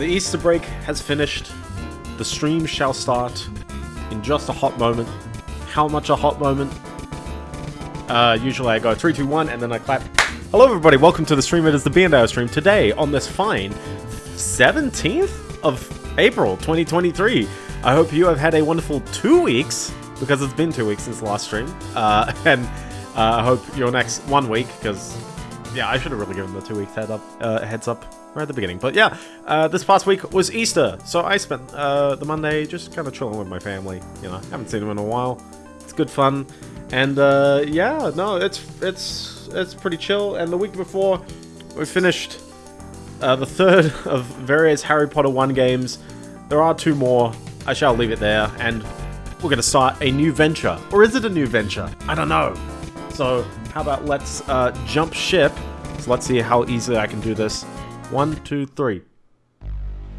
The Easter break has finished. The stream shall start in just a hot moment. How much a hot moment? Uh, usually I go 3, 2, 1, and then I clap. Hello everybody, welcome to the stream. It is the B&O stream. Today, on this fine 17th of April 2023. I hope you have had a wonderful two weeks, because it's been two weeks since the last stream. Uh, and uh, I hope your next one week, because, yeah, I should have really given the two weeks head up, uh, heads up right at the beginning. But yeah, uh, this past week was Easter, so I spent uh, the Monday just kind of chilling with my family. You know, haven't seen them in a while. It's good fun, and uh, yeah, no, it's it's it's pretty chill. And the week before, we finished uh, the third of various Harry Potter 1 games. There are two more. I shall leave it there, and we're going to start a new venture. Or is it a new venture? I don't know. So, how about let's uh, jump ship. So let's see how easily I can do this. One, two, three.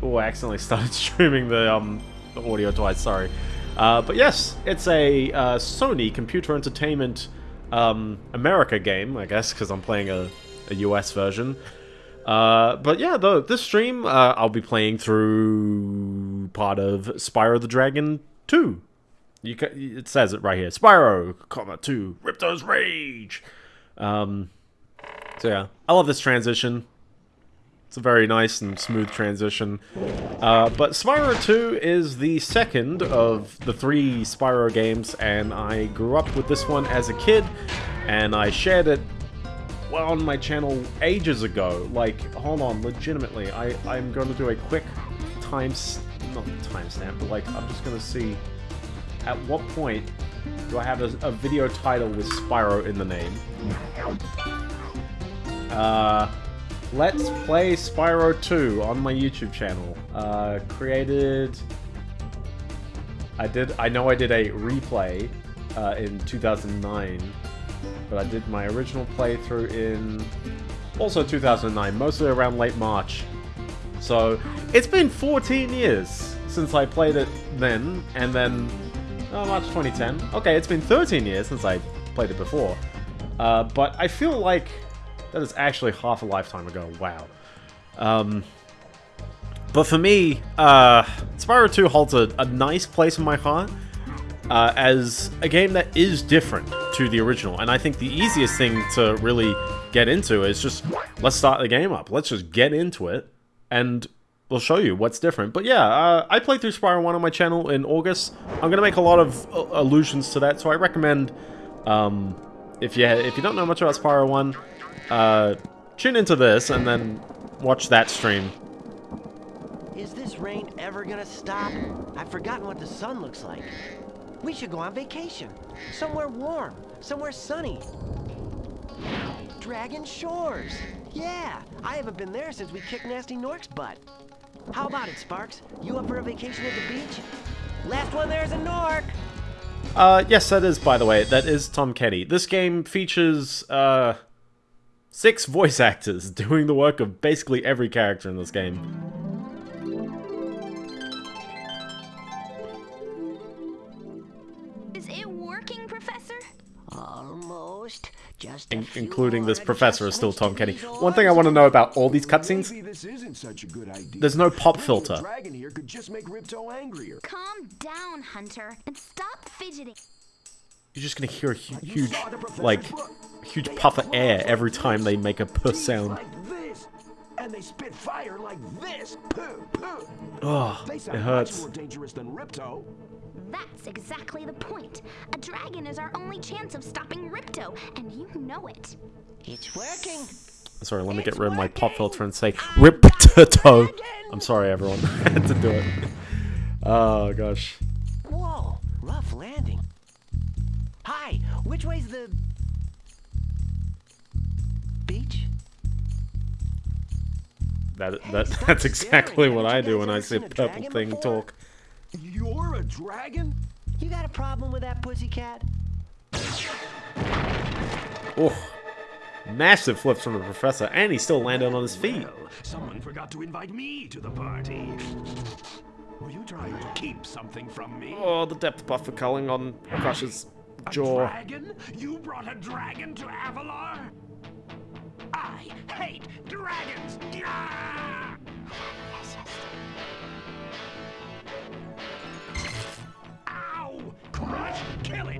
Oh, I accidentally started streaming the, um, the audio twice, sorry. Uh, but yes, it's a uh, Sony Computer Entertainment um, America game, I guess, because I'm playing a, a US version. Uh, but yeah, though, this stream, uh, I'll be playing through part of Spyro the Dragon 2. You ca it says it right here. Spyro, comma, 2, Ripto's Rage! Um, so yeah, I love this transition. It's a very nice and smooth transition. Uh, but Spyro 2 is the second of the three Spyro games, and I grew up with this one as a kid, and I shared it well on my channel ages ago. Like, hold on, legitimately, I, I'm going to do a quick time... not timestamp, but like, I'm just going to see at what point do I have a, a video title with Spyro in the name. Uh... Let's Play Spyro 2 on my YouTube channel. Uh, created... I did. I know I did a replay uh, in 2009, but I did my original playthrough in also 2009, mostly around late March. So it's been 14 years since I played it then, and then oh, March 2010. Okay, it's been 13 years since I played it before. Uh, but I feel like that is actually half a lifetime ago. Wow. Um, but for me, uh, Spyro 2 holds a, a nice place in my heart uh, as a game that is different to the original. And I think the easiest thing to really get into is just, let's start the game up. Let's just get into it, and we'll show you what's different. But yeah, uh, I played through Spyro 1 on my channel in August. I'm going to make a lot of uh, allusions to that, so I recommend, um, if you, if you don't know much about Spyro 1, uh, tune into this and then watch that stream. Is this rain ever gonna stop? I've forgotten what the sun looks like. We should go on vacation. Somewhere warm. Somewhere sunny. Dragon Shores. Yeah, I haven't been there since we kicked Nasty Nork's butt. How about it, Sparks? You up for a vacation at the beach? Last one there's a Nork! Uh, yes, that is, by the way, that is Tom Kenny. This game features, uh, Six voice actors doing the work of basically every character in this game. Is it working, Professor? Almost. Just In including this professor is still Tom Kenny. One thing I want to know about all these cutscenes, there's no pop filter. Calm down, Hunter, and stop fidgeting. You're just gonna hear a hu huge, like, huge puff of air every time they make a puh sound. And they spit fire like this. Oh, it hurts. That's exactly the point. A dragon is our only chance of stopping Ripto, and you know it. It's working. Sorry, let me get rid of my pop filter and say Ripto. I'm sorry, everyone. I had to do it. Oh, gosh. Whoa, rough landing. Hi, which way's the That that that's exactly what I do when I see a purple thing talk. You're a dragon? You got a problem with that pussycat? Oh, massive flips from the professor, and he's still landing on his feet. Well, someone forgot to invite me to the party. Were you trying to keep something from me? Oh, the depth buffer culling on Crush's A jaw. dragon? You brought a dragon to Avalar? I hate dragons! Ow! Crush! Kill it.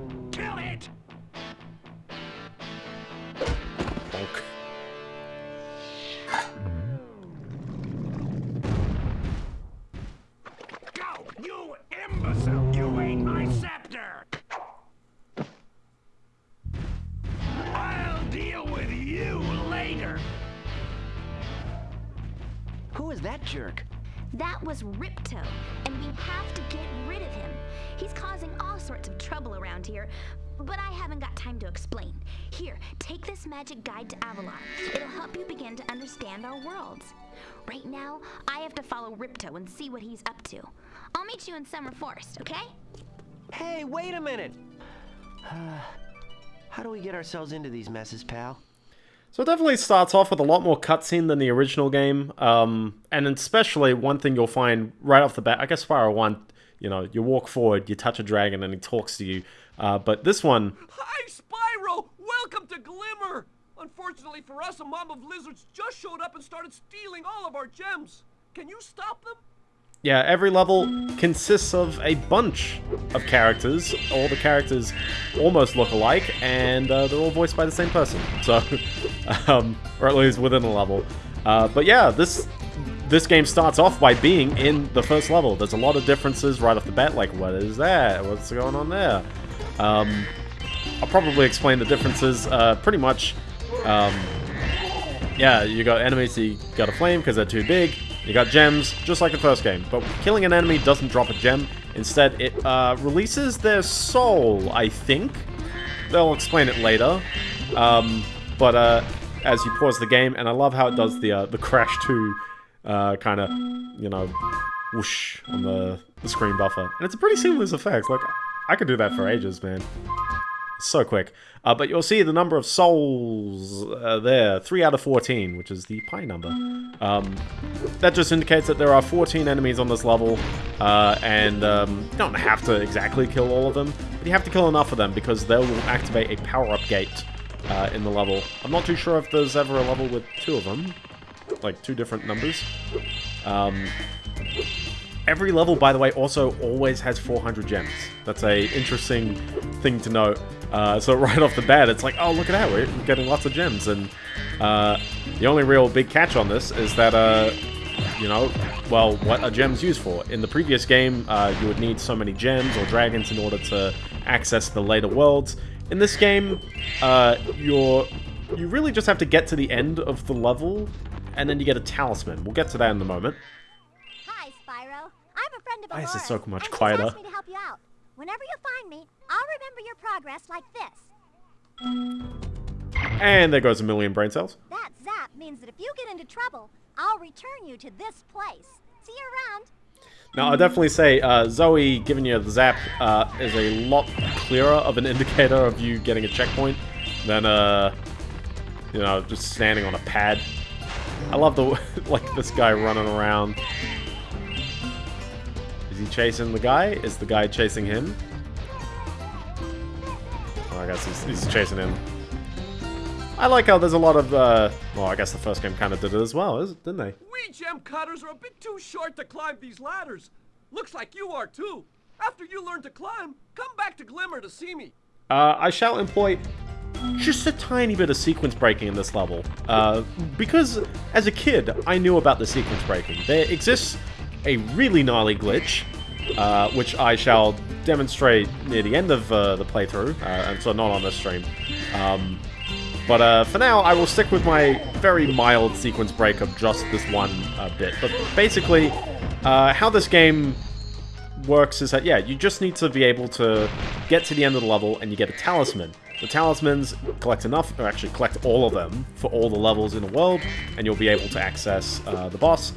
Jerk? That was Ripto, and we have to get rid of him. He's causing all sorts of trouble around here, but I haven't got time to explain. Here, take this magic guide to Avalar. It'll help you begin to understand our worlds. Right now, I have to follow Ripto and see what he's up to. I'll meet you in Summer Forest, okay? Hey, wait a minute! How do we get ourselves into these messes, pal? So it definitely starts off with a lot more cutscene than the original game, um, and especially one thing you'll find right off the bat. I guess Spyro One, you know, you walk forward, you touch a dragon, and he talks to you. Uh, but this one, Hi, Spyro! Welcome to Glimmer! Unfortunately for us, a mob of lizards just showed up and started stealing all of our gems. Can you stop them? Yeah, every level consists of a bunch of characters. All the characters almost look alike, and uh, they're all voiced by the same person. So, um, or at least within a level. Uh, but yeah, this this game starts off by being in the first level. There's a lot of differences right off the bat, like what is that? What's going on there? Um, I'll probably explain the differences uh, pretty much. Um, yeah, you got enemies you got to flame because they're too big. You got gems, just like the first game. But killing an enemy doesn't drop a gem. Instead, it uh, releases their soul, I think. They'll explain it later. Um, but uh, as you pause the game, and I love how it does the uh, the Crash 2 uh, kind of, you know, whoosh on the, the screen buffer. And it's a pretty seamless effect. Like, I could do that for ages, man. So quick. Uh, but you'll see the number of souls uh, there, 3 out of 14, which is the pi number. Um, that just indicates that there are 14 enemies on this level, uh, and um, you don't have to exactly kill all of them, but you have to kill enough of them because they will activate a power-up gate uh, in the level. I'm not too sure if there's ever a level with two of them, like two different numbers. Um, Every level, by the way, also always has 400 gems. That's a interesting thing to note. Uh, so right off the bat, it's like, oh, look at that, we're getting lots of gems. And uh, the only real big catch on this is that, uh, you know, well, what are gems used for? In the previous game, uh, you would need so many gems or dragons in order to access the later worlds. In this game, uh, you're you really just have to get to the end of the level, and then you get a talisman. We'll get to that in a moment. Friend of Why is it so much quieter? me to help you out. Whenever you find me, I'll remember your progress like this. And there goes a million brain cells. That zap means that if you get into trouble, I'll return you to this place. See you around. Now, I'll definitely say uh, Zoe giving you the zap uh, is a lot clearer of an indicator of you getting a checkpoint than, uh, you know, just standing on a pad. I love the, like, this guy running around. Is he chasing the guy? Is the guy chasing him? Oh, I guess he's, he's chasing him. I like how there's a lot of, uh, well, I guess the first game kind of did it as well, didn't they? We gem cutters are a bit too short to climb these ladders. Looks like you are too. After you learn to climb, come back to Glimmer to see me. Uh, I shall employ just a tiny bit of sequence breaking in this level. Uh, because as a kid, I knew about the sequence breaking. There exists a really gnarly glitch, uh, which I shall demonstrate near the end of uh, the playthrough, uh, and so not on this stream. Um, but uh, for now, I will stick with my very mild sequence break of just this one uh, bit. But basically, uh, how this game works is that, yeah, you just need to be able to get to the end of the level and you get a talisman. The talismans collect enough, or actually collect all of them for all the levels in the world, and you'll be able to access the boss.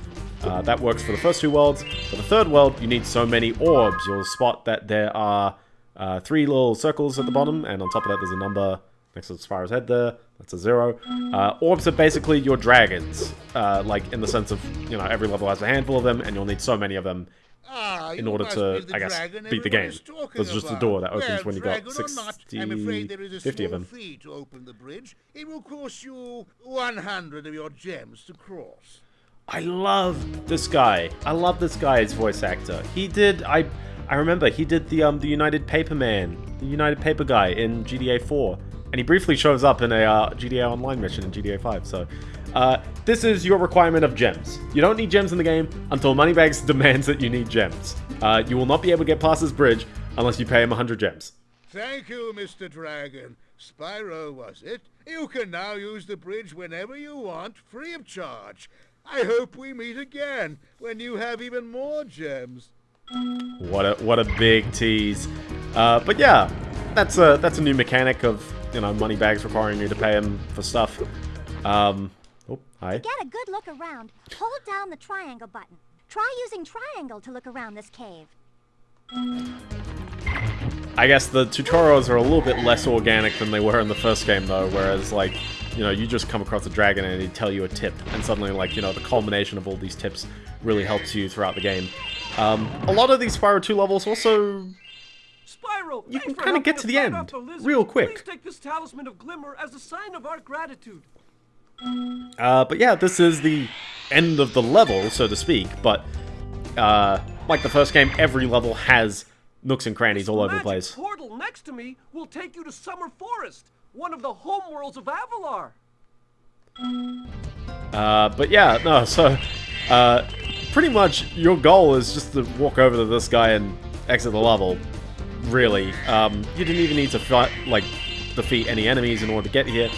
Uh, that works for the first two worlds. For the third world, you need so many orbs. You'll spot that there are uh, three little circles at the bottom, and on top of that there's a number next to Spyro's head there. That's a zero. Uh, orbs are basically your dragons, uh, like in the sense of, you know, every level has a handful of them, and you'll need so many of them Ah, in order to, I guess, beat the game. There's just a door that opens well, when you got dragon or not, 60, I'm afraid there is a 50 of them. fee to open the bridge. It will cost you 100 of your gems to cross. I love this guy. I love this guy as voice actor. He did I I remember he did the um the United Paper Man, the United Paper guy in GTA 4. And he briefly shows up in a uh, Online mission in GTA 5. So, uh, this is your requirement of gems. You don't need gems in the game until Moneybags demands that you need gems. Uh, you will not be able to get past this bridge unless you pay him 100 gems. Thank you, Mr. Dragon. Spyro, was it? You can now use the bridge whenever you want, free of charge. I hope we meet again when you have even more gems. What a what a big tease. Uh, but yeah, that's a that's a new mechanic of you know money bags requiring you to pay him for stuff. Um, oh, hi. Get a good look around. Hold down the triangle button. Try using triangle to look around this cave. I guess the tutorials are a little bit less organic than they were in the first game, though, whereas, like, you know, you just come across a dragon and he'd tell you a tip, and suddenly, like, you know, the culmination of all these tips really helps you throughout the game. Um, a lot of these Spyro 2 levels also... Spyro, You can kinda get to the end off the lizard. real quick. Please take this talisman of glimmer as a sign of our gratitude. Uh, but yeah, this is the end of the level, so to speak, but, uh, like the first game, every level has nooks and crannies all over the place. portal next to me will take you to Summer Forest, one of the homeworlds of Avalar. Uh, but yeah, no, so, uh, pretty much your goal is just to walk over to this guy and exit the level, really. Um, you didn't even need to fight, like, defeat any enemies in order to get here.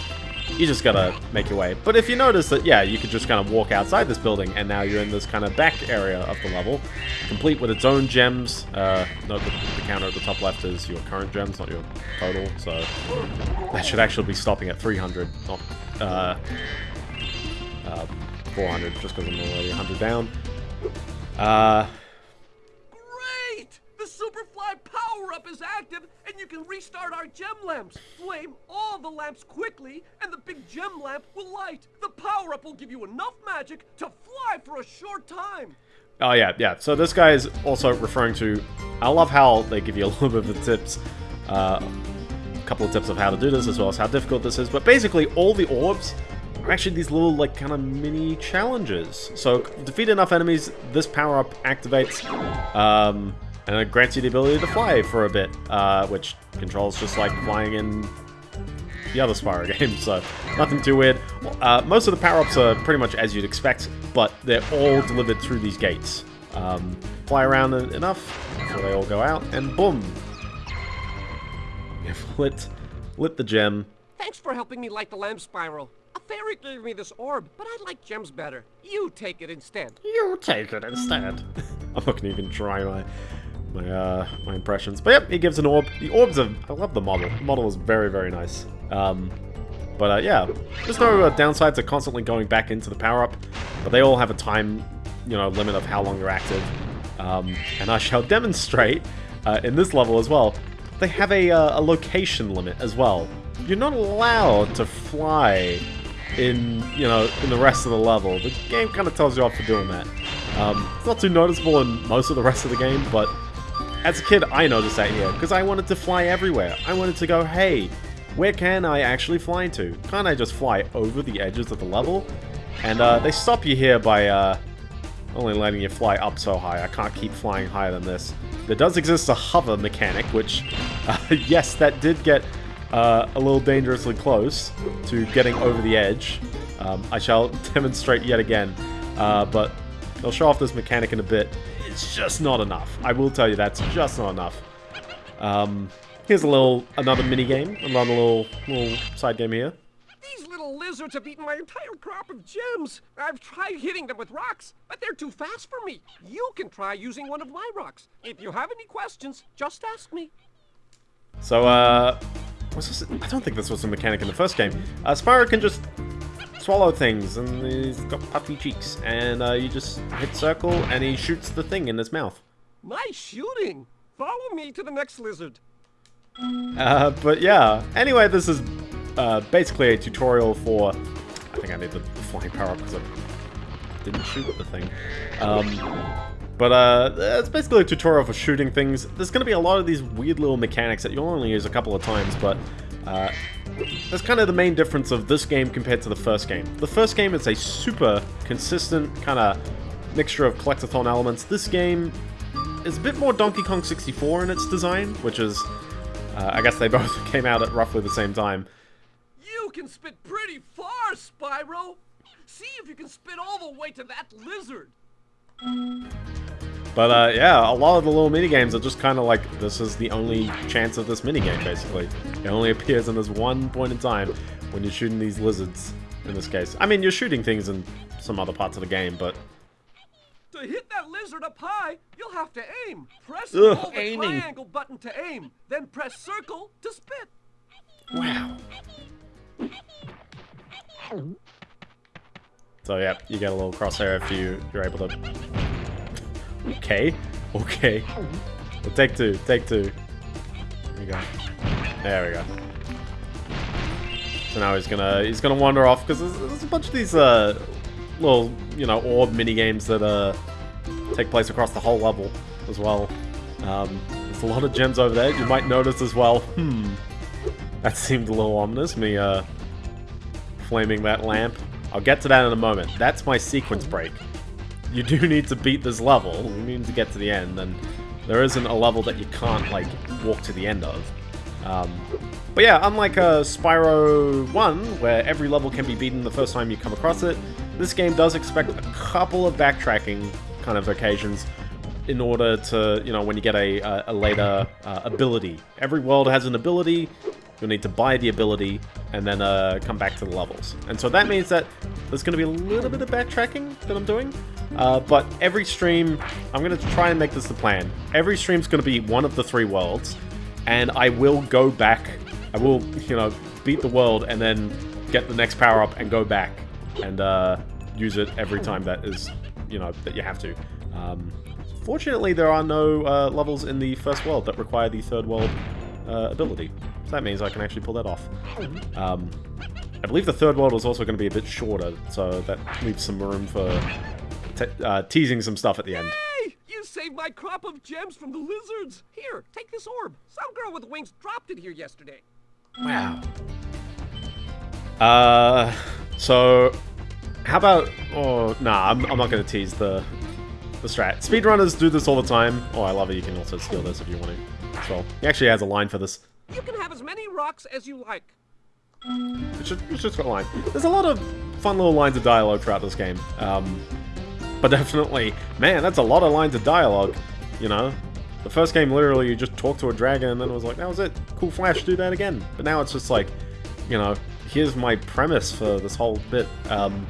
You just gotta make your way. But if you notice that, yeah, you could just kind of walk outside this building, and now you're in this kind of back area of the level, complete with its own gems. Uh, note that the counter at the top left is your current gems, not your total, so that should actually be stopping at 300, not, uh, uh, 400, just because I'm already 100 down. Uh, power-up is active, and you can restart our gem lamps. Flame all the lamps quickly, and the big gem lamp will light. The power-up will give you enough magic to fly for a short time. Oh yeah, yeah. So this guy is also referring to. I love how they give you a little bit of the tips, uh, a couple of tips of how to do this, as well as how difficult this is. But basically, all the orbs are actually these little like kind of mini challenges. So defeat enough enemies, this power up activates, um, and it grants you the ability to fly for a bit, uh, which controls just like flying in the other Spyro games, so nothing too weird. Uh, most of the power-ups are pretty much as you'd expect, but they're all delivered through these gates. Um, fly around enough before they all go out, and boom! You've lit, lit the gem. Thanks for helping me light the lamp Spyro. A fairy gave me this orb, but I like gems better. You take it instead. You take it instead. I'm not gonna even try my my uh my impressions. But yep, he gives an orb. The orbs are I love the model. The model is very, very nice. Um but uh, yeah, there's no uh, downside to constantly going back into the power-up, but they all have a time, you know, limit of how long they're active. Um, and I shall demonstrate uh, in this level as well. They have a, uh, a location limit as well. You're not allowed to fly in, you know, in the rest of the level. The game kind of tells you off for doing that. Um, it's not too noticeable in most of the rest of the game, but as a kid, I noticed that here, because I wanted to fly everywhere. I wanted to go, hey, where can I actually fly to? Can't I just fly over the edges of the level? And uh, they stop you here by uh, only letting you fly up so high. I can't keep flying higher than this. There does exist a hover mechanic, which, uh, yes, that did get uh, a little dangerously close to getting over the edge. Um, I shall demonstrate yet again, uh, but I'll show off this mechanic in a bit. It's just not enough. I will tell you that's just not enough. Um, here's a little, another mini game, another little, little side game here. These little lizards have eaten my entire crop of gems. I've tried hitting them with rocks, but they're too fast for me. You can try using one of my rocks. If you have any questions, just ask me. So, uh, I don't think this was a mechanic in the first game. Uh, Spyro can just swallow things, and he's got puffy cheeks, and uh, you just hit circle, and he shoots the thing in his mouth. Nice shooting. Follow me to the next lizard. Uh, but yeah, anyway, this is uh, basically a tutorial for... I think I need the flying power up because I didn't shoot the thing. Um, but uh, it's basically a tutorial for shooting things. There's going to be a lot of these weird little mechanics that you'll only use a couple of times, but uh, that's kind of the main difference of this game compared to the first game. The first game is a super consistent kind of mixture of collectathon elements. This game is a bit more Donkey Kong 64 in its design, which is, uh, I guess they both came out at roughly the same time. You can spit pretty far, Spyro. See if you can spit all the way to that lizard. But uh, yeah, a lot of the little minigames are just kind of like, this is the only chance of this minigame, basically. It only appears in this one point in time when you're shooting these lizards, in this case. I mean, you're shooting things in some other parts of the game, but To hit that lizard up high, you'll have to aim. Press Ugh, the aiming. triangle button to aim, then press circle to spit. wow. So yeah, you get a little crosshair if you you're able to. Okay, okay. Well, take two, take two. There we go. There we go. So now he's gonna he's gonna wander off because there's, there's a bunch of these uh little you know orb mini games that uh take place across the whole level as well. Um, there's a lot of gems over there. You might notice as well. Hmm. That seemed a little ominous. Me uh flaming that lamp. I'll get to that in a moment. That's my sequence break. You do need to beat this level. You need to get to the end, and there isn't a level that you can't, like, walk to the end of. Um, but yeah, unlike uh, Spyro 1, where every level can be beaten the first time you come across it, this game does expect a couple of backtracking kind of occasions in order to, you know, when you get a, a, a later uh, ability. Every world has an ability, you'll need to buy the ability, and then uh, come back to the levels. And so that means that there's going to be a little bit of backtracking that I'm doing, uh, but every stream, I'm going to try and make this the plan. Every stream's going to be one of the three worlds, and I will go back, I will, you know, beat the world, and then get the next power-up and go back, and uh, use it every time that is, you know, that you have to. Um, fortunately, there are no uh, levels in the first world that require the third world uh, ability. So that means I can actually pull that off. Um, I believe the third world is also going to be a bit shorter, so that leaves some room for uh, teasing some stuff at the end. Hey, you saved my crop of gems from the lizards. Here, take this orb. Some girl with wings dropped it here yesterday. Wow. Uh, so how about? Oh, nah, I'm, I'm not going to tease the the strat. Speedrunners do this all the time. Oh, I love it. You can also steal this if you want to. Well, he actually has a line for this. You can have as many rocks as you like. It's just, it's just got a line. There's a lot of fun little lines of dialogue throughout this game. Um, but definitely, man, that's a lot of lines of dialogue. You know, the first game literally you just talked to a dragon and then it was like, that was it. Cool Flash, do that again. But now it's just like, you know, here's my premise for this whole bit, um,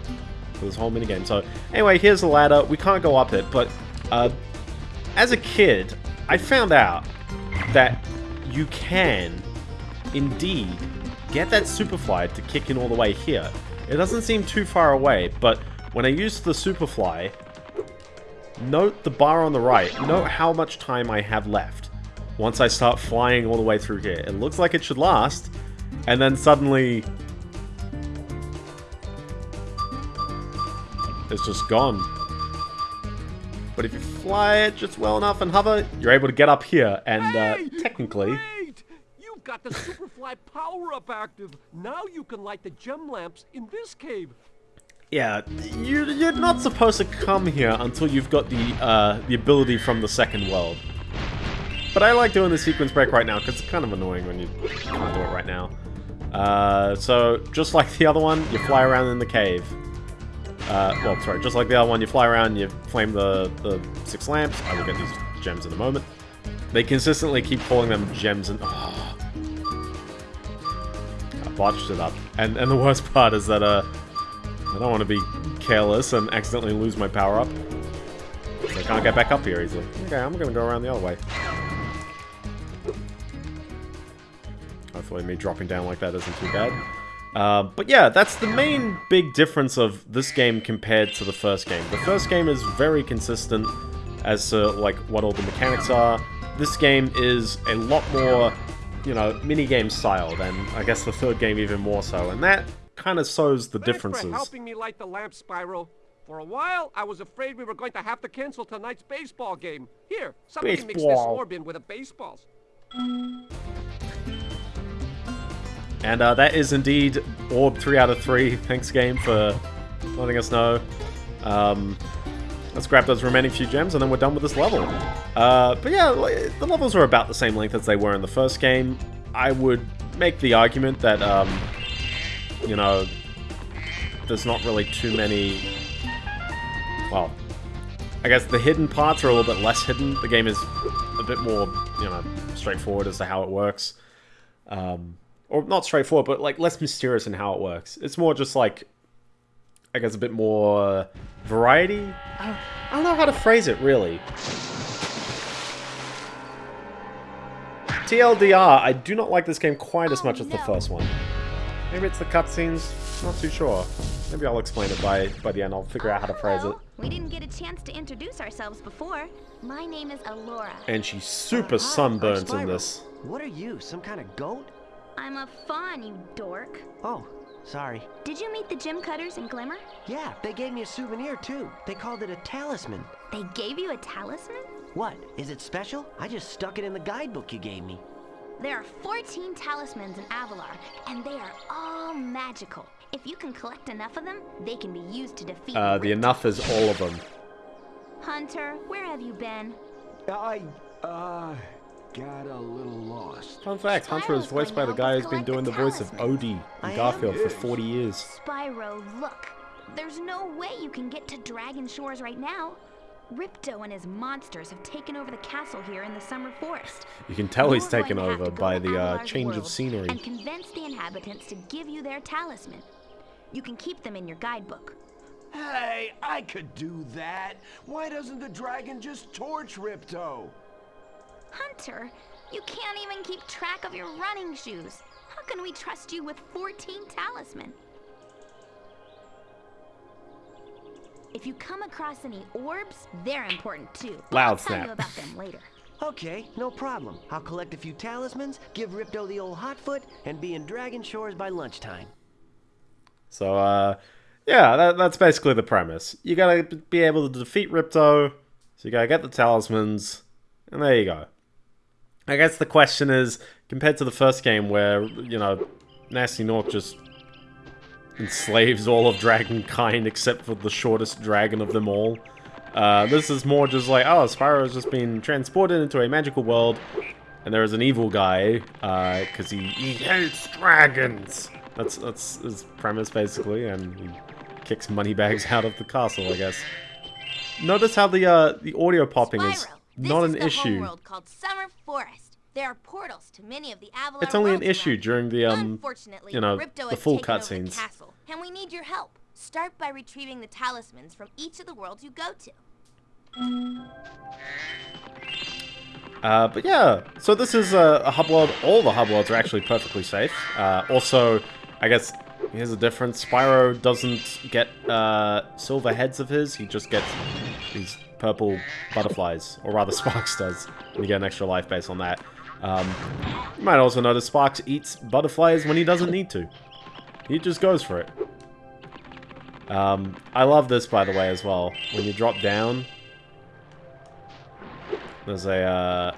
for this whole minigame. So anyway, here's the ladder. We can't go up it, but uh, as a kid, I found out that you can indeed get that Superfly to kick in all the way here. It doesn't seem too far away, but when I use the Superfly, note the bar on the right. Note how much time I have left once I start flying all the way through here. It looks like it should last, and then suddenly... It's just gone. But if you fly it just well enough and hover, you're able to get up here, and uh, technically... Wait! You've got the Superfly power-up active. Now you can light the gem lamps in this cave. Yeah, you, you're not supposed to come here until you've got the uh, the ability from the second world. But I like doing the sequence break right now because it's kind of annoying when you can't do it right now. Uh, so, just like the other one, you fly around in the cave. Uh, well, sorry, just like the other one, you fly around, you flame the, the six lamps. I will get these gems in a moment. They consistently keep calling them gems and... Oh. I botched it up. And, and the worst part is that, uh... I don't want to be careless and accidentally lose my power-up. I can't get back up here easily. Okay, I'm gonna go around the other way. Hopefully me dropping down like that isn't too bad. Uh, but yeah, that's the main big difference of this game compared to the first game. The first game is very consistent as to like what all the mechanics are. This game is a lot more, you know, mini-game styled, and I guess the third game even more so. And that kind of shows the Thanks differences. for helping me light the lamp, Spyro. For a while, I was afraid we were going to have to cancel tonight's baseball game. Here, somebody mix this Baseball. orb in with a baseballs. And uh, that is indeed Orb 3 out of 3. Thanks, game, for letting us know. Um, let's grab those remaining few gems, and then we're done with this level. Uh, but yeah, the levels are about the same length as they were in the first game. I would make the argument that, um, you know, there's not really too many... Well, I guess the hidden parts are a little bit less hidden. The game is a bit more, you know, straightforward as to how it works. Um, or not straightforward, but like less mysterious in how it works. It's more just like I guess, a bit more variety. I don't, I don't know how to phrase it, really. TLDR, I do not like this game quite as Oh, much as the oh, no. first one. Maybe it's the cutscenes, not too sure. Maybe I'll explain it by, by the end, I'll figure out how to oh, phrase it. We didn't get a chance to introduce ourselves before. My name is Elora. And she's super sunburnt in this. What are you, some kind of goat? I'm a fawn, you dork. Oh, sorry. Did you meet the gem cutters in Glimmer? Yeah, they gave me a souvenir too. They called it a talisman. They gave you a talisman? What? Is it special? I just stuck it in the guidebook you gave me. There are 14 talismans in Avalar, and they are all magical. If you can collect enough of them, they can be used to defeat Uh, the enough is all of them. Hunter, where have you been? I, uh, got a little lost. Fun fact, Hunter is voiced by the guy who's been doing the the voice of talismans. Odie I in am? Garfield for 40 years. Spyro, look. There's no way you can get to Dragon Shores right now. Ripto and his monsters have taken over the castle here in the Summer Forest. You can tell he's You're going taken over by the uh, change of scenery. And convince the inhabitants to give you their talisman. You can keep them in your guidebook. Hey, I could do that. Why doesn't the dragon just torch Ripto? Hunter, you can't even keep track of your running shoes. How can we trust you with 14 talisman? If you come across any orbs, they're important too. but Loud I'll tell you about them later. Okay, no problem. I'll collect a few talismans, give Ripto the old hot foot, and be in Dragon Shores by lunchtime. So, uh, yeah, that, that's basically the premise. You gotta be able to defeat Ripto, so you gotta get the talismans, and there you go. I guess the question is, compared to the first game where, you know, Nasty Nork just enslaves all of Dragonkind except for the shortest dragon of them all, uh, this is more just like, oh, Spyro has just been transported into a magical world, and there is an evil guy, because he, he hates dragons. That's that's his premise basically, and he kicks moneybags out of the castle, I guess. Notice how the uh, the audio popping is Spyro, this not is an the issue. homeworld called Summer Forest. There are portals to many of the Avalar It's only an issue around during the um, Unfortunately, you know, Ripto the full taken over the cutscenes. castle, and we need your help. Start by retrieving the talismans from each of the worlds you go to. Uh, but yeah, so this is a, a hub world. All the hub worlds are actually perfectly safe. Uh, also, I guess here's the difference. Spyro doesn't get uh, silver heads of his. He just gets these purple butterflies, or rather Sparks does. And you get an extra life based on that. Um, you might also notice Sparks eats butterflies when he doesn't need to. He just goes for it. Um, I love this, by the way, as well. When you drop down, there's a, uh,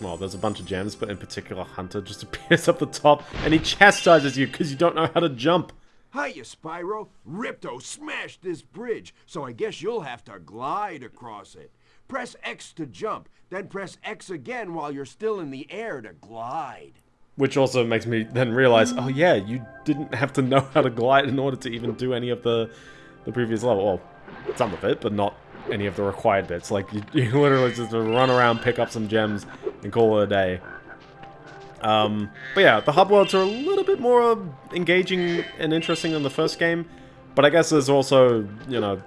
well, there's a bunch of gems, but in particular, Hunter just appears up the top, and he chastises you because you don't know how to jump. Hiya, Spyro. Ripto smashed this bridge, so I guess you'll have to glide across it. Press X to jump, then press X again while you're still in the air to glide. Which also makes me then realize, oh yeah, you didn't have to know how to glide in order to even do any of the, the previous level. Well, some of it, but not any of the required bits. Like, you, you literally just run around, pick up some gems, and call it a day. Um, but yeah, the hub worlds are a little bit more engaging and interesting than the first game. But I guess there's also, you know,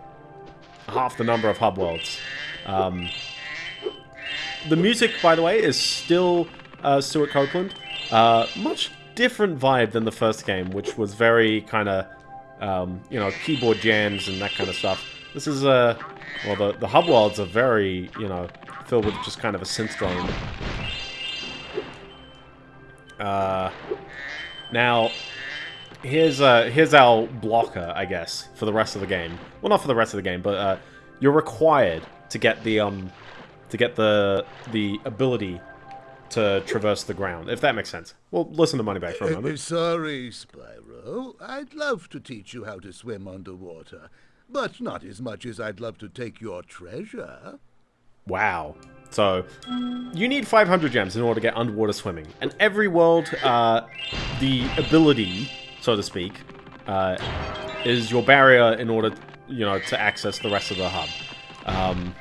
half the number of hub worlds. Um, the music, by the way, is still uh, Stewart Copeland. Uh, much different vibe than the first game, which was very kind of, um, you know, keyboard jams and that kind of stuff. This is, a... well, the, the hub worlds are very, you know, filled with just kind of a synth drone. Uh, now, here's uh, here's our blocker, I guess, for the rest of the game. Well, not for the rest of the game, but uh, you're required to get the um, to get the the ability to traverse the ground, if that makes sense. Well, listen to Moneybags for a Uh, moment. sorry, Spyro. I'd love to teach you how to swim underwater, but not as much as I'd love to take your treasure. Wow. So, you need 500 gems in order to get underwater swimming. And every world, uh, the ability, so to speak, uh, is your barrier in order, you know, to access the rest of the hub. Um,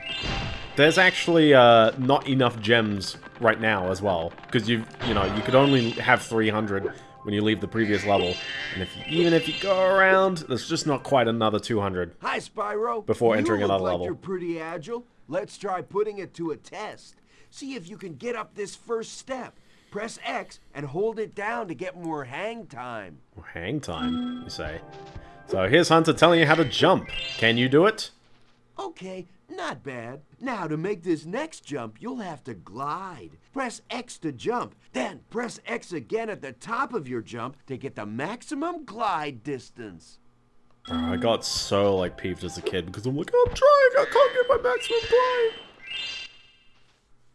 there's actually uh, not enough gems right now as well, because you you know you could only have 300 when you leave the previous level. And if you, even if you go around, there's just not quite another 200. Hi, Spyro. Before entering you look another like level. You're pretty agile. Let's try putting it to a test. See if you can get up this first step. Press X and hold it down to get more hang time. Or hang time, you say. So here's Hunter telling you how to jump. Can you do it? Okay, not bad. Now to make this next jump, you'll have to glide. Press X to jump, then press X again at the top of your jump to get the maximum glide distance. Oh, I got so like peeved as a kid because I'm like, I'm trying, I can't get my maximum glide.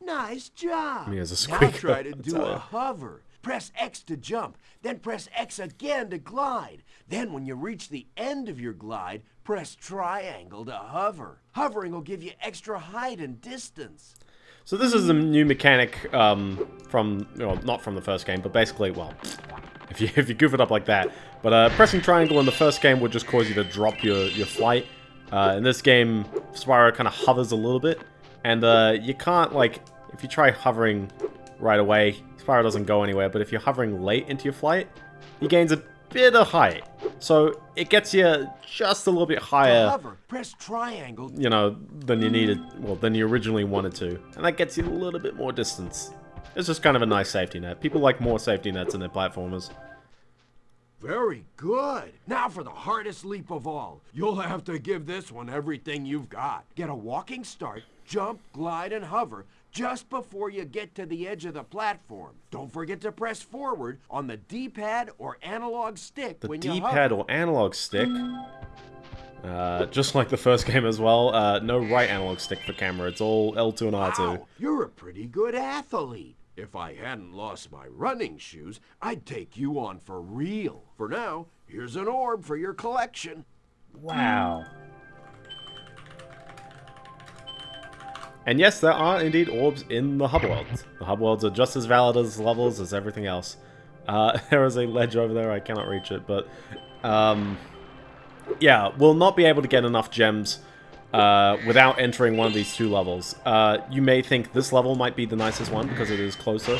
Nice job. Me as a now squeaker, try to do a hover. Press X to jump, then press X again to glide. Then when you reach the end of your glide, press triangle to hover. Hovering will give you extra height and distance. So this is a new mechanic um, from, well, not from the first game, but basically, well, if you if you goof it up like that. But uh, pressing triangle in the first game would just cause you to drop your your flight. Uh, in this game, Spyro kind of hovers a little bit, and uh, you can't like if you try hovering right away, Spyro doesn't go anywhere. But if you're hovering late into your flight, he gains a bit of height, so it gets you just a little bit higher hover, press triangle. you know, than you needed, well, than you originally wanted to. And that gets you a little bit more distance. It's just kind of a nice safety net. People like more safety nets in their platformers. Very good. Now for the hardest leap of all. You'll have to give this one everything you've got. Get a walking start, jump, glide, and hover just before you get to the edge of the platform. Don't forget to press forward on the D-pad or analog stick The when you D-pad or analog stick, uh, just like the first game as well, uh, no right analog stick for camera. It's all L2 and R2. Wow, you're a pretty good athlete. If I hadn't lost my running shoes, I'd take you on for real. For now, here's an orb for your collection. Wow. And yes, there are indeed orbs in the hub worlds. The hub worlds are just as valid as levels as everything else. Uh, there is a ledge over there, I cannot reach it, but... Um, yeah, we'll not be able to get enough gems uh, without entering one of these two levels. Uh, you may think this level might be the nicest one because it is closer.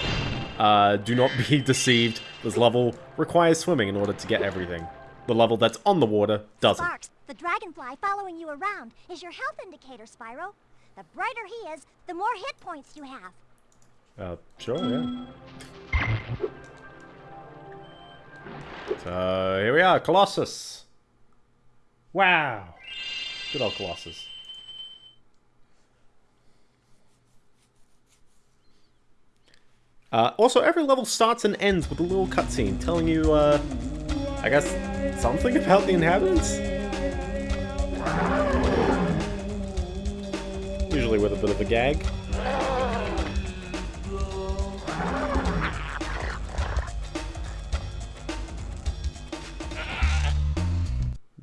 Uh, do not be deceived. This level requires swimming in order to get everything. The level that's on the water doesn't. Sparks, the dragonfly following you around is your health indicator, Spyro. The brighter he is, the more hit points you have. Uh, sure, yeah. So, here we are, Colossus. Wow. Good old Colossus. Uh, also, every level starts and ends with a little cutscene telling you, uh, I guess, something about the inhabitants? Usually with a bit of a gag.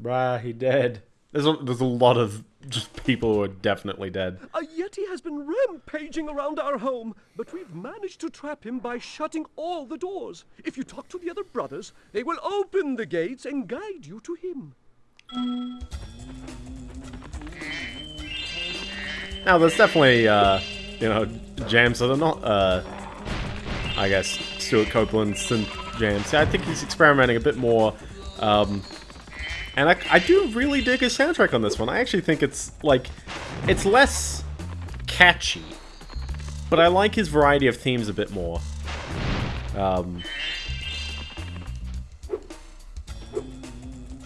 Bruh, he dead. There's a, there's a lot of just people who are definitely dead. A Yeti has been rampaging around our home, but we've managed to trap him by shutting all the doors. If you talk to the other brothers, they will open the gates and guide you to him. Now, there's definitely, uh, you know, jams that are not, uh, I guess, Stewart Copeland synth jams. I think he's experimenting a bit more, um, and I, I do really dig his soundtrack on this one. I actually think it's, like, it's less catchy, but I like his variety of themes a bit more. Um,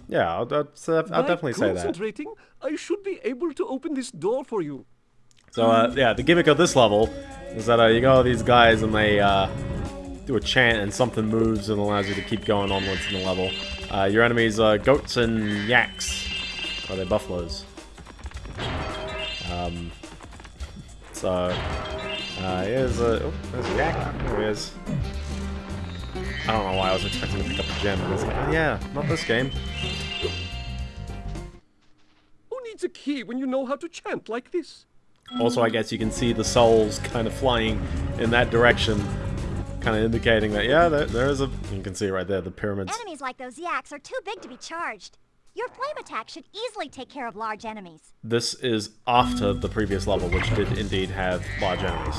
yeah, I'll, I'll, I'll definitely say that. concentrating, I should be able to open this door for you. So, uh, yeah, the gimmick of this level is that uh, you got all these guys and they uh, do a chant and something moves and allows you to keep going onwards in the level. Uh, your enemies are goats and yaks. Or they're buffaloes. Um, so, uh, here's a... Oh, there's a yak. There he is. I don't know why I was expecting to pick up a gem. I was like, oh, yeah, not this game. Who needs a key when you know how to chant like this? Also, I guess you can see the souls kind of flying in that direction, kind of indicating that, yeah, there, there is a... You can see right there, the pyramids. Enemies like those yaks are too big to be charged. Your flame attack should easily take care of large enemies. This is after the previous level, which did indeed have large enemies.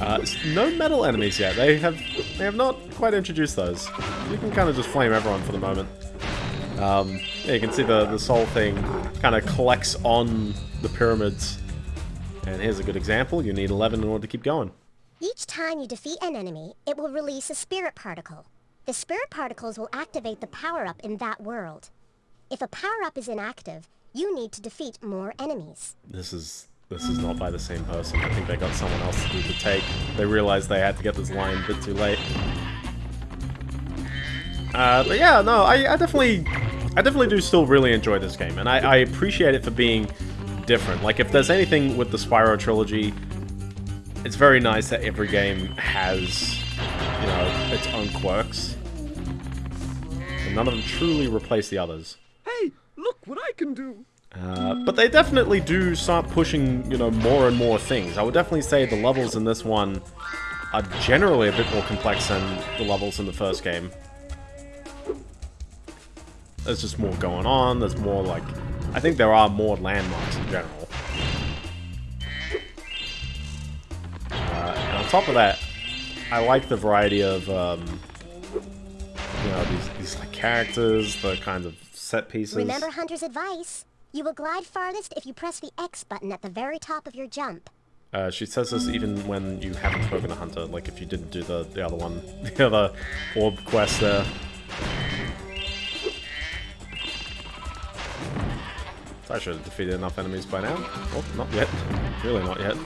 Uh, no metal enemies yet. They have they have not quite introduced those. You can kind of just flame everyone for the moment. Um, yeah, you can see the, the soul thing kind of collects on the pyramids. And here's a good example. You need 11 in order to keep going. Each time you defeat an enemy, it will release a spirit particle. The spirit particles will activate the power-up in that world. If a power-up is inactive, you need to defeat more enemies. This is this is not by the same person. I think they got someone else to do the take. They realized they had to get this line a bit too late. Uh, but yeah, no, I, I definitely, I definitely do still really enjoy this game, and I, I appreciate it for being different. Like, if there's anything with the Spyro trilogy, it's very nice that every game has, you know, its own quirks, and none of them truly replace the others. Hey, look what I can do. Uh, but they definitely do start pushing, you know, more and more things. I would definitely say the levels in this one are generally a bit more complex than the levels in the first game. There's just more going on, there's more, like... I think there are more landmarks in general. Uh, and on top of that, I like the variety of, um, you know, these, these like, characters, the kinds of set pieces. Remember Hunter's advice? You will glide farthest if you press the X button at the very top of your jump. Uh, she says this even when you haven't spoken to Hunter, like if you didn't do the, the other one, the other orb quest there. So I should have defeated enough enemies by now. Oh, not yet. Really not yet.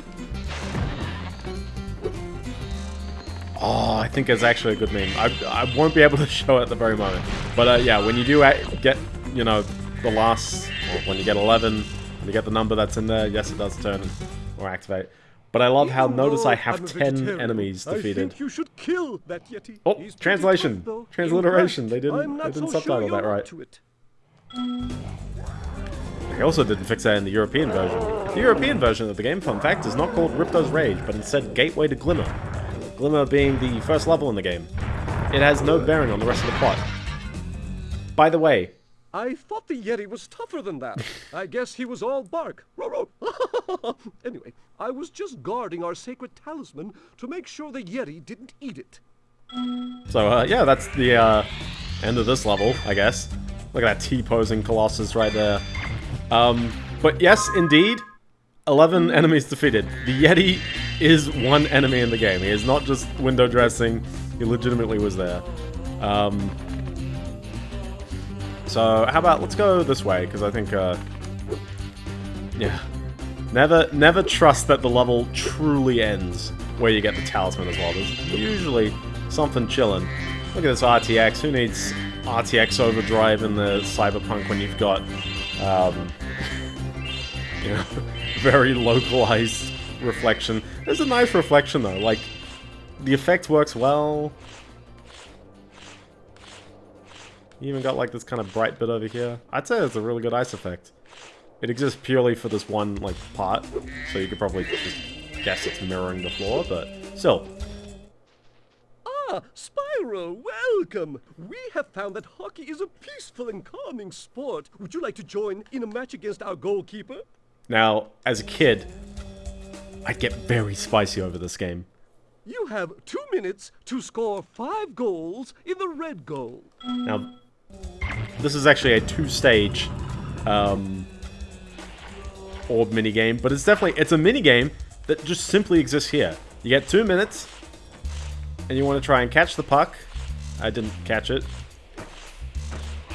Oh, I think it's actually a good meme. I, I won't be able to show it at the very moment. But uh, yeah, when you do get, you know, the last, or when you get 11, you get the number that's in there, yes, it does turn or activate. But I love how, notice I have 10 vegetarian, enemies I defeated. think you should kill that Yeti. Oh, He's translation. Transliteration. They didn't- they didn't so subtitle sure that right. They also didn't fix that in the European version. The European version of the game, fun fact, is not called Ripto's Rage, but instead Gateway to Glimmer. Glimmer being the first level in the game. It has no bearing on the rest of the plot. By the way, I thought the Yeti was tougher than that. I guess he was all bark. Anyway, I was just guarding our sacred talisman to make sure the Yeti didn't eat it. so uh, yeah, that's the uh, end of this level, I guess. Look at that T-posing Colossus right there. Um, but yes, indeed, 11 enemies defeated. The Yeti is one enemy in the game. He is not just window dressing. He legitimately was there. Um, so how about let's go this way because I think uh, yeah, never never trust that the level truly ends where you get the talisman as well. There's usually something chilling. Look at this RTX. Who needs RTX overdrive in the Cyberpunk when you've got um, you know very localized reflection? It's a nice reflection though. Like the effect works well. You even got like this kind of bright bit over here. I'd say it's a really good ice effect. It exists purely for this one like part, so you could probably just guess it's mirroring the floor, but still. Ah, Spyro, welcome! We have found that hockey is a peaceful and calming sport. Would you like to join in a match against our goalkeeper? Now, as a kid, I'd get very spicy over this game. You have two minutes to score five goals in the red goal. Now, this is actually a two-stage um, orb minigame, but it's definitely it's a minigame that just simply exists here. You get two minutes, and you want to try and catch the puck. I didn't catch it.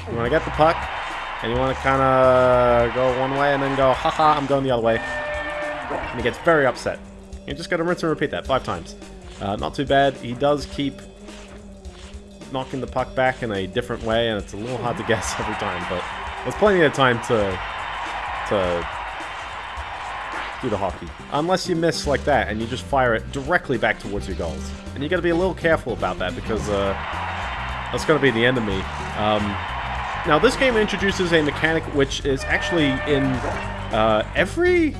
You want to get the puck, and you want to kind of go one way and then go, haha, I'm going the other way. And he gets very upset. You just got to rinse and repeat that five times. Uh, not too bad. He does keep knocking the puck back in a different way, and it's a little hard to guess every time, but there's plenty of time to to do the hockey. Unless you miss like that, and you just fire it directly back towards your goals. And you got to be a little careful about that, because uh, that's going to be the me. Um, now, this game introduces a mechanic which is actually in uh, every...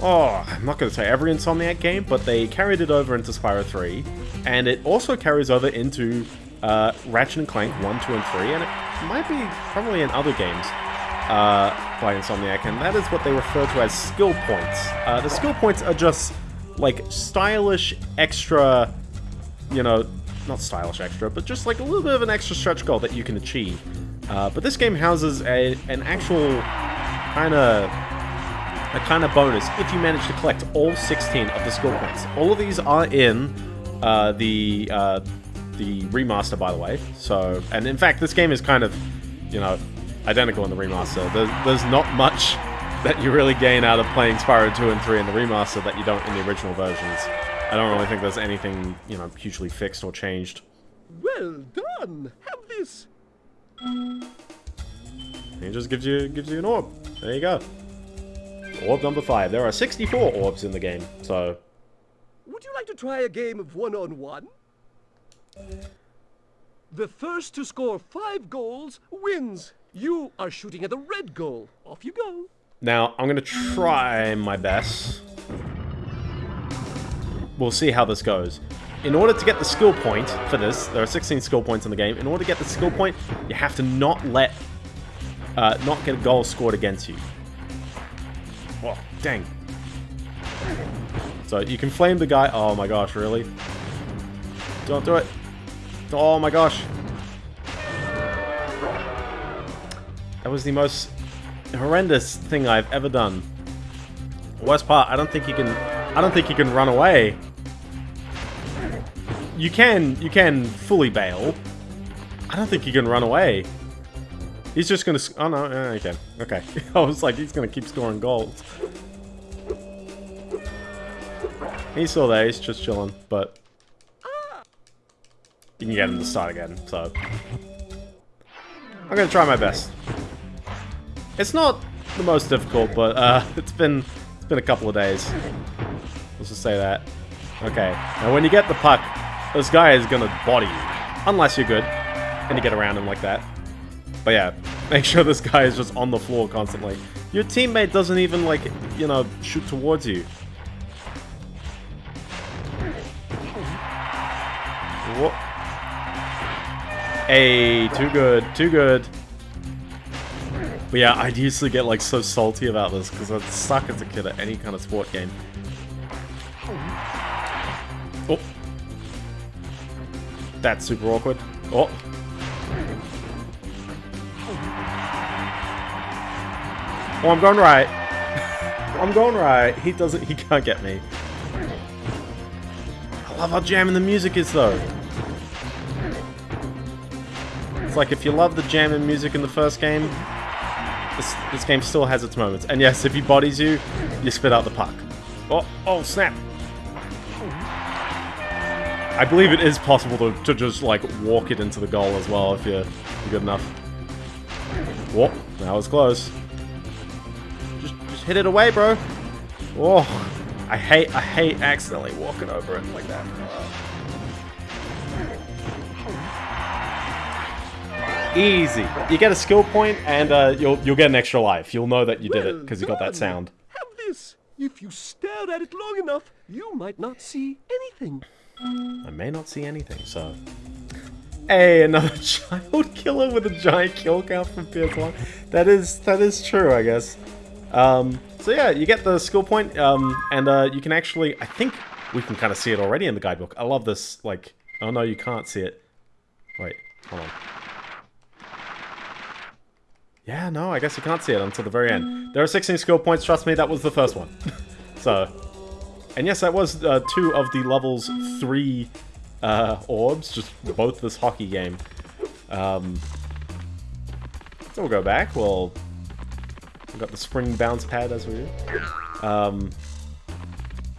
Oh, I'm not going to say every Insomniac game, but they carried it over into Spyro 3, and it also carries over into uh, Ratchet and Clank 1, 2, and 3, and it might be probably in other games. Uh, by Insomniac, and that is what they refer to as skill points. Uh, the skill points are just like stylish extra, you know, not stylish extra, but just like a little bit of an extra stretch goal that you can achieve. Uh, but this game houses a an actual kind of a kind of bonus if you manage to collect all 16 of the skill points. All of these are in uh, the uh, the remaster, by the way. So, and in fact, this game is kind of, you know, identical in the remaster. There's, there's not much that you really gain out of playing Spyro 2 and 3 in the remaster that you don't in the original versions. I don't really think there's anything, you know, hugely fixed or changed. Well done. Have this. It just gives you gives you an orb. There you go. Orb number five. There are 64 orbs in the game, so Would you like to try a game of one-on-one? The first to score five goals wins. You are shooting at the red goal. Off you go. Now, I'm going to try my best. We'll see how this goes. In order to get the skill point for this, there are 16 skill points in the game. In order to get the skill point, you have to not let, uh, not get a goal scored against you. Oh, dang. So you can flame the guy. Oh my gosh, really? Don't do it. Oh my gosh. That was the most horrendous thing I've ever done. Worst part, I don't think you can I don't think you can run away. You can you can fully bail. I don't think you can run away. He's just gonna oh no, can. Okay. I was like he's gonna keep scoring goals. He's still there, he's just chilling, but you can get him to start again, so I'm gonna try my best. It's not the most difficult, but uh, it's been it's been a couple of days. Let's just say that. Okay. Now, when you get the puck, this guy is gonna body you, unless you're good and you get around him like that. But yeah, make sure this guy is just on the floor constantly. Your teammate doesn't even like you know shoot towards you. Whoa. Hey, too good, too good. But yeah, I to get like so salty about this because I'd suck as a kid at any kind of sport game. Oh. That's super awkward. Oh. Oh, I'm going right. I'm going right. He doesn't, he can't get me. I love how jamming the music is though. It's like if you love the jamming music in the first game, this, this game still has its moments. And yes, if he bodies you, you spit out the puck. Oh, oh, snap. I believe it is possible to, to just, like, walk it into the goal as well if you're, you're good enough. Whoa, that was close. Just, just hit it away, bro. Oh, I hate, I hate accidentally walking over it like that. Easy. You get a skill point, and uh, you'll you'll get an extra life. You'll know that you did it because you got that sound. Have this. If you stare at it long enough, you might not see anything. I may not see anything, so. Hey, another child killer with a giant kill count from PS1. That is that is true, I guess. Um, so yeah, you get the skill point, um, and uh, you can actually, I think we can kind of see it already in the guidebook. I love this, like, oh no, you can't see it. Wait, hold on. Yeah, no, I guess you can't see it until the very end. There are 16 skill points, trust me, that was the first one. so, and yes, that was uh, two of the level's three uh, orbs, just both this hockey game. Um, so we'll go back, we'll... We've got the spring bounce pad as we do. Um,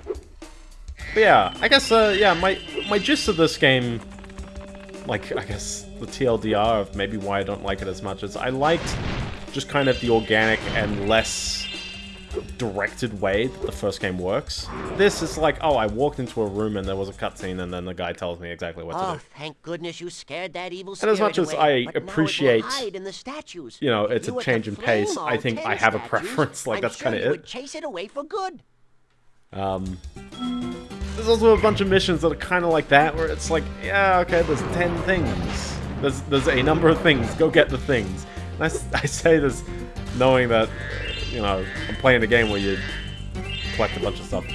but yeah, I guess, uh, yeah, my, my gist of this game, like, I guess the TLDR of maybe why I don't like it as much is I liked just kind of the organic and less directed way that the first game works. This is like, oh, I walked into a room and there was a cutscene and then the guy tells me exactly what Oh, to do. thank goodness you scared that evil And as much as away, I but now it will appreciate, in the statues. You know, it's you a change in pace. I think I have a preference. Like, I'm that's sure kind of it. chase it away for good. Um, there's also a bunch of missions that are kind of like that, where it's like, yeah, okay, there's 10 things. There's, there's a number of things. Go get the things. I, I say this knowing that, you know, I'm playing a game where you collect a bunch of stuff.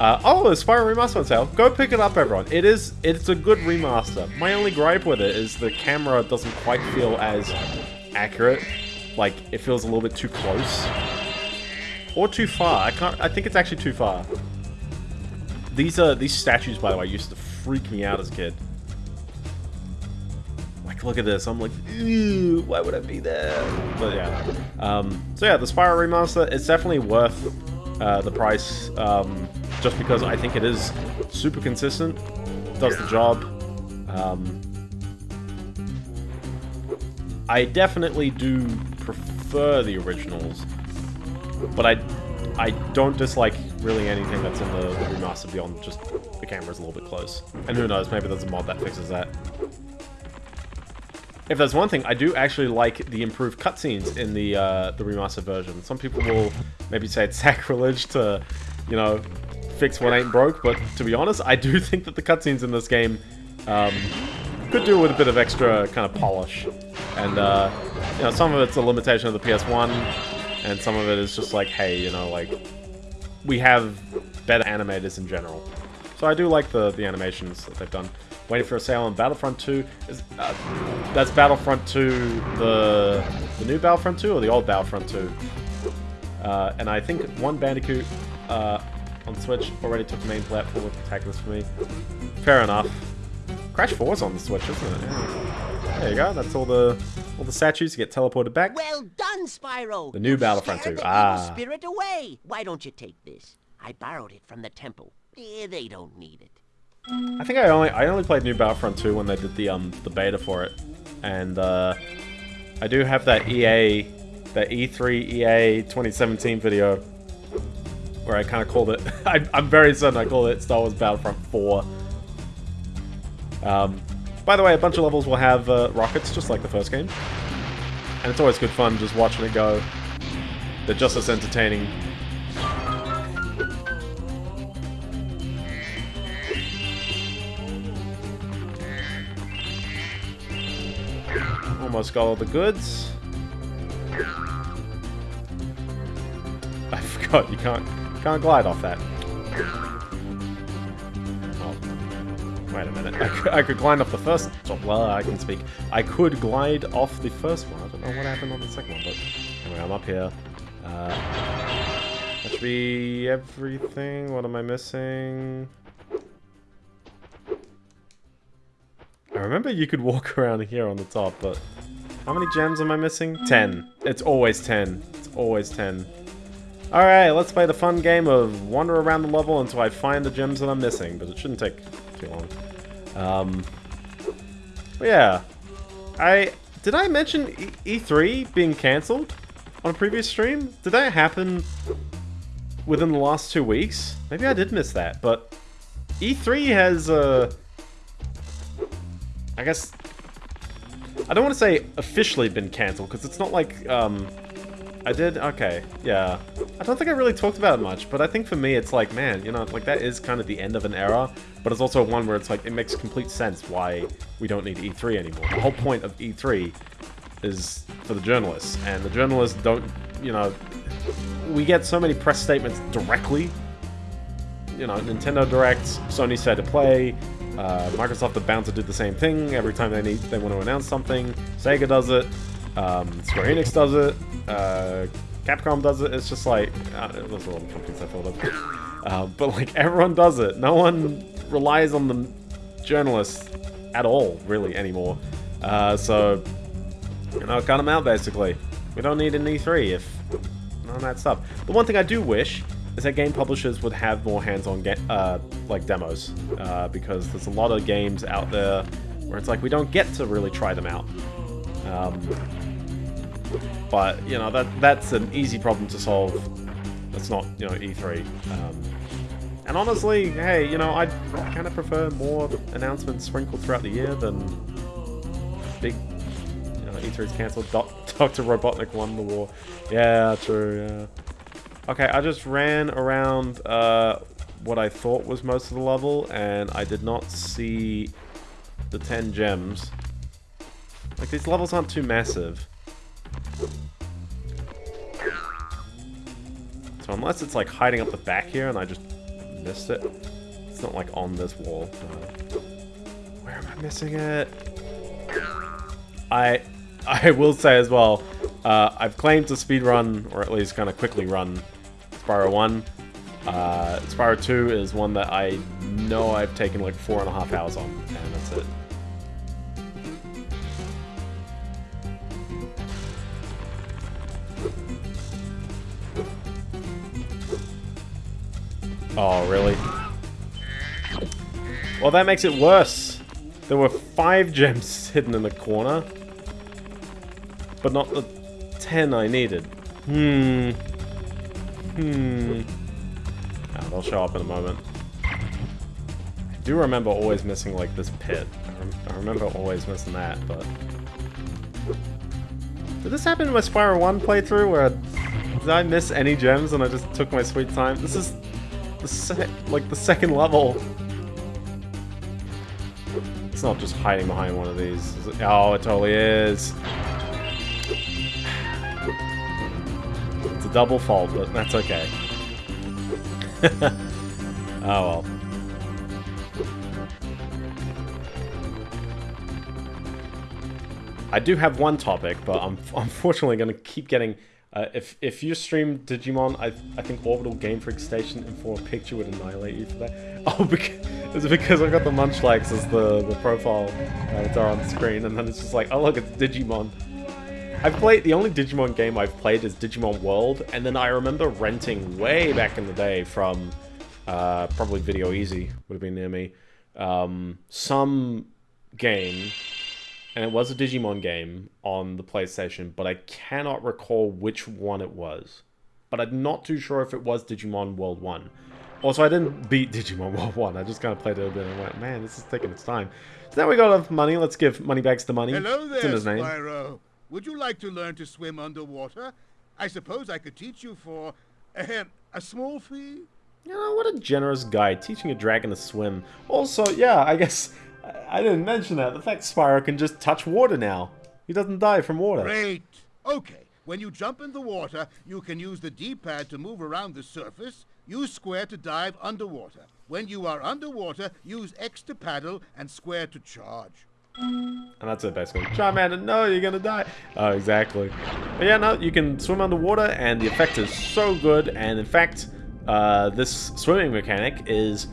Uh, oh, it's Spyro Remaster on sale. Go pick it up, everyone. It is, it's a good remaster. My only gripe with it is the camera doesn't quite feel as accurate. Like, it feels a little bit too close. Or too far. I can't, I think it's actually too far. These are, these statues, by the way, used to freak me out as a kid. Look at this. I'm like, why would I be there? But yeah. Um, so yeah, the Spyro Remaster, it's definitely worth uh, the price, um, just because I think it is super consistent, does the job. Um, I definitely do prefer the originals, but I I don't dislike really anything that's in the, the remaster beyond just the camera's a little bit close. And who knows, maybe there's a mod that fixes that. If there's one thing, I do actually like the improved cutscenes in the uh, the remastered version. Some people will maybe say it's sacrilege to, you know, fix what ain't broke, but to be honest, I do think that the cutscenes in this game um, could do with a bit of extra kind of polish. And, uh, you know, some of it's a limitation of the PS1, and some of it is just like, hey, you know, like, we have better animators in general. So I do like the, the animations that they've done. Waiting for a sale on Battlefront 2. Is, uh, that's Battlefront 2, the, the new Battlefront 2 or the old Battlefront 2? Uh, and I think one Bandicoot uh, on Switch already took the main platform with Protagonist for me. Fair enough. Crash 4 is on the Switch, isn't it? Yeah. There you go. That's all the all the statues get teleported back. Well done, Spyro. The new You Battlefront 2. the Ah. spirit away. Why don't you take this? I borrowed it from the temple. Eh, they don't need it. I think I only I only played New Battlefront 2 when they did the um the beta for it, and uh, I do have that EA, that E E3 EA 2017 video where I kind of called it. I, I'm very certain I called it Star Wars Battlefront 4. Um, by the way, a bunch of levels will have uh, rockets just like the first game, and it's always good fun just watching it go. They're just as entertaining Almost got all the goods. I forgot you can't can't glide off that. Oh, wait a minute. I could, I could glide off the first. Oh, I can speak. I could glide off the first one. I don't know what happened on the second one, but anyway, I'm up here. Uh, that should be everything. What am I missing? I remember you could walk around here on the top, but how many gems am I missing? 10. It's always 10. It's always 10. Alright, let's play the fun game of wander around the level until I find the gems that I'm missing, but it shouldn't take too long. Um, yeah. I... Did I mention e E3 being cancelled on a previous stream? Did that happen within the last two weeks? Maybe I did miss that, but E3 has, uh... I guess I don't want to say officially been cancelled because it's not like um I did okay yeah. I don't think I really talked about it much but I think for me it's like man you know like that is kind of the end of an era but it's also one where it's like it makes complete sense why we don't need E3 anymore. The whole point of E3 is for the journalists and the journalists don't you know we get so many press statements directly. You know, Nintendo Directs, Sony State of Play, uh, Microsoft bound to do the same thing every time they need they want to announce something. Sega does it, um, Square Enix does it, uh, Capcom does it. It's just like uh, those are all the companies I thought of, uh, but like everyone does it. No one relies on the journalists at all, really, anymore. Uh, so you know, cut them out basically. We don't need an E3 if none of that stuff. The one thing I do wish is that game publishers would have more hands-on uh, like demos uh, because there's a lot of games out there where it's like we don't get to really try them out. Um, but you know that that's an easy problem to solve. That's not you know E3. Um, and honestly, hey, you know I kind of prefer more announcements sprinkled throughout the year than big. You know, E3's cancelled. Doctor Robotnik won the war. Yeah, true. Yeah. Okay, I just ran around uh, what I thought was most of the level, and I did not see the 10 gems. Like, these levels aren't too massive. So unless it's like hiding up the back here and I just missed it. It's not like on this wall. Where am I missing it? I I will say as well, uh, I've claimed to speedrun, or at least kind of quickly run Spyro 1. Uh, Spyro 2 is one that I know I've taken like four and a half hours on, and that's it. Oh, really? Well, that makes it worse. There were five gems hidden in the corner. But not the ten I needed. Hmm. Hmm. Oh, they'll show up in a moment. I do remember always missing, like, this pit. I, rem I remember always missing that, but... Did this happen in my Spyro 1 playthrough, where... Did I miss any gems and I just took my sweet time? This is... The like, the second level. It's not just hiding behind one of these. Oh, it totally is. It's a double fault, but that's okay. Oh well. I do have one topic, but I'm unfortunately going to keep getting... Uh, if if you stream Digimon, I I think Orbital Game Freak Station and for a picture would annihilate you for that. Oh, because, it's because I got the Munchlax as the, the profile avatar on the screen, and then it's just like, oh look, it's Digimon. I've played, the only Digimon game I've played is Digimon World, and then I remember renting way back in the day from, uh, probably Video Ezy, would have been near me, um, some game, and it was a Digimon game on the PlayStation, but I cannot recall which one it was. But I'm not too sure if it was Digimon World 1. Also, I didn't beat Digimon World 1, I just kind of played it a bit and went, man, this is taking its time. So now we got enough money, let's give Moneybags the money. Hello It's in there, his name. Spyro. Would you like to learn to swim underwater? I suppose I could teach you for ahem, a small fee. You know, what a generous guy, teaching a dragon to swim. Also, yeah, I guess I- I didn't mention that. The fact Spyro can just touch water now. He doesn't die from water. Great. Okay. When you jump in the water, you can use the D-pad to move around the surface. Use square to dive underwater. When you are underwater, use X to paddle and square to charge. And that's it, basically. Charmander, no, you're gonna die. Oh, exactly. But yeah, no, you can swim underwater, and the effect is so good. And in fact, uh, this swimming mechanic is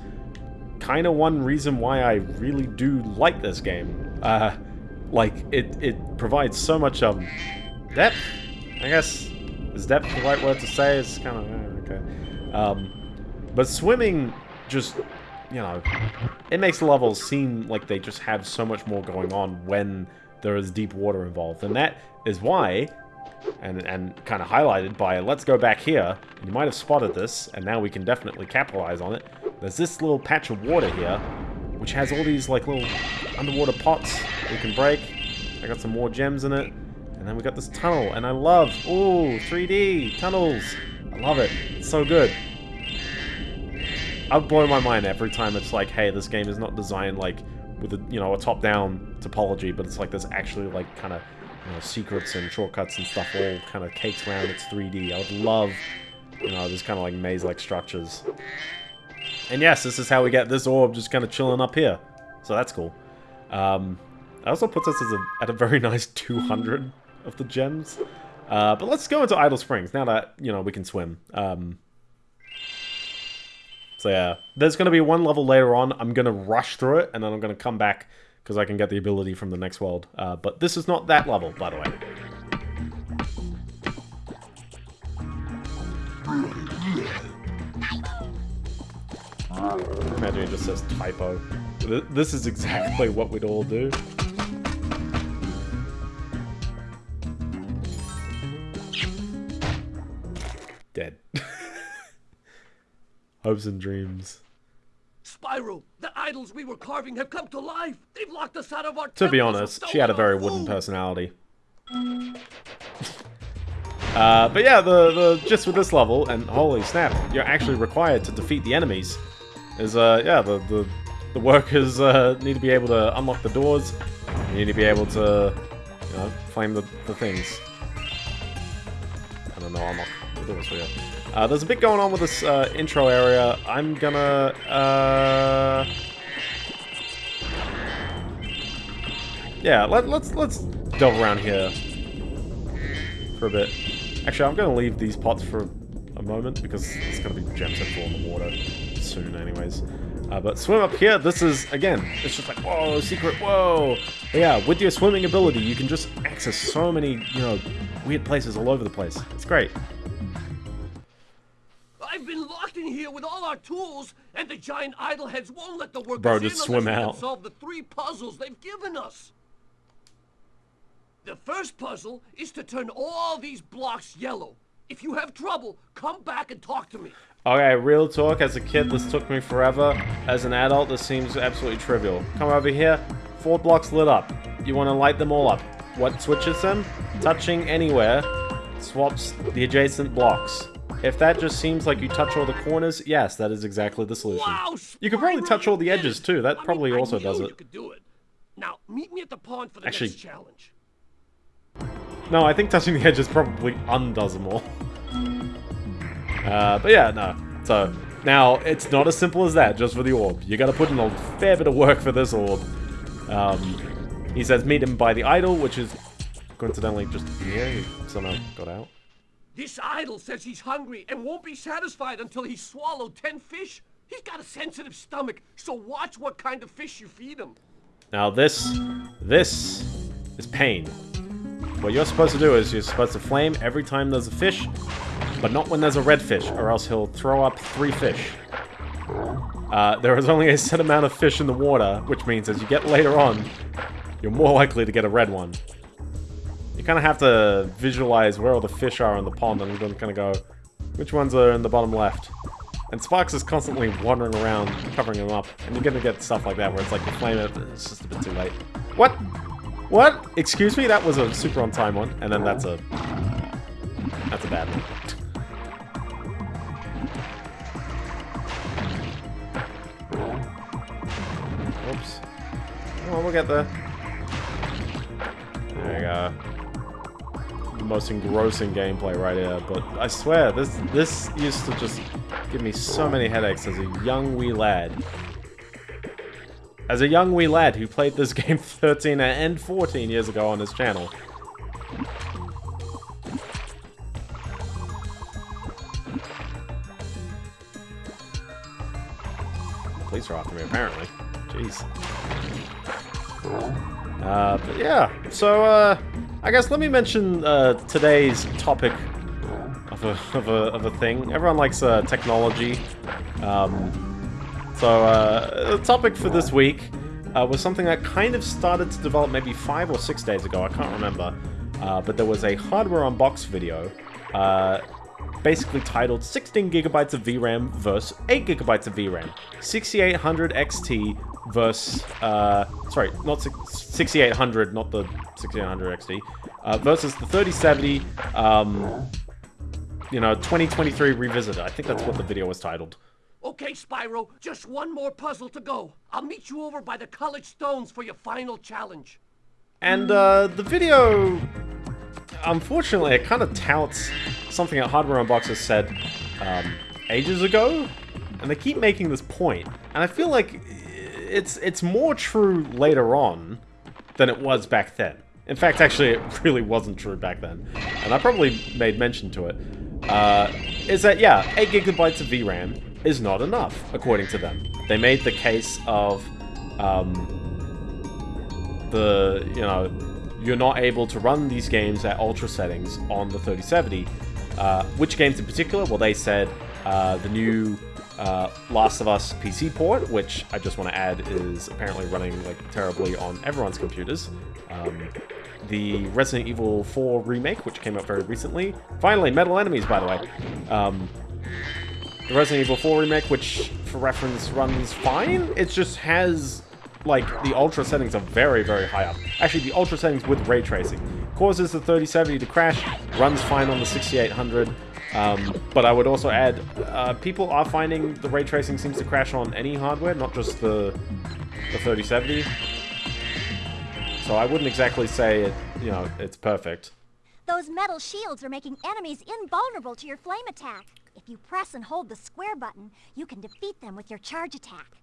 kind of one reason why I really do like this game. Uh, like, it, it provides so much um, depth, I guess. Is depth the right word to say? It's kind of, okay. Um, but swimming just you know, it makes the levels seem like they just have so much more going on when there is deep water involved. And that is why, and, and kind of highlighted by let's go back here, and you might have spotted this, and now we can definitely capitalize on it. There's this little patch of water here, which has all these like little underwater pots we can break. I got some more gems in it. And then we got this tunnel, and I love, ooh, 3D, tunnels. I love it, it's so good. I blow my mind every time it's like, hey, this game is not designed like with a you know a top-down topology, but it's like there's actually like kind of you know secrets and shortcuts and stuff all kind of caked around. It's 3D. I would love you know this kind of like maze-like structures. And yes, this is how we get this orb just kind of chilling up here. So that's cool. Um, that also puts us as a, at a very nice 200 of the gems. Uh, but let's go into Idol Springs now that you know we can swim. Um, so yeah, there's going to be one level later on. I'm going to rush through it, and then I'm going to come back because I can get the ability from the next world. Uh, but this is not that level, by the way. Imagine it just says typo. This is exactly what we'd all do. Hopes and dreams. Spyro, the idols we were carving have come to life. They've locked us out of our To be honest, she had a very wooden personality. Uh, but yeah, the, the just with this level, and holy snap, you're actually required to defeat the enemies. Is uh yeah, the the, the workers uh, need to be able to unlock the doors. You need to be able to, you know, flame the, the things. I don't know, unlock the doors for you. Uh, there's a bit going on with this uh, intro area. I'm gonna... Uh... Yeah, let, let's let's delve around here for a bit. Actually, I'm gonna leave these pots for a moment because it's gonna be gems that fall in the water soon, anyways. Uh, but swim up here, this is, again, it's just like, whoa, secret, whoa. But yeah, with your swimming ability, you can just access so many, you know, weird places all over the place. It's great. I've been locked in here with all our tools, and the giant idolheads won't let the workers Bro, in just unless swim out. solve the three puzzles they've given us. The first puzzle is to turn all these blocks yellow. If you have trouble, come back and talk to me. Okay, real talk, as a kid, this took me forever. As an adult, this seems absolutely trivial. Come over here, four blocks lit up. You want to light them all up. What switches them? Touching anywhere swaps the adjacent blocks. If that just seems like you touch all the corners, yes, that is exactly the solution. You could probably touch all the edges too. That probably also does it. do it. Now, meet me at the pond for the Actually- next challenge. No, I think touching the edges probably undoes them all. Uh, but yeah, no. So, now, it's not as simple as that, just for the orb. You gotta put in a fair bit of work for this orb. Um, he says meet him by the idol, which is coincidentally just here. He somehow got out. This idol says he's hungry and won't be satisfied until he's swallowed ten fish. He's got a sensitive stomach, so watch what kind of fish you feed him. Now this, this is pain. What you're supposed to do is you're supposed to flame every time there's a fish, but not when there's a red fish, or else he'll throw up three fish. Uh, there is only a set amount of fish in the water, which means as you get later on, you're more likely to get a red one. You kind of have to visualize where all the fish are in the pond, and then kind of go, which ones are in the bottom left? And Sparx is constantly wandering around, covering them up, and you're gonna get stuff like that where it's like you flame it, it's just a bit too late. What? What? Excuse me? That was a super on time one, and then that's a that's a bad one. Oops. Oh, we'll get there. There you go. The most engrossing gameplay right here, but I swear, this this used to just give me so many headaches as a young wee lad. As a young wee lad who played this game 13 and 14 years ago on his channel. Police are after me, apparently. Jeez. Uh, but yeah, so, uh, I guess let me mention, uh, today's topic of a, of a, of a thing. Everyone likes, uh, technology. Um, so, uh, the topic for this week, uh, was something that kind of started to develop maybe five or six days ago, I can't remember. Uh, but there was a hardware unbox video, uh, basically titled 16 gigabytes of VRAM versus 8 gigabytes of VRAM. 6800 XT versus, uh, sorry, not 6800, not the 6800 XT, uh, versus the 3070, um, you know, 2023 Revisited. I think that's what the video was titled. Okay, Spyro, just one more puzzle to go. I'll meet you over by the college stones for your final challenge. And uh, the video, unfortunately, it kind of touts something that Hardware Unboxed said um, ages ago, and they keep making this point. And I feel like it's it's more true later on than it was back then. In fact, actually, it really wasn't true back then, and I probably made mention to it. Uh, is that yeah, eight gigabytes of VRAM is not enough, according to them. They made the case of um, the, you know, you're not able to run these games at ultra settings on the 3070. Uh, which games in particular? Well, they said uh, the new uh, Last of Us PC port, which I just want to add is apparently running like terribly on everyone's computers. Um, the Resident Evil 4 remake, which came out very recently. Finally, Metal Enemies, by the way. Um, the Resident Evil 4 remake, which, for reference, runs fine. It just has, like, the ultra settings are very, very high up. Actually, the ultra settings with ray tracing. Causes the 3070 to crash, runs fine on the 6800. Um, but I would also add, uh, people are finding the ray tracing seems to crash on any hardware, not just the, the 3070. So I wouldn't exactly say it, you know, it's perfect. Those metal shields are making enemies invulnerable to your flame attack. If you press and hold the square button, you can defeat them with your charge attack.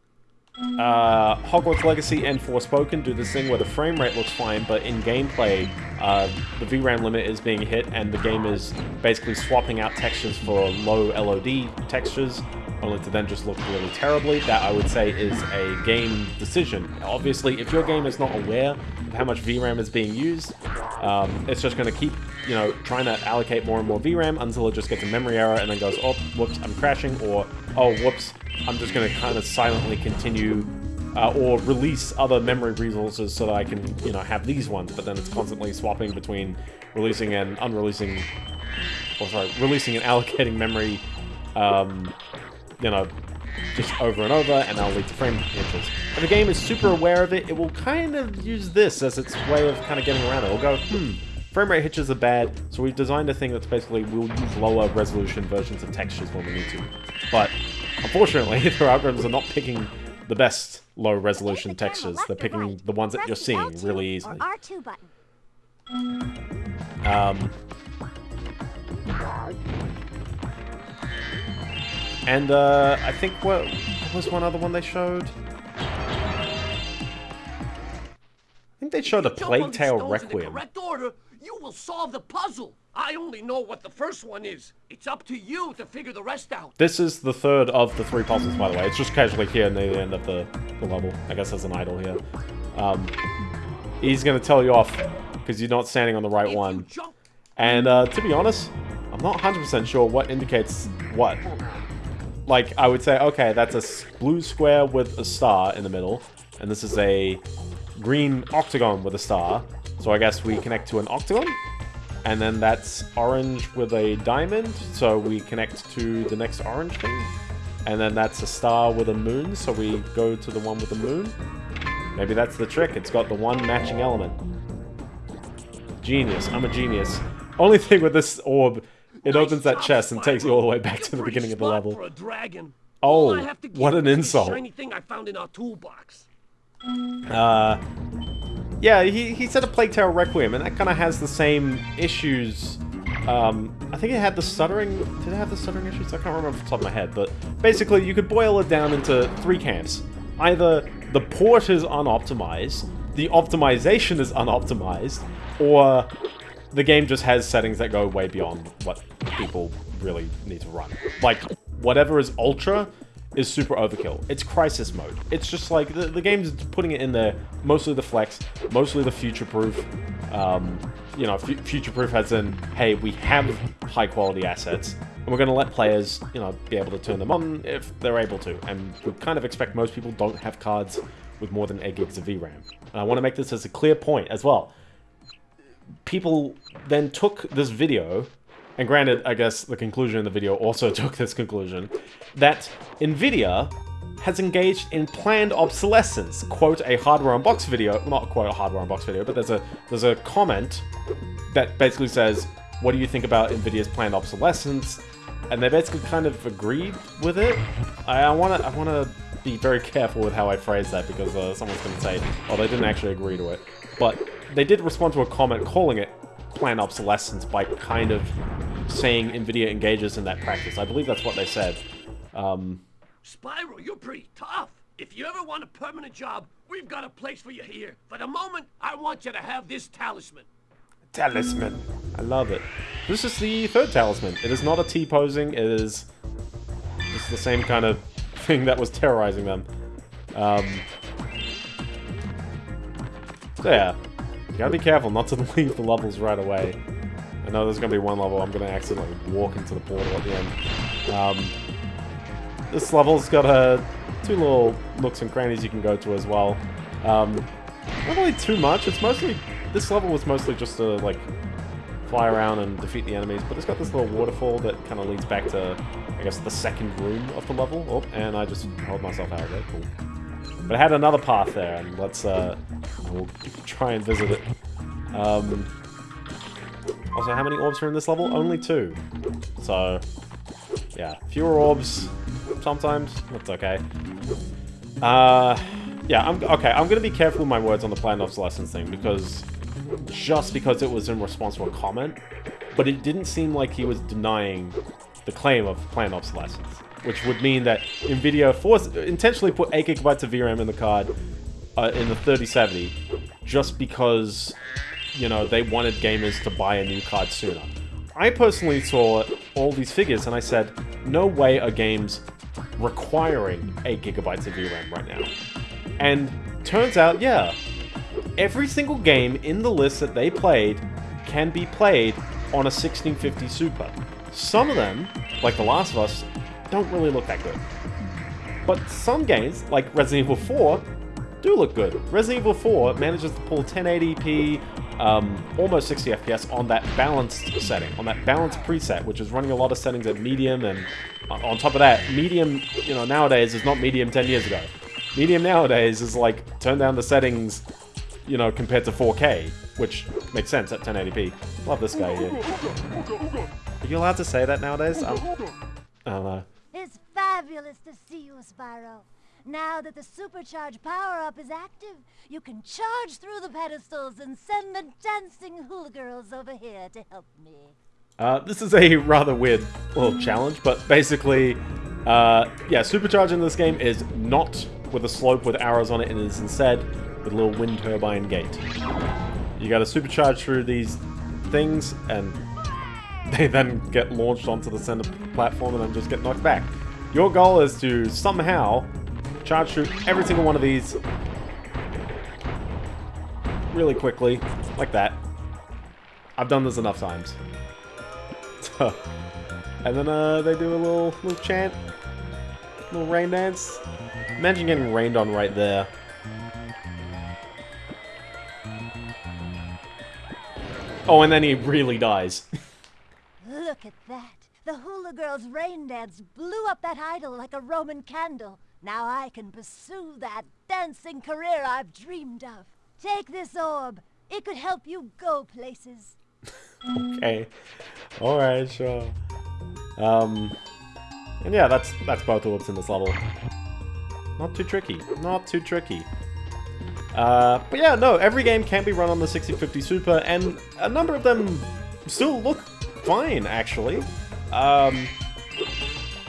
Uh, Hogwarts Legacy and Forspoken do this thing where the frame rate looks fine, but in gameplay, uh, the VRAM limit is being hit, and the game is basically swapping out textures for low LOD textures, only to then just look really terribly. That, I would say, is a game decision. Obviously, if your game is not aware of how much VRAM is being used, um, it's just going to keep, you know, trying to allocate more and more VRAM until it just gets a memory error and then goes, oh, whoops, I'm crashing, or, oh, whoops, I'm just going to kind of silently continue uh, or release other memory resources so that I can, you know, have these ones, but then it's constantly swapping between releasing and unreleasing, or sorry, releasing and allocating memory, um, you know, just over and over, and that'll lead to frame hitches. If a game is super aware of it, it will kind of use this as its way of kind of getting around it. It'll go, hmm, frame rate hitches are bad, so we've designed a thing that's basically we'll use lower resolution versions of textures when we need to. But unfortunately, their algorithms are not picking the best low resolution the textures. They're picking right. the ones that you're seeing L2 really easily. R2 button. Um, and uh, I think what, what was one other one they showed? I think they showed a Jump Plague these Tale stones the Requiem. correct order, you will solve the puzzle. I only know what the first one is. It's up to you to figure the rest out. This is the third of the three puzzles, by the way. It's just casually here near the end of the, the level. I guess there's an idol here. Um, he's going to tell you off because you're not standing on the right If one. And uh, to be honest, I'm not 100% sure what indicates what. Like, I would say, okay, that's a blue square with a star in the middle, and this is a green octagon with a star. So I guess we connect to an octagon, and then that's orange with a diamond, so we connect to the next orange thing. And then that's a star with a moon, so we go to the one with the moon. Maybe that's the trick, it's got the one matching element. Genius. I'm a genius. Only thing with this orb, it Nice opens that chest and takes you all the way back to the beginning of the level. For a dragon. Oh, All I have to give what an insult. Shiny thing I found in our toolbox. Uh, yeah, he, he said a Plague Tale Requiem, and that kind of has the same issues. Um, I think it had the stuttering. Did it have the stuttering issues? I can't remember off the top of my head, but basically, you could boil it down into three camps. Either the port is unoptimized, the optimization is unoptimized, or the game just has settings that go way beyond what people really need to run. Like, whatever is ultra is super overkill. It's Crysis mode. It's just like, the, the game's putting it in there, mostly the flex, mostly the future-proof. Um, you know, fu- future-proof as in, hey, we have high-quality assets, and we're going to let players, you know, be able to turn them on if they're able to. And we kind of expect most people don't have cards with more than 8 gigs of VRAM. And I want to make this as a clear point as well people then took this video, and granted, I guess the conclusion of the video also took this conclusion, that NVIDIA has engaged in planned obsolescence. Quote a hardware unbox video, not quote a hardware unbox video, but there's a there's a comment that basically says, "What do you think about NVIDIA's planned obsolescence?" And they basically kind of agreed with it. I, I wanna I wanna be very careful with how I phrase that because uh, someone's gonna say, "Oh, they didn't actually agree to it," but they did respond to a comment calling it planned obsolescence by kind of saying NVIDIA engages in that practice. I believe that's what they said. Um, Spyro, you're pretty tough. If you ever want a permanent job, we've got a place for you here. For the moment, I want you to have this talisman. Talisman. I love it. This is the third talisman. It is not a T-posing, it is just the same kind of thing that was terrorizing them. Um, so yeah, gotta be careful not to leave the levels right away. I know there's gonna be one level I'm gonna accidentally walk into the portal at the end. Um, this level's got uh, two little nooks and crannies you can go to as well. Um, not really too much. It's mostly this level was mostly just to like fly around and defeat the enemies, but it's got this little waterfall that kind of leads back to, I guess, the second room of the level. Oh, and I just held myself out of there. Cool. But I had another path there, and let's uh, we'll try and visit it. Um, also, how many orbs are in this level? Only two. So, yeah, fewer orbs sometimes. That's okay. Uh, yeah, I'm okay. I'm gonna be careful with my words on the planned obsolescence thing because just because it was in response to a comment, but it didn't seem like he was denying the claim of planned obsolescence, which would mean that Nvidia forced, intentionally put 8 gigabytes of VRAM in the card uh, in the 3070 just because, you know, they wanted gamers to buy a new card sooner. I personally saw all these figures and I said, no way are games requiring 8 gigabytes of VRAM right now. And turns out, yeah, every single game in the list that they played can be played on a 1650 Super. Some of them, like The Last of Us, don't really look that good. But some games, like Resident Evil 4, do look good. Resident Evil 4 manages to pull 1080p, um, almost 60 FPS on that balanced setting, on that balanced preset, which is running a lot of settings at medium, and on top of that, medium, you know, nowadays is not medium 10 years ago. Medium nowadays is like, turn down the settings, you know, compared to 4K, which makes sense at 1080p. Love this guy here. Are you allowed to say that nowadays? Um, I don't know. Fabulous to see you, Spyro. Now that the supercharge power-up is active, you can charge through the pedestals and send the dancing hula girls over here to help me. Uh, this is a rather weird little challenge, but basically, uh, yeah, supercharging this game is not with a slope with arrows on it, it is instead with a little wind turbine gate. You gotta supercharge through these things, and they then get launched onto the center platform and then just get knocked back. Your goal is to somehow charge through every single one of these really quickly, like that. I've done this enough times. and then uh, they do a little little chant, little rain dance. Imagine getting rained on right there. Oh, and then he really dies. Look at that. The hula girl's rain dance blew up that idol like a Roman candle. Now I can pursue that dancing career I've dreamed of. Take this orb. It could help you go places. okay. Alright, sure. Um, and yeah, that's that's both orbs in this level. Not too tricky. Not too tricky. Uh, but yeah, no, every game can be run on the 6050 Super, and a number of them still look fine, actually. Um,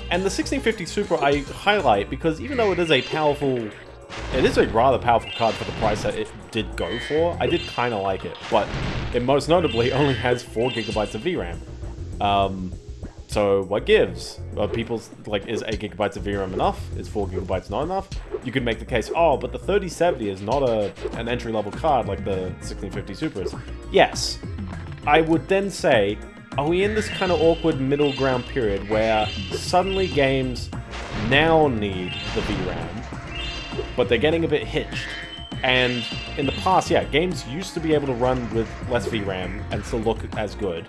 and the 1650 Super I highlight because even though it is a powerful... It is a rather powerful card for the price that it did go for. I did kind of like it, but it most notably only has 4 gigabytes of VRAM. Um, so what gives? Are people's, like, is 8 gigabytes of VRAM enough? Is 4 gigabytes not enough? You could make the case, oh, but the 3070 is not a an entry-level card like the 1650 Super is. Yes. I would then say, are we in this kind of awkward middle ground period where suddenly games now need the VRAM, but they're getting a bit hitched? And in the past, yeah, games used to be able to run with less VRAM and still look as good.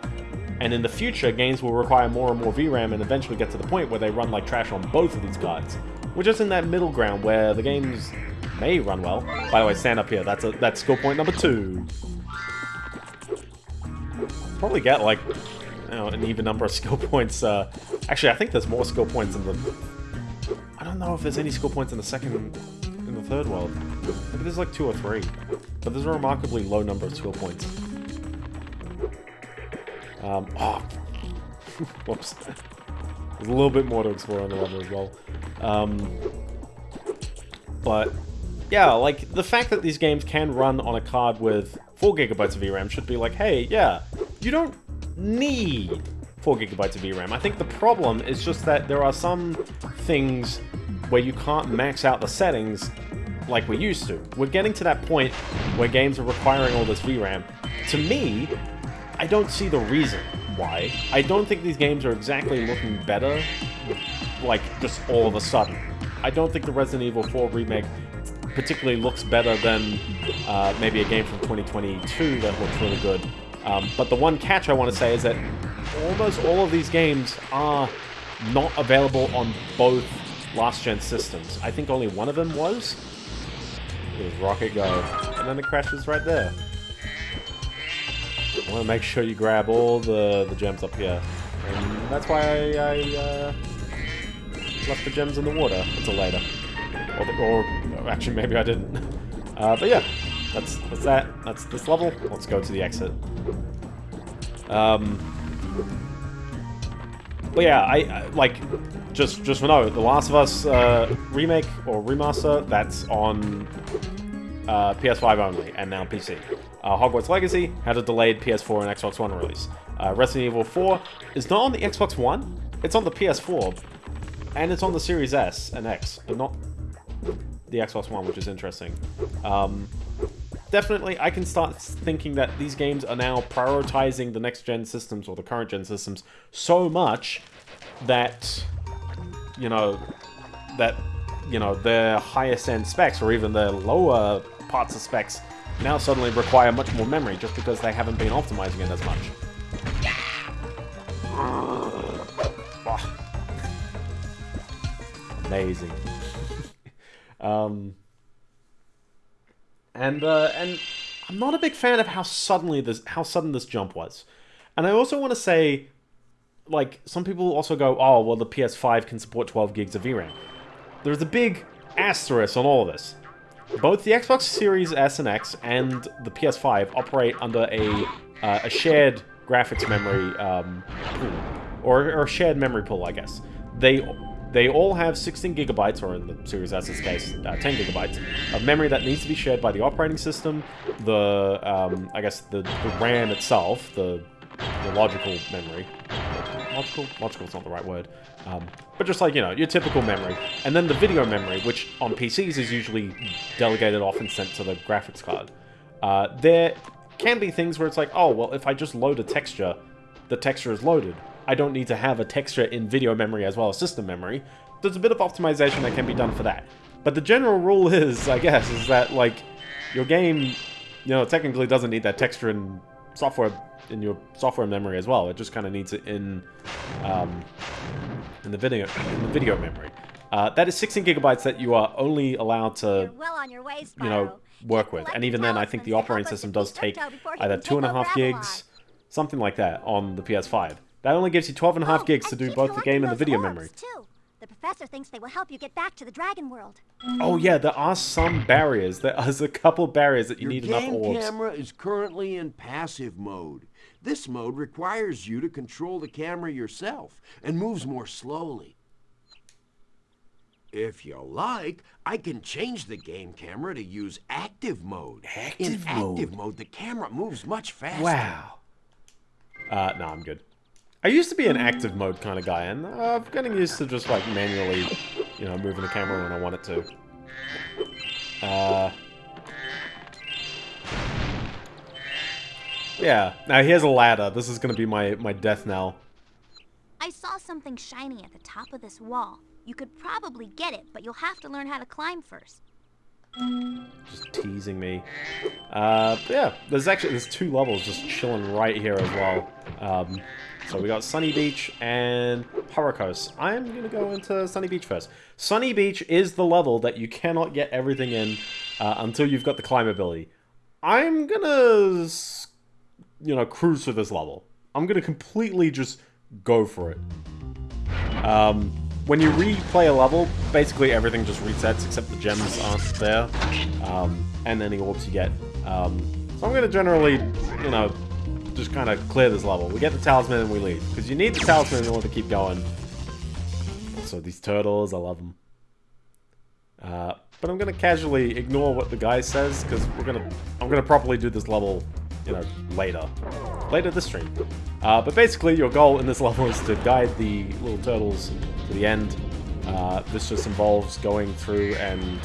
And in the future, games will require more and more VRAM and eventually get to the point where they run like trash on both of these cards. We're just in that middle ground where the games may run well. By the way, stand up here. That's a that's skill point number two. Probably get like know, an even number of skill points. Uh, actually, I think there's more skill points in the. I don't know if there's any skill points in the second, in the third world. Maybe there's like two or three, but there's a remarkably low number of skill points. Um, oh, whoops. There's a little bit more to explore on the level as well. Um, but yeah, like the fact that these games can run on a card with 4 gigabytes of VRAM should be like, hey, yeah, you don't need 4 gigabytes of VRAM. I think the problem is just that there are some things where you can't max out the settings like we used to. We're getting to that point where games are requiring all this VRAM. To me, I don't see the reason why. I don't think these games are exactly looking better, like, just all of a sudden. I don't think the Resident Evil 4 remake particularly looks better than uh, maybe a game from 2022 that looks really good. Um, but the one catch I want to say is that almost all of these games are not available on both last-gen systems. I think only one of them was. It was Rocket Go. And then it crashes right there. I want to make sure you grab all the, the gems up here. And that's why I, I uh, left the gems in the water until later. Or, or actually, maybe I didn't. Uh, but yeah, that's, that's that. That's this level. Let's go to the exit. Um, but yeah, I, I like just just for note, The Last of Us uh, remake or remaster that's on uh, PS5 only and now PC. Uh, Hogwarts Legacy had a delayed PS4 and Xbox One release. Uh, Resident Evil 4 is not on the Xbox One, it's on the PS4, and it's on the Series S and X, but not the Xbox One, which is interesting. Um, definitely, I can start thinking that these games are now prioritizing the next-gen systems or the current-gen systems so much that, you know, that, you know, their highest-end specs or even their lower parts of specs now suddenly require much more memory just because they haven't been optimizing it as much. Amazing. um, and uh, and I'm not a big fan of how suddenly this how sudden this jump was. And I also want to say, like, some people also go, oh, well, the PS5 can support 12 gigs of VRAM. There's a big asterisk on all of this. Both the Xbox Series S and X and the PS5 operate under a, uh, a shared graphics memory um, pool, or, or shared memory pool, I guess. They they all have 16 gigabytes, or in the Series S's case, uh, 10 gigabytes, of memory that needs to be shared by the operating system, the, um, I guess, the, the RAM itself, the, the logical memory. Logical? Logical is not the right word. Um, but just like, you know, your typical memory. And then the video memory, which on PCs is usually delegated off and sent to the graphics card. Uh, there can be things where it's like, oh, well, if I just load a texture, the texture is loaded. I don't need to have a texture in video memory as well as system memory. There's a bit of optimization that can be done for that. But the general rule is, I guess, is that, like, your game, you know, technically doesn't need that texture in software, in your software memory as well. It just kind of needs it in, um, in the video, in the video memory. Uh, that is 16 gigabytes that you are only allowed to, well way, you know, work with. And even then, I think the operating system does take either two and a half gigs, something like that, on the PS5. That only gives you 12 and a half oh, gigs to do both the game and the video memory. Too. The professor thinks they will help you get back to the dragon world. Oh yeah, there are some barriers. There is a couple barriers that you Your need enough orbs. Your camera is currently in passive mode. This mode requires you to control the camera yourself and moves more slowly. If you like, I can change the game camera to use active mode. Active in mode? active mode, the camera moves much faster. Wow. Uh, no, I'm good. I used to be an active mode kind of guy, and uh, I'm getting used to just like manually, you know, moving the camera when I want it to. Uh, yeah. Now here's a ladder. This is gonna be my my death knell. I saw something shiny at the top of this wall. You could probably get it, but you'll have to learn how to climb first. Just teasing me. Uh, yeah, there's actually there's two levels just chilling right here as well. Um, so we got Sunny Beach and Hurricos. I'm gonna go into Sunny Beach first. Sunny Beach is the level that you cannot get everything in uh, until you've got the climb ability. I'm gonna, you know, cruise for this level. I'm gonna completely just go for it. Um, when you replay a level, basically everything just resets except the gems aren't there, um, and any orbs you get. Um, so I'm gonna generally, you know, just kind of clear this level. We get the talisman and we leave, because you need the talisman in order to keep going. So these turtles, I love them. Uh, but I'm gonna casually ignore what the guy says, because we're gonna, I'm gonna properly do this level, you know, later. Later this stream. Uh, but basically, your goal in this level is to guide the little turtles to the end. Uh, this just involves going through and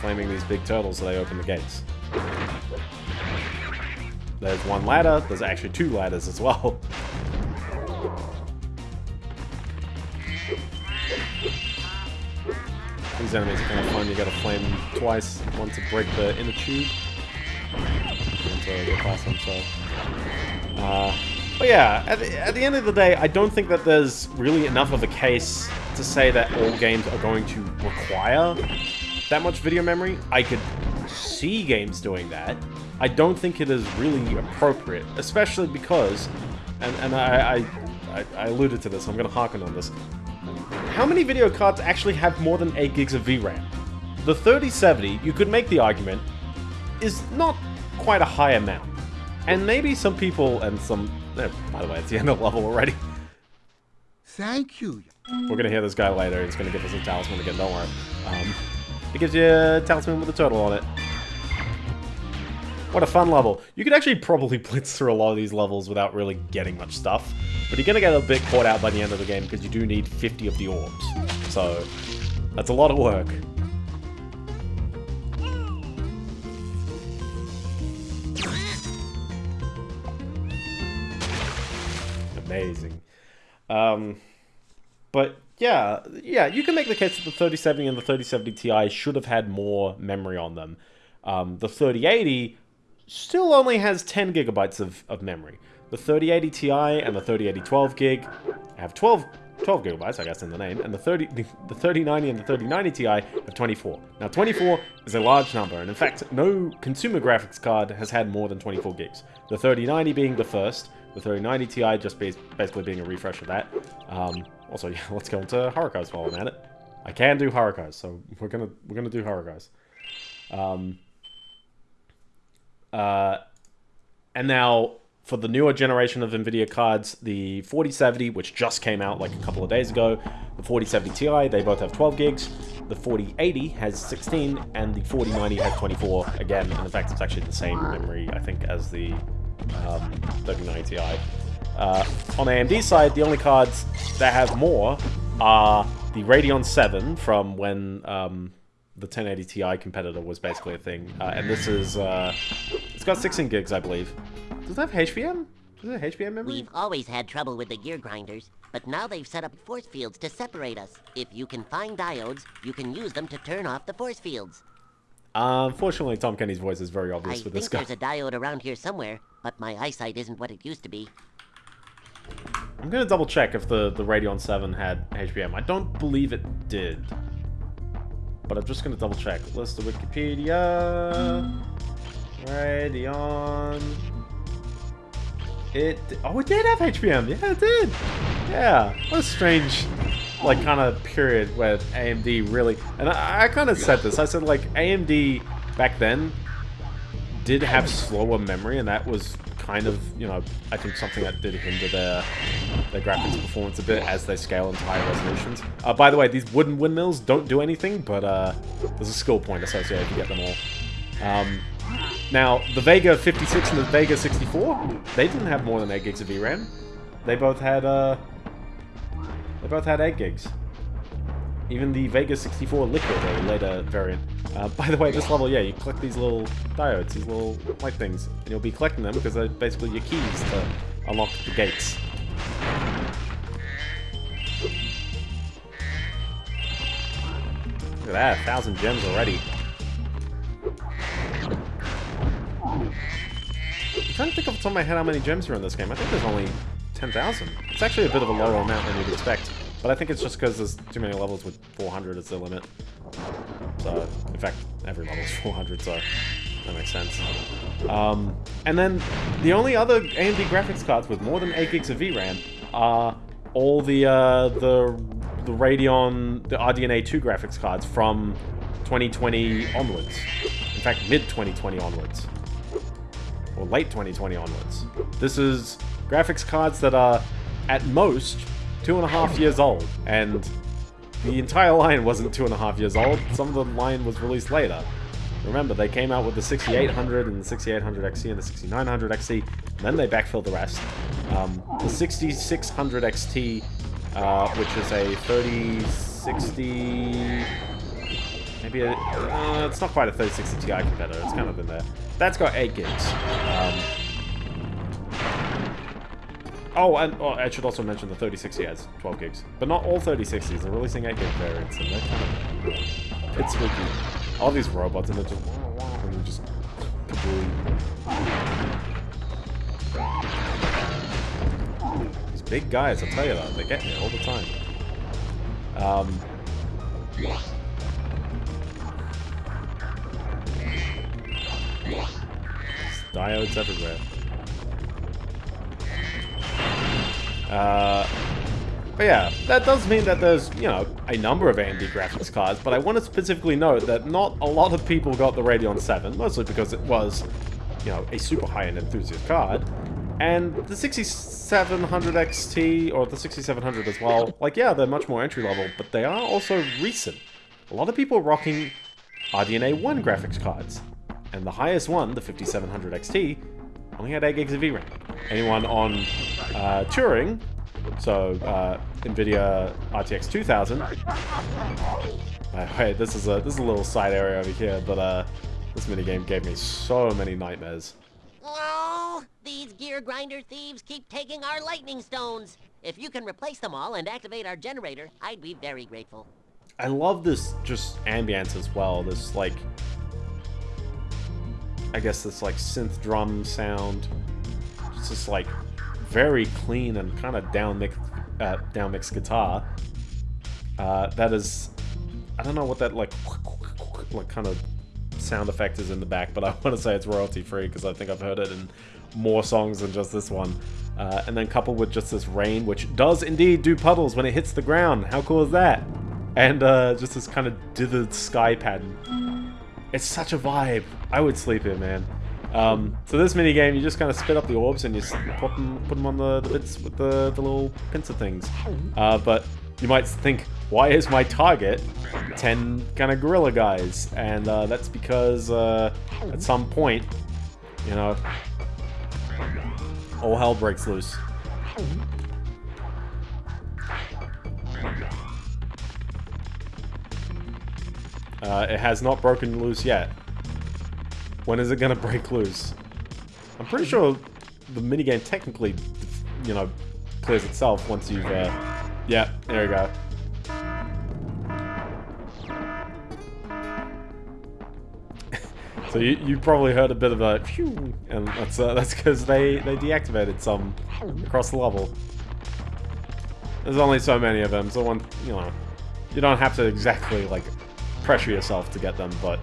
claiming these big turtles so they open the gates. There's one ladder, there's actually two ladders as well. These enemies are kind of fun, you gotta flame them twice, one to break the inner tube, and to past them, so... Uh, but yeah, at the, at the end of the day, I don't think that there's really enough of a case to say that all games are going to require that much video memory. I could see games doing that. I don't think it is really appropriate, especially because, and, and I, I, I, alluded to this, I'm going to harken on this. How many video cards actually have more than 8 gigs of VRAM? The 3070, you could make the argument, is not quite a high amount. And maybe some people, and some... eh, by the way, it's the end of the level already. Thank you. We're gonna hear this guy later. He's gonna give us a talisman again. Don't worry. Um, it gives you a talisman with a turtle on it. What a fun level. You could actually probably blitz through a lot of these levels without really getting much stuff. But you're gonna get a bit caught out by the end of the game because you do need 50 of the orbs. So, that's a lot of work. Amazing. Um, but yeah, yeah, you can make the case that the 3070 and the 3070 Ti should have had more memory on them. Um, the 3080 still only has 10 gigabytes of, of memory. The 3080 Ti and the 3080 12 gig have 12, 12 gigabytes, I guess, in the name, and the 30 the, the 3090 and the 3090 Ti have 24. Now, 24 is a large number, and in fact, no consumer graphics card has had more than 24 gigs. The 3090 being the first, the 3090 Ti just basically being a refresh of that. Um, also, yeah, let's go into Hurricos while I'm at it. I can do Hurricos, so we're gonna we're gonna do Hurricos. Um, uh, and now for the newer generation of NVIDIA cards, the 4070, which just came out like a couple of days ago, the 4070 Ti, they both have 12 gigs. The 4080 has 16, and the 4090 has 24 again. And in fact, it's actually the same memory, I think, as the um, 3090 Ti. Uh, on the AMD side, the only cards that have more are the Radeon 7 from when um, the 1080 Ti competitor was basically a thing. Uh, and this is, uh, it's got 16 gigs, I believe. Does it have HBM? Does it have HBM memory? We've always had trouble with the gear grinders, but now they've set up force fields to separate us. If you can find diodes, you can use them to turn off the force fields. Uh, unfortunately, Tom Kenny's voice is very obvious I with think this guy. there's a diode around here somewhere, but my eyesight isn't what it used to be. I'm gonna double check if the, the Radeon 7 had HBM. I don't believe it did. But I'm just gonna double check. List of Wikipedia. Radeon. It. Oh, it did have HBM. Yeah, it did. Yeah. What a strange, like, kind of period where AMD really. And I, I kind of said this. I said, like, AMD back then did have slower memory, and that was kind of, you know, I think something that did hinder their their graphics performance a bit as they scale into higher resolutions. Uh, by the way, these wooden windmills don't do anything, but uh, there's a skill point associated you get them all. Um, now, the Vega 56 and the Vega 64, they didn't have more than 8 gigs of VRAM. They both had, uh, they both had 8 gigs. Even the Vega 64 Liquid, a later variant. Uh, by the way, at this level, yeah, you collect these little diodes, these little light things, and you'll be collecting them because they're basically your keys to unlock the gates. Look at that, a thousand gems already. I'm trying to think off the top of my head how many gems are in this game. I think there's only 10,000. It's actually a bit of a lower amount than you'd expect. But I think it's just because there's too many levels with 400 as the limit. So, in fact, every level is 400, so that makes sense. Um, and then the only other AMD graphics cards with more than 8 gigs of VRAM are all the uh, the the Radeon, the RDNA 2 graphics cards from 2020 onwards. In fact, mid 2020 onwards. Or late 2020 onwards. This is graphics cards that are, at most, two and a half years old. And the entire line wasn't two and a half years old. Some of the line was released later. Remember, they came out with the 6800 and the 6800 XT and the 6900 XT, and then they backfilled the rest. Um, the 6600 XT, uh, which is a 3060... Maybe a, uh, it's not quite a 3060 Ti competitor, it's kind of in there. That's got 8 gigs. Um, oh, and oh, I should also mention the 3060 has 12 gigs. But not all 3060s, they're releasing 8 gig variants, and they're kind of... It's spooky. All these robots, and they're just... And they're just... These big guys, I'll tell you that, they get me all the time. Um... Diodes everywhere. Uh, but yeah, that does mean that there's, you know, a number of AMD graphics cards, but I want to specifically note that not a lot of people got the Radeon 7, mostly because it was, you know, a super high-end enthusiast card. And the 6700 XT, or the 6700 as well, like, yeah, they're much more entry-level, but they are also recent. A lot of people rocking RDNA 1 graphics cards. And the highest one, the 5700 XT, only had 8 gigs of VRAM. Anyone on uh, Turing, so uh, NVIDIA RTX 2000, uh, wait, this is a this is a little side area over here, but uh, this minigame gave me so many nightmares. Oh, these gear grinder thieves keep taking our lightning stones. If you can replace them all and activate our generator, I'd be very grateful. I love this just ambience as well. This like, I guess this like synth drum sound. It's just like very clean and kind of down mixed, uh, down mixed guitar. Uh, that is I don't know what that like like kind of sound effect is in the back, but I want to say it's royalty free because I think I've heard it in more songs than just this one. Uh, and then coupled with just this rain, which does indeed do puddles when it hits the ground. How cool is that? And uh, just this kind of dithered sky pattern. It's such a vibe. I would sleep here, man. Um, so this mini game, you just kind of spit up the orbs and you put them, put them on the, the bits with the, the little pincer things. Uh, but you might think, why is my target 10 kind of gorilla guys? And uh, that's because uh, at some point, you know, all hell breaks loose. Uh, it has not broken loose yet. When is it going to break loose? I'm pretty sure the minigame technically, you know, clears itself once you've... Uh, yeah, there we go. so you, you probably heard a bit of a phew, and that's uh, that's because they they deactivated some across the level. There's only so many of them, so one you know, you don't have to exactly like pressure yourself to get them, but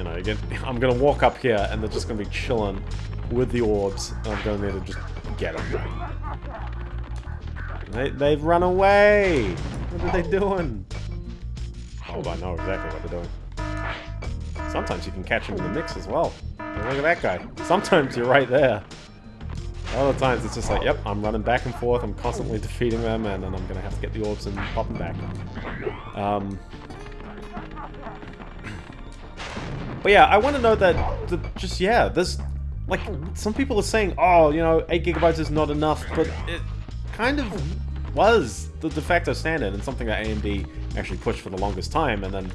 you know, again, I'm gonna walk up here and they're just gonna be chilling with the orbs. I'm gonna need to just get them. They, they've run away! What are they doing? Oh, I know exactly what they're doing. Sometimes you can catch them in the mix as well. look at that guy. Sometimes you're right there. Other times it's just like, yep, I'm running back and forth, I'm constantly defeating them, and then I'm gonna have to get the orbs and pop them back. Um, but yeah, I want to know that, just, yeah, there's, like, some people are saying, oh, you know, 8 gigabytes is not enough, but it, kind of was the de facto standard and something that AMD actually pushed for the longest time, and then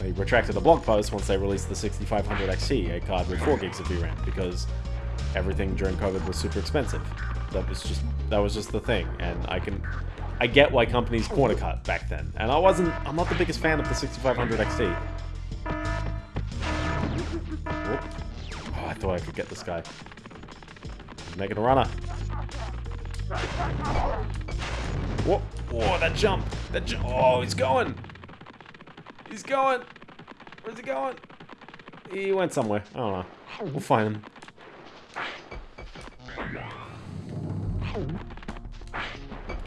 they retracted the blog post once they released the 6500 XT, a card with 4 gigs of VRAM, because everything during COVID was super expensive. That was just that was just the thing, and I can I get why companies corner cut back then, and I wasn't I'm not the biggest fan of the 6500 XT. Oh, I thought I could get this guy. Making a runner. Whoa, whoa, that jump. That jump. Oh, he's going. He's going. Where's he going? He went somewhere. I don't know. We'll find him.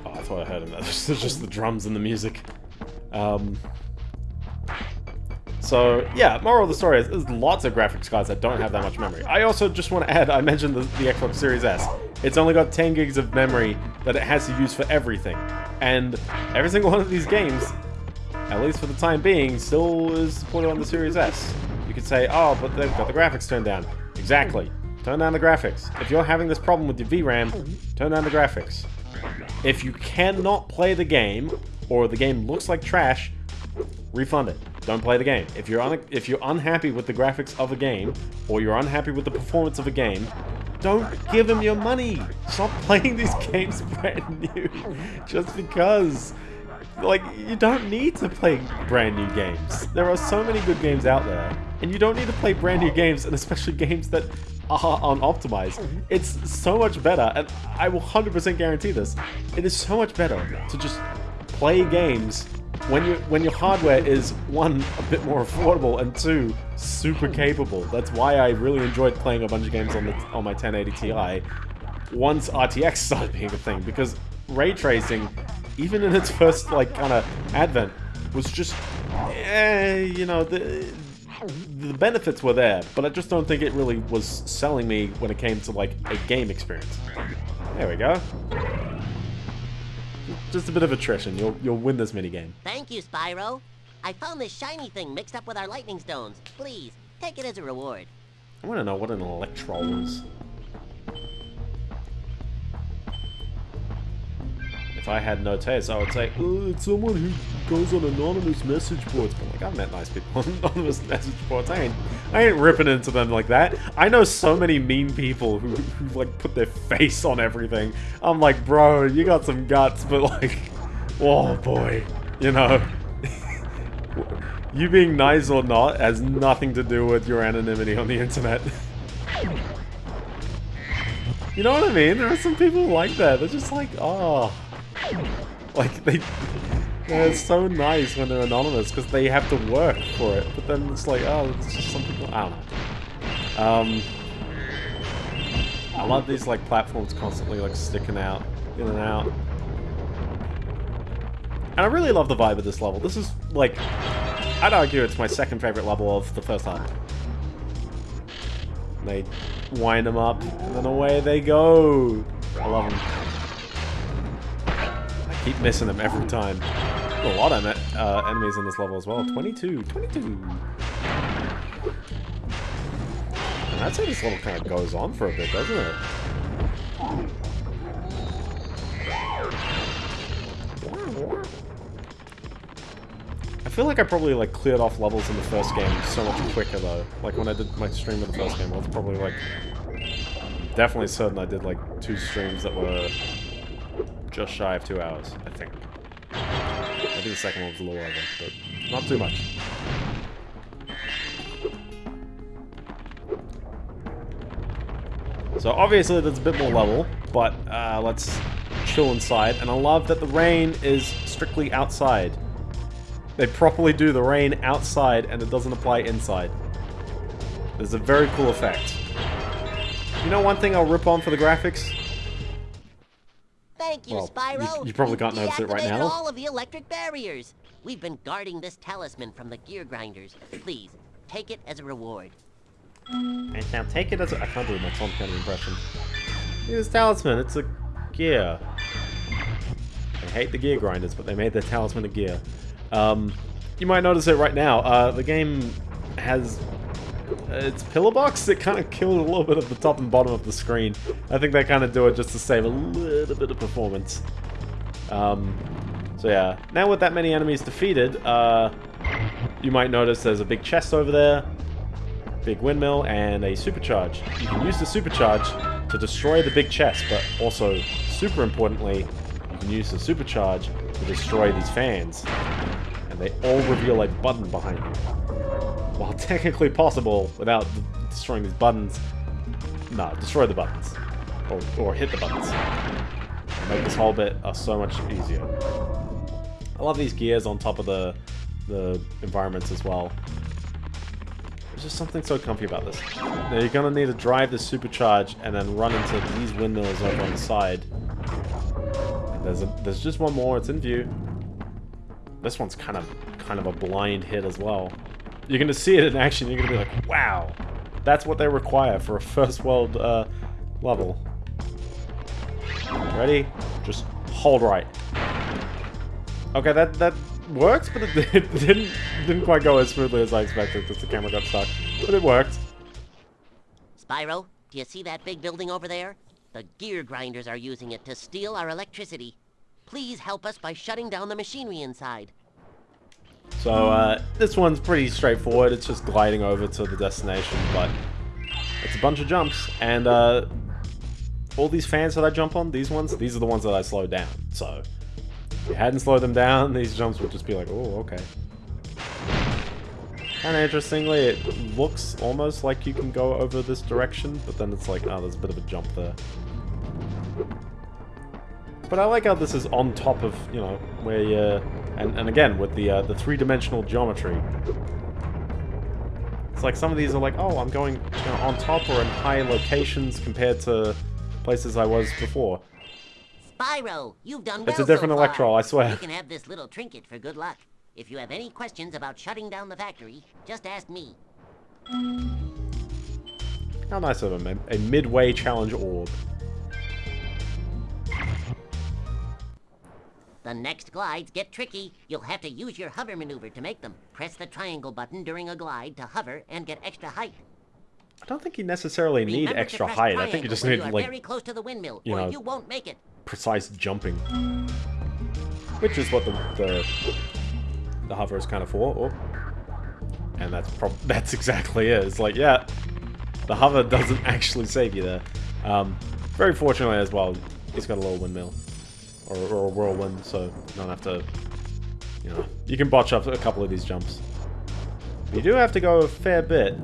Oh, I thought I heard him. That's just the drums and the music. Um, so, yeah, moral of the story is there's lots of graphics cards that don't have that much memory. I also just want to add, I mentioned the, the Xbox Series S. It's only got 10 gigs of memory that it has to use for everything. And every single one of these games, at least for the time being, still is supported on the Series S. You could say, oh, but they've got the graphics turned down. Exactly. Turn down the graphics. If you're having this problem with your VRAM, turn down the graphics. If you cannot play the game, or the game looks like trash, refund it. Don't play the game. If you're if you're unhappy with the graphics of a game, or you're unhappy with the performance of a game, don't give them your money. Stop playing these games brand new just because. Like, you don't need to play brand new games. There are so many good games out there, and you don't need to play brand new games, and especially games that are unoptimized. It's so much better, and I will 100% guarantee this. It is so much better to just play games when you when your hardware is one a bit more affordable and two super capable. That's why I really enjoyed playing a bunch of games on the on my 1080 Ti once RTX started being a thing because ray tracing, even in its first like kind of advent, was just eh, you know the the benefits were there, but I just don't think it really was selling me when it came to like a game experience. There we go. Just a bit of attrition. You'll you'll win this minigame. Thank you, Spyro. I found this shiny thing mixed up with our lightning stones. Please, take it as a reward. I want to know what an Electroll is. If I had no taste, I would say, oh, it's someone who goes on anonymous message boards. But like, I've met nice people on anonymous message boards. I ain't, I ain't ripping into them like that. I know so many mean people who, who like put their face on everything. I'm like, bro, you got some guts, but like, oh boy, you know. you being nice or not has nothing to do with your anonymity on the internet. you know what I mean? There are some people like that. They're just like, oh. Like, they... They're so nice when they're anonymous because they have to work for it. But then it's like, oh, it's just some people... I. Um... I love these, like, platforms constantly, like, sticking out, in and out. And I really love the vibe of this level. This is, like... I'd argue it's my second favorite level of the first half. They wind them up, and then away they go. I love them. Keep missing them every time. A lot of uh, enemies in this level as well. 22, 22. And say this level kind of goes on for a bit, doesn't it? I feel like I probably like cleared off levels in the first game so much quicker though. Like when I did my stream of the first game, I was probably like definitely certain I did like two streams that were just shy of two hours, I think. I think the second one was a little over, but not too much. So obviously there's a bit more level, but uh, let's chill inside. And I love that the rain is strictly outside. They properly do the rain outside and it doesn't apply inside. There's a very cool effect. You know one thing I'll rip on for the graphics? Thank you, Well, Spyro. you- you probably can't notice it right deactivated now. all of the electric barriers. We've been guarding this talisman from the gear grinders. Please, take it as a reward. And now take it as a- I can't do my Tom Kenny impression. It's talisman, it's a gear. I hate the gear grinders, but they made their talisman a gear. Um, you might notice it right now. Uh, the game has its pillar box that kind of killed a little bit of the top and bottom of the screen. I think they kind of do it just to save a little bit of performance. Um, so yeah, now with that many enemies defeated, uh, you might notice there's a big chest over there, big windmill, and a supercharge. You can use the supercharge to destroy the big chest, but also, super importantly, you can use the supercharge to destroy these fans. And they all reveal a button behind you. While technically possible without destroying these buttons, no, destroy the buttons. Or, or hit the buttons. Make this whole bit uh, so much easier. I love these gears on top of the, the environments as well. There's just something so comfy about this. Now you're gonna need to drive this supercharge and then run into these windmills over on the side. There's a, there's just one more, it's in view. This one's kind of kind of a blind hit as well. You're gonna see it in action, you're gonna be like, wow, that's what they require for a first world uh, level. Ready? Just hold right. Okay, that that works, but it, it didn't didn't quite go as smoothly as I expected because the camera got stuck. But it worked. Spyro, do you see that big building over there? The gear grinders are using it to steal our electricity. Please help us by shutting down the machinery inside. So uh, this one's pretty straightforward. It's just gliding over to the destination, but it's a bunch of jumps. And uh, all these fans that I jump on, these ones, these are the ones that I slow down. So if you hadn't slowed them down, these jumps would just be like, oh, okay. Of interestingly, it looks almost like you can go over this direction, but then it's like, oh, there's a bit of a jump there. But I like how this is on top of, you know, where you... And, and again, with the, uh, the three-dimensional geometry. It's like some of these are like, oh, I'm going you know, on top or in high locations compared to places I was before. Spyro, you've done well It's a different so far. Electro, I swear. You can have this little trinket for good luck. If you have any questions about shutting down the factory, just ask me. How nice of him. A, a midway challenge orb. The next glides get tricky. You'll have to use your hover maneuver to make them. Press the triangle button during a glide to hover and get extra height. I don't think you necessarily need Remember extra height. I think you just need, you like, very close to the windmill, you or know, you won't make it. precise jumping. Which is what the the, the hover is kind of for. Oh. And that's prob that's exactly it. It's like, yeah, the hover doesn't actually save you there. Um, very fortunately as well, it's got a little windmill. Or, or a whirlwind, so you don't have to, you know, you can botch up a couple of these jumps. But you do have to go a fair bit.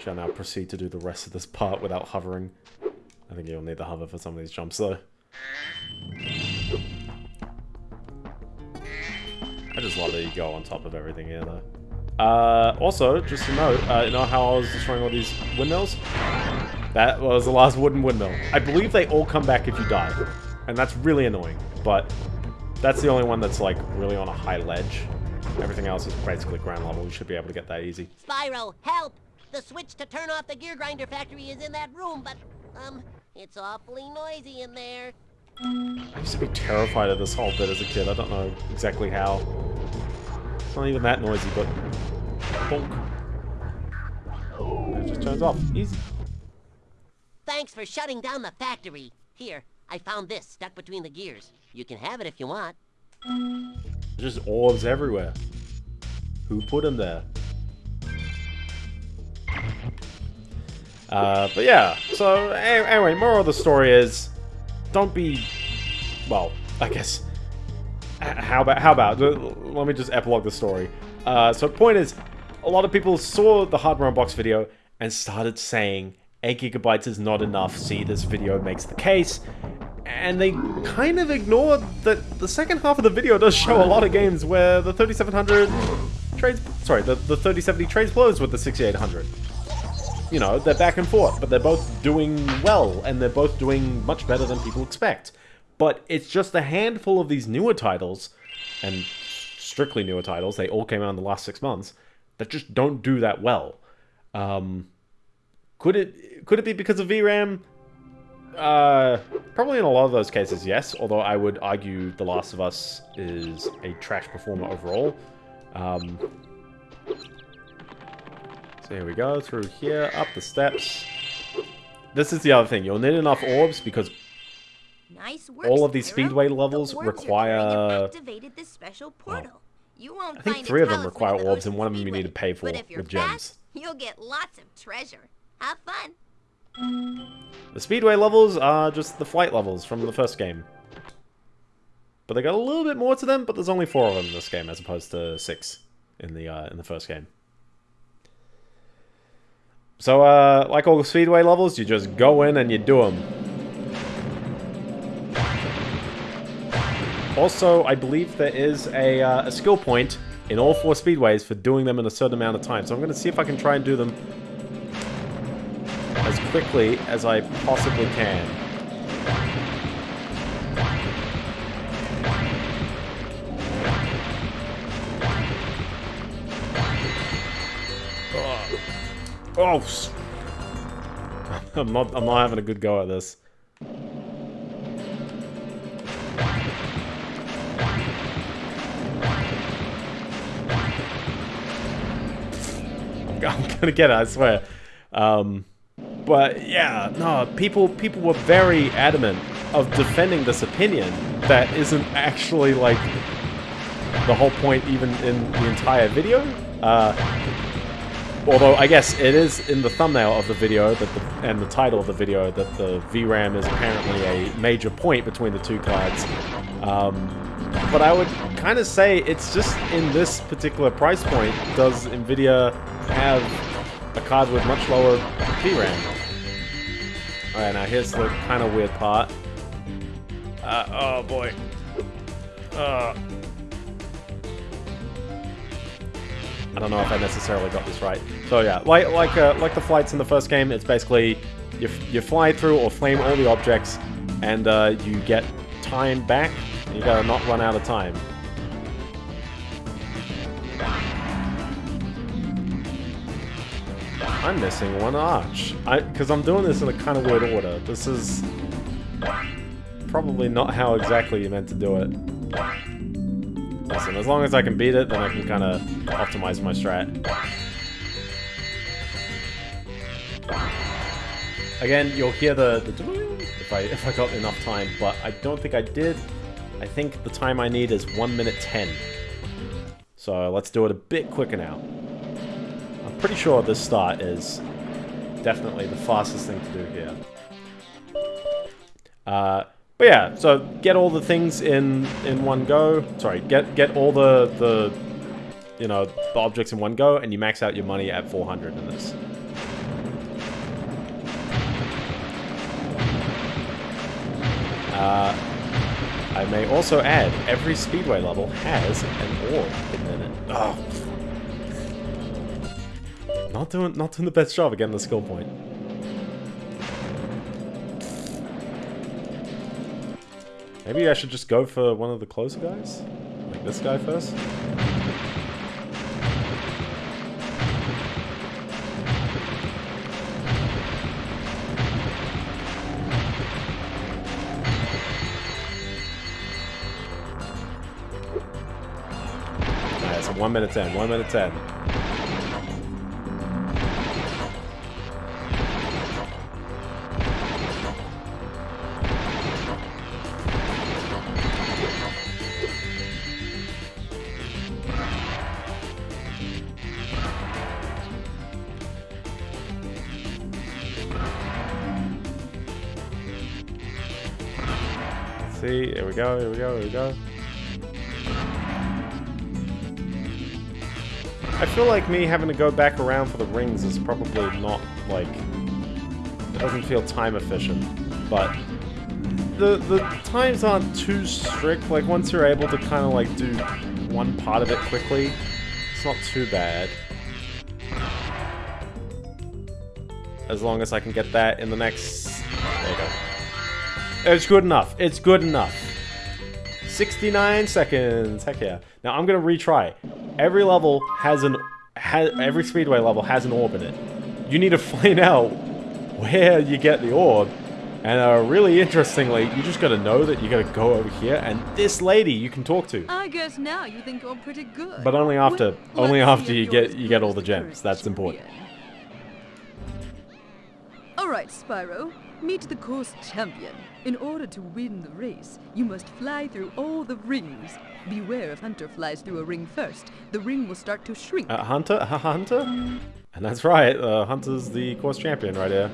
Shall now proceed to do the rest of this part without hovering. I think you'll need the hover for some of these jumps though. I just love that you go on top of everything here though. Uh, also, just to note, uh, you know how I was destroying all these windmills? That was the last wooden windmill. I believe they all come back if you die. And that's really annoying, but that's the only one that's like really on a high ledge. Everything else is basically ground level. You should be able to get that easy. Spyro, help! The switch to turn off the gear grinder factory is in that room, but, um, it's awfully noisy in there. I used to be terrified of this whole bit as a kid. I don't know exactly how. It's not even that noisy, but... Bonk. It just turns off. Easy. Thanks for shutting down the factory. Here, I found this stuck between the gears. You can have it if you want. Just orbs everywhere. Who put them there? Uh, but yeah, so anyway, moral of the story is, don't be, well, I guess, how about, how about, let me just epilogue the story. Uh, so point is, a lot of people saw the Hardware Unboxed video and started saying 8 gigabytes is not enough, see this video makes the case, and they kind of ignore that the second half of the video does show a lot of games where the 3700 trades, sorry, the, the 3070 trades blows with the 6800 you know, they're back and forth, but they're both doing well, and they're both doing much better than people expect. But it's just a handful of these newer titles, and strictly newer titles, they all came out in the last six months, that just don't do that well. Um, could it could it be because of VRAM? Uh, probably in a lot of those cases, yes. Although I would argue The Last of Us is a trash performer overall. Um, so here we go, through here, up the steps. This is the other thing, you'll need enough orbs because Nice work, all of these Spyro. speedway levels you're require... carrying activated this special portal. You won't I think three of them require orbs, and one of them you need to pay for but if you're with gems. fast, you'll get lots of treasure. Have fun. The speedway levels are just the flight levels from the first game. But they got a little bit more to them, but there's only four of them in this game as opposed to six in the uh, in the first game. So, uh, like all the speedway levels, you just go in and you do them. Also, I believe there is a, uh, a skill point in all four speedways for doing them in a certain amount of time. So I'm going to see if I can try and do them quickly as I possibly can. Oh, oh I'm not. I'm not having a good go at this. I'm, I'm gonna get it. I swear. Um, but yeah, no, people people were very adamant of defending this opinion that isn't actually like the whole point even in the entire video. Uh, although I guess it is in the thumbnail of the video that the, and the title of the video that the VRAM is apparently a major point between the two cards. Um, but I would kind of say it's just in this particular price point does Nvidia have a card with much lower VRAM. Alright, now here's the kind of weird part. Uh, oh boy. Uh, I don't know if I necessarily got this right. So yeah, like like uh, like the flights in the first game, it's basically you, you fly through or flame all the objects, and uh, you get time back. And you gotta not run out of time. I'm missing one arch. I Because I'm doing this in a kind of weird order. This is probably not how exactly you meant to do it. Listen, as long as I can beat it, then I can kind of optimize my strat. Again, you'll hear the, the if I if I got enough time, but I don't think I did. I think the time I need is 1 minute 10. So let's do it a bit quicker now. Pretty sure this start is definitely the fastest thing to do here. Uh, but yeah, so get all the things in in one go. Sorry, get get all the the you know the objects in one go, and you max out your money at 400 in this. Uh, I may also add, every speedway level has an orb in it. Oh. Not doing, not doing the best job of getting the skill point. Maybe I should just go for one of the closer guys? Like this guy first? One minute ten, one minute ten. Go, here we go, here we go. I feel like me having to go back around for the rings is probably not, like... It doesn't feel time efficient, but... The, the times aren't too strict, like once you're able to kind of like do one part of it quickly, it's not too bad. As long as I can get that in the next... There you go. It's good enough. It's good enough. 69 seconds. Heck yeah. Now I'm gonna retry. Every level has an has every speedway level has an orb in it. You need to find out where you get the orb. And uh, really interestingly, you just gotta know that you gotta go over here, and this lady you can talk to. I guess now you think you're pretty good. But only after, Well, only after you get you get all the gems. That's important. Alright, Spyro. Meet the course champion. In order to win the race, you must fly through all the rings. Beware if Hunter flies through a ring first. The ring will start to shrink. Uh, Hunter? Uh, Hunter? And that's right, uh, Hunter's the course champion right here.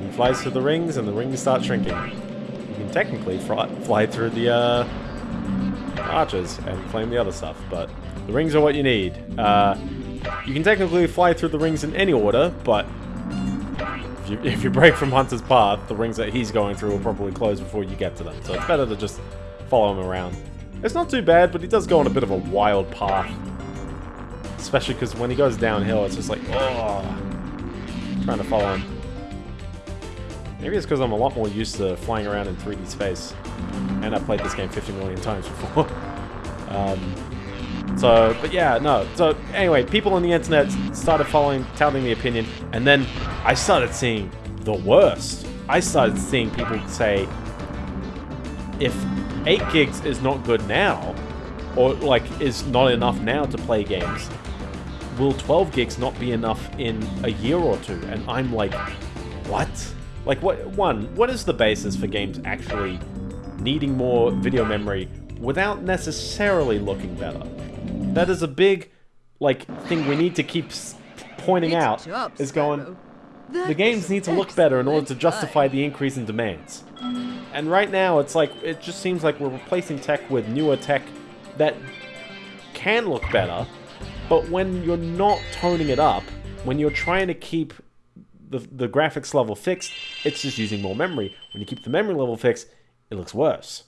He flies through the rings and the rings start shrinking. You can technically fly, through the uh, arches and claim the other stuff, but the rings are what you need. Uh, you can technically fly through the rings in any order, but if you, if you break from Hunter's path, the rings that he's going through will probably close before you get to them. So it's better to just follow him around. It's not too bad, but he does go on a bit of a wild path. Especially because when he goes downhill, it's just like, oh, trying to follow him. Maybe it's because I'm a lot more used to flying around in 3D space. And I've played this game 50 million times before. um, so, but yeah, no. So, anyway, people on the internet started following, touting the opinion, and then I started seeing the worst. I started seeing people say, if 8 gigs is not good now, or like is not enough now to play games, will 12 gigs not be enough in a year or two? And I'm like, what? Like, what? One, what is the basis for games actually needing more video memory without necessarily looking better? That is a big, like, thing we need to keep pointing out. is going, the games need to look better in order to justify the increase in demands. And right now, it's like, it just seems like we're replacing tech with newer tech that can look better, but when you're not toning it up, when you're trying to keep the, the graphics level fixed, it's just using more memory. When you keep the memory level fixed, it looks worse.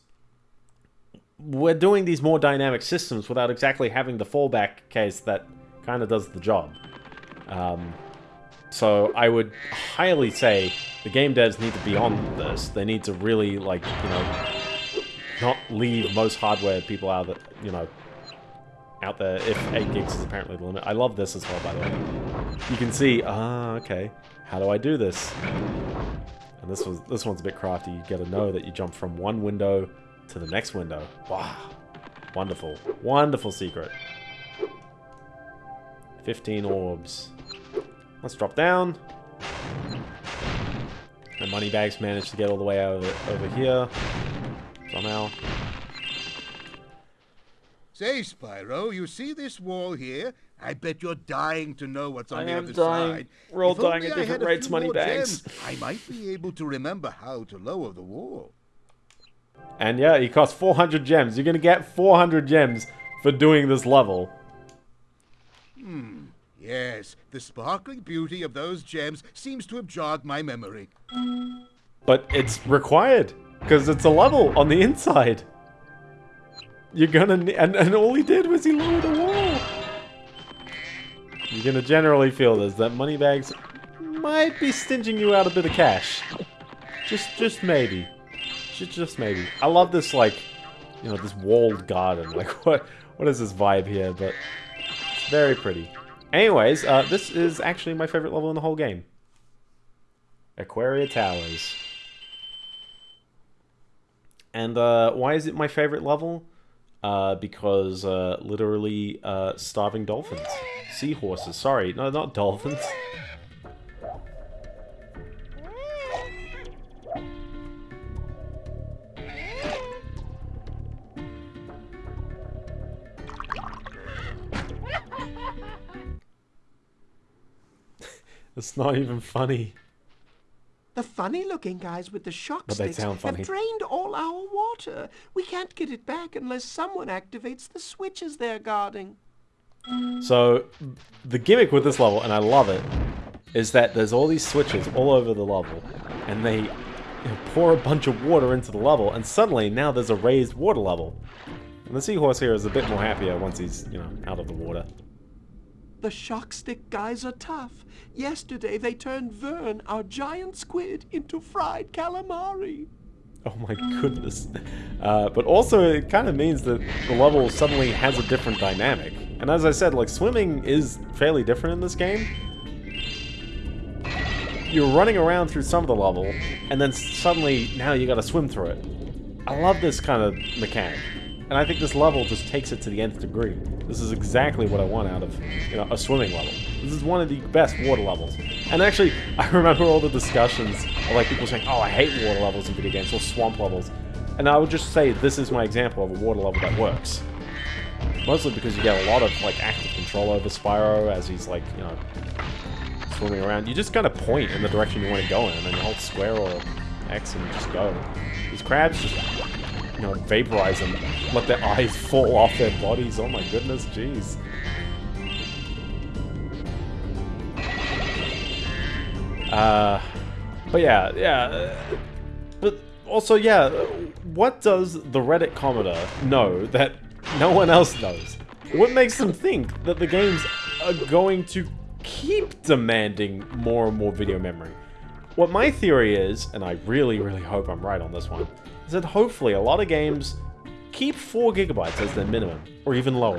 We're doing these more dynamic systems without exactly having the fallback case that kind of does the job. Um, so I would highly say the game devs need to be on this. They need to really, like, you know, not leave most hardware people out the, you know, out there if 8 gigs is apparently the limit. I love this as well, by the way. You can see, ah, okay, how do I do this? And this was this one's a bit crafty. You gotta know that you jump from one window to the next window. Wow. Wonderful. Wonderful secret. 15 orbs. Let's drop down. The Moneybags managed to get all the way over, over here. Somehow. Say, Spyro, you see this wall here? I bet you're dying to know what's on I the am other dying. side. We're all If only dying at I different had a rates, few money more bags. gems, I might be able to remember how to lower the wall. And yeah, he costs 400 gems. You're gonna get 400 gems for doing this level. Hmm. Yes, the sparkling beauty of those gems seems to have jogged my memory. But it's required, because it's a level on the inside. You're gonna and, and all he did was he lowered a wall. You're gonna generally feel this, that Moneybags might be stinging you out a bit of cash. Just, just maybe. Just, just maybe. I love this, like, you know, this walled garden. Like, what, what is this vibe here? But it's very pretty. Anyways, uh, this is actually my favorite level in the whole game. Aquaria Towers. And uh, why is it my favorite level? Uh, because uh, literally uh, starving dolphins. Seahorses, sorry. No, not dolphins. It's not even funny. The funny-looking guys with the shock But sticks have drained all our water. We can't get it back unless someone activates the switches they're guarding. So, the gimmick with this level, and I love it, is that there's all these switches all over the level, and they pour a bunch of water into the level, and suddenly now there's a raised water level. And the seahorse here is a bit more happier once he's, you know, out of the water. The shock stick guys are tough. Yesterday they turned Vern, our giant squid, into fried calamari. Oh my goodness. Uh, but also, it kind of means that the level suddenly has a different dynamic. And as I said, like, swimming is fairly different in this game. You're running around through some of the level, and then suddenly, now you gotta swim through it. I love this kind of mechanic. And I think this level just takes it to the nth degree. This is exactly what I want out of, you know, a swimming level. This is one of the best water levels. And actually, I remember all the discussions of like people saying, oh, I hate water levels in video games, or swamp levels. And I would just say this is my example of a water level that works. Mostly because you get a lot of like active control over Spyro as he's like, you know, swimming around. You just kind of point in the direction you want to go in, and then you hold square or X and just go. These crabs just, you know, vaporize them, let their eyes fall off their bodies. Oh my goodness, jeez. Uh, but yeah, yeah. But also, yeah, what does the Reddit commenter know that no one else knows? What makes them think that the games are going to keep demanding more and more video memory? What my theory is, and I really, really hope I'm right on this one, is that hopefully a lot of games keep 4 gigabytes as their minimum, or even lower.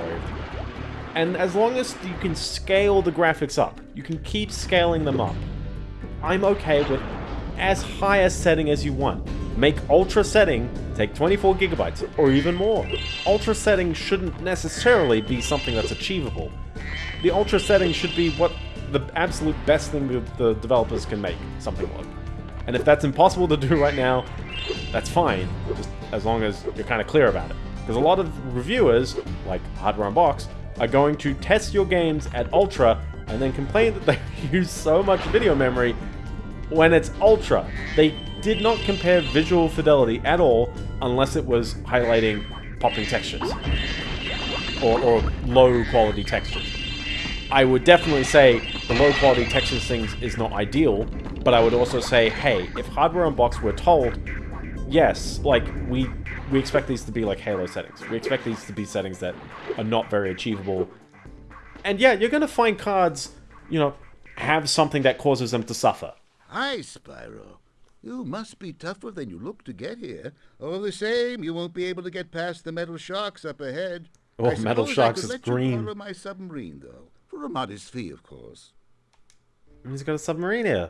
And as long as you can scale the graphics up, you can keep scaling them up, I'm okay with as high a setting as you want. Make ultra setting take 24 gigabytes or even more. Ultra setting shouldn't necessarily be something that's achievable. The ultra setting should be what the absolute best thing that the developers can make something look. And if that's impossible to do right now, that's fine, just as long as you're kind of clear about it. Because a lot of reviewers, like Hardware Unboxed, are going to test your games at ultra and then complain that they use so much video memory when it's ultra. They did not compare visual fidelity at all unless it was highlighting popping textures or, or low quality textures. I would definitely say the low quality textures things is not ideal, but I would also say, hey, if Hardware Unboxed were told, yes, like we we expect these to be like Halo settings. We expect these to be settings that are not very achievable. And yeah, you're gonna find cards, you know, have something that causes them to suffer. Hi, Spyro. You must be tougher than you look to get here. All the same, you won't be able to get past the metal sharks up ahead. Oh, I Metal Sharks I is could let you green. borrow my submarine, though, for a modest fee, of course. He's got a submarine here.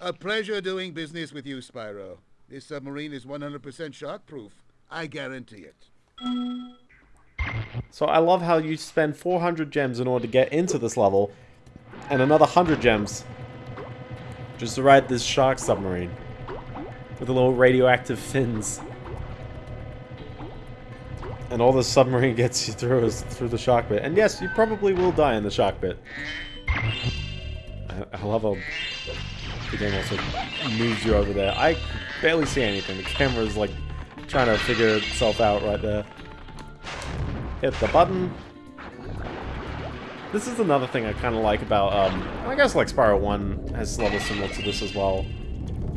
A pleasure doing business with you, Spyro. This submarine is 100% shark-proof. I guarantee it. So I love how you spend 400 gems in order to get into this level, and another 100 gems just to ride this shark submarine with the little radioactive fins. And all the submarine gets you through is through the shark bit. And yes, you probably will die in the shark bit. I, I love how the game also moves you over there. I barely see anything. The camera's like trying to figure itself out right there. Hit the button. This is another thing I kind of like about, um, I guess like Spyro 1 has levels similar to this as well.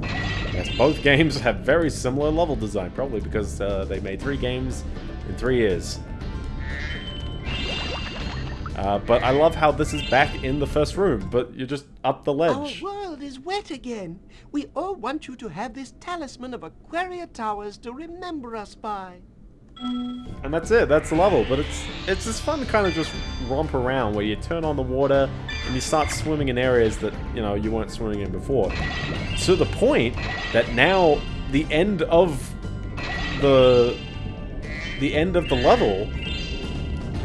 Yes, both games have very similar level design, probably because uh, they made three games in three years. Uh, but I love how this is back in the first room, but you're just up the ledge. Our world is wet again. We all want you to have this talisman of Aquaria Towers to remember us by. And that's it, that's the level. But it's it's just fun to kind of just romp around where you turn on the water and you start swimming in areas that, you know, you weren't swimming in before. To the point that now the end of the the end of the level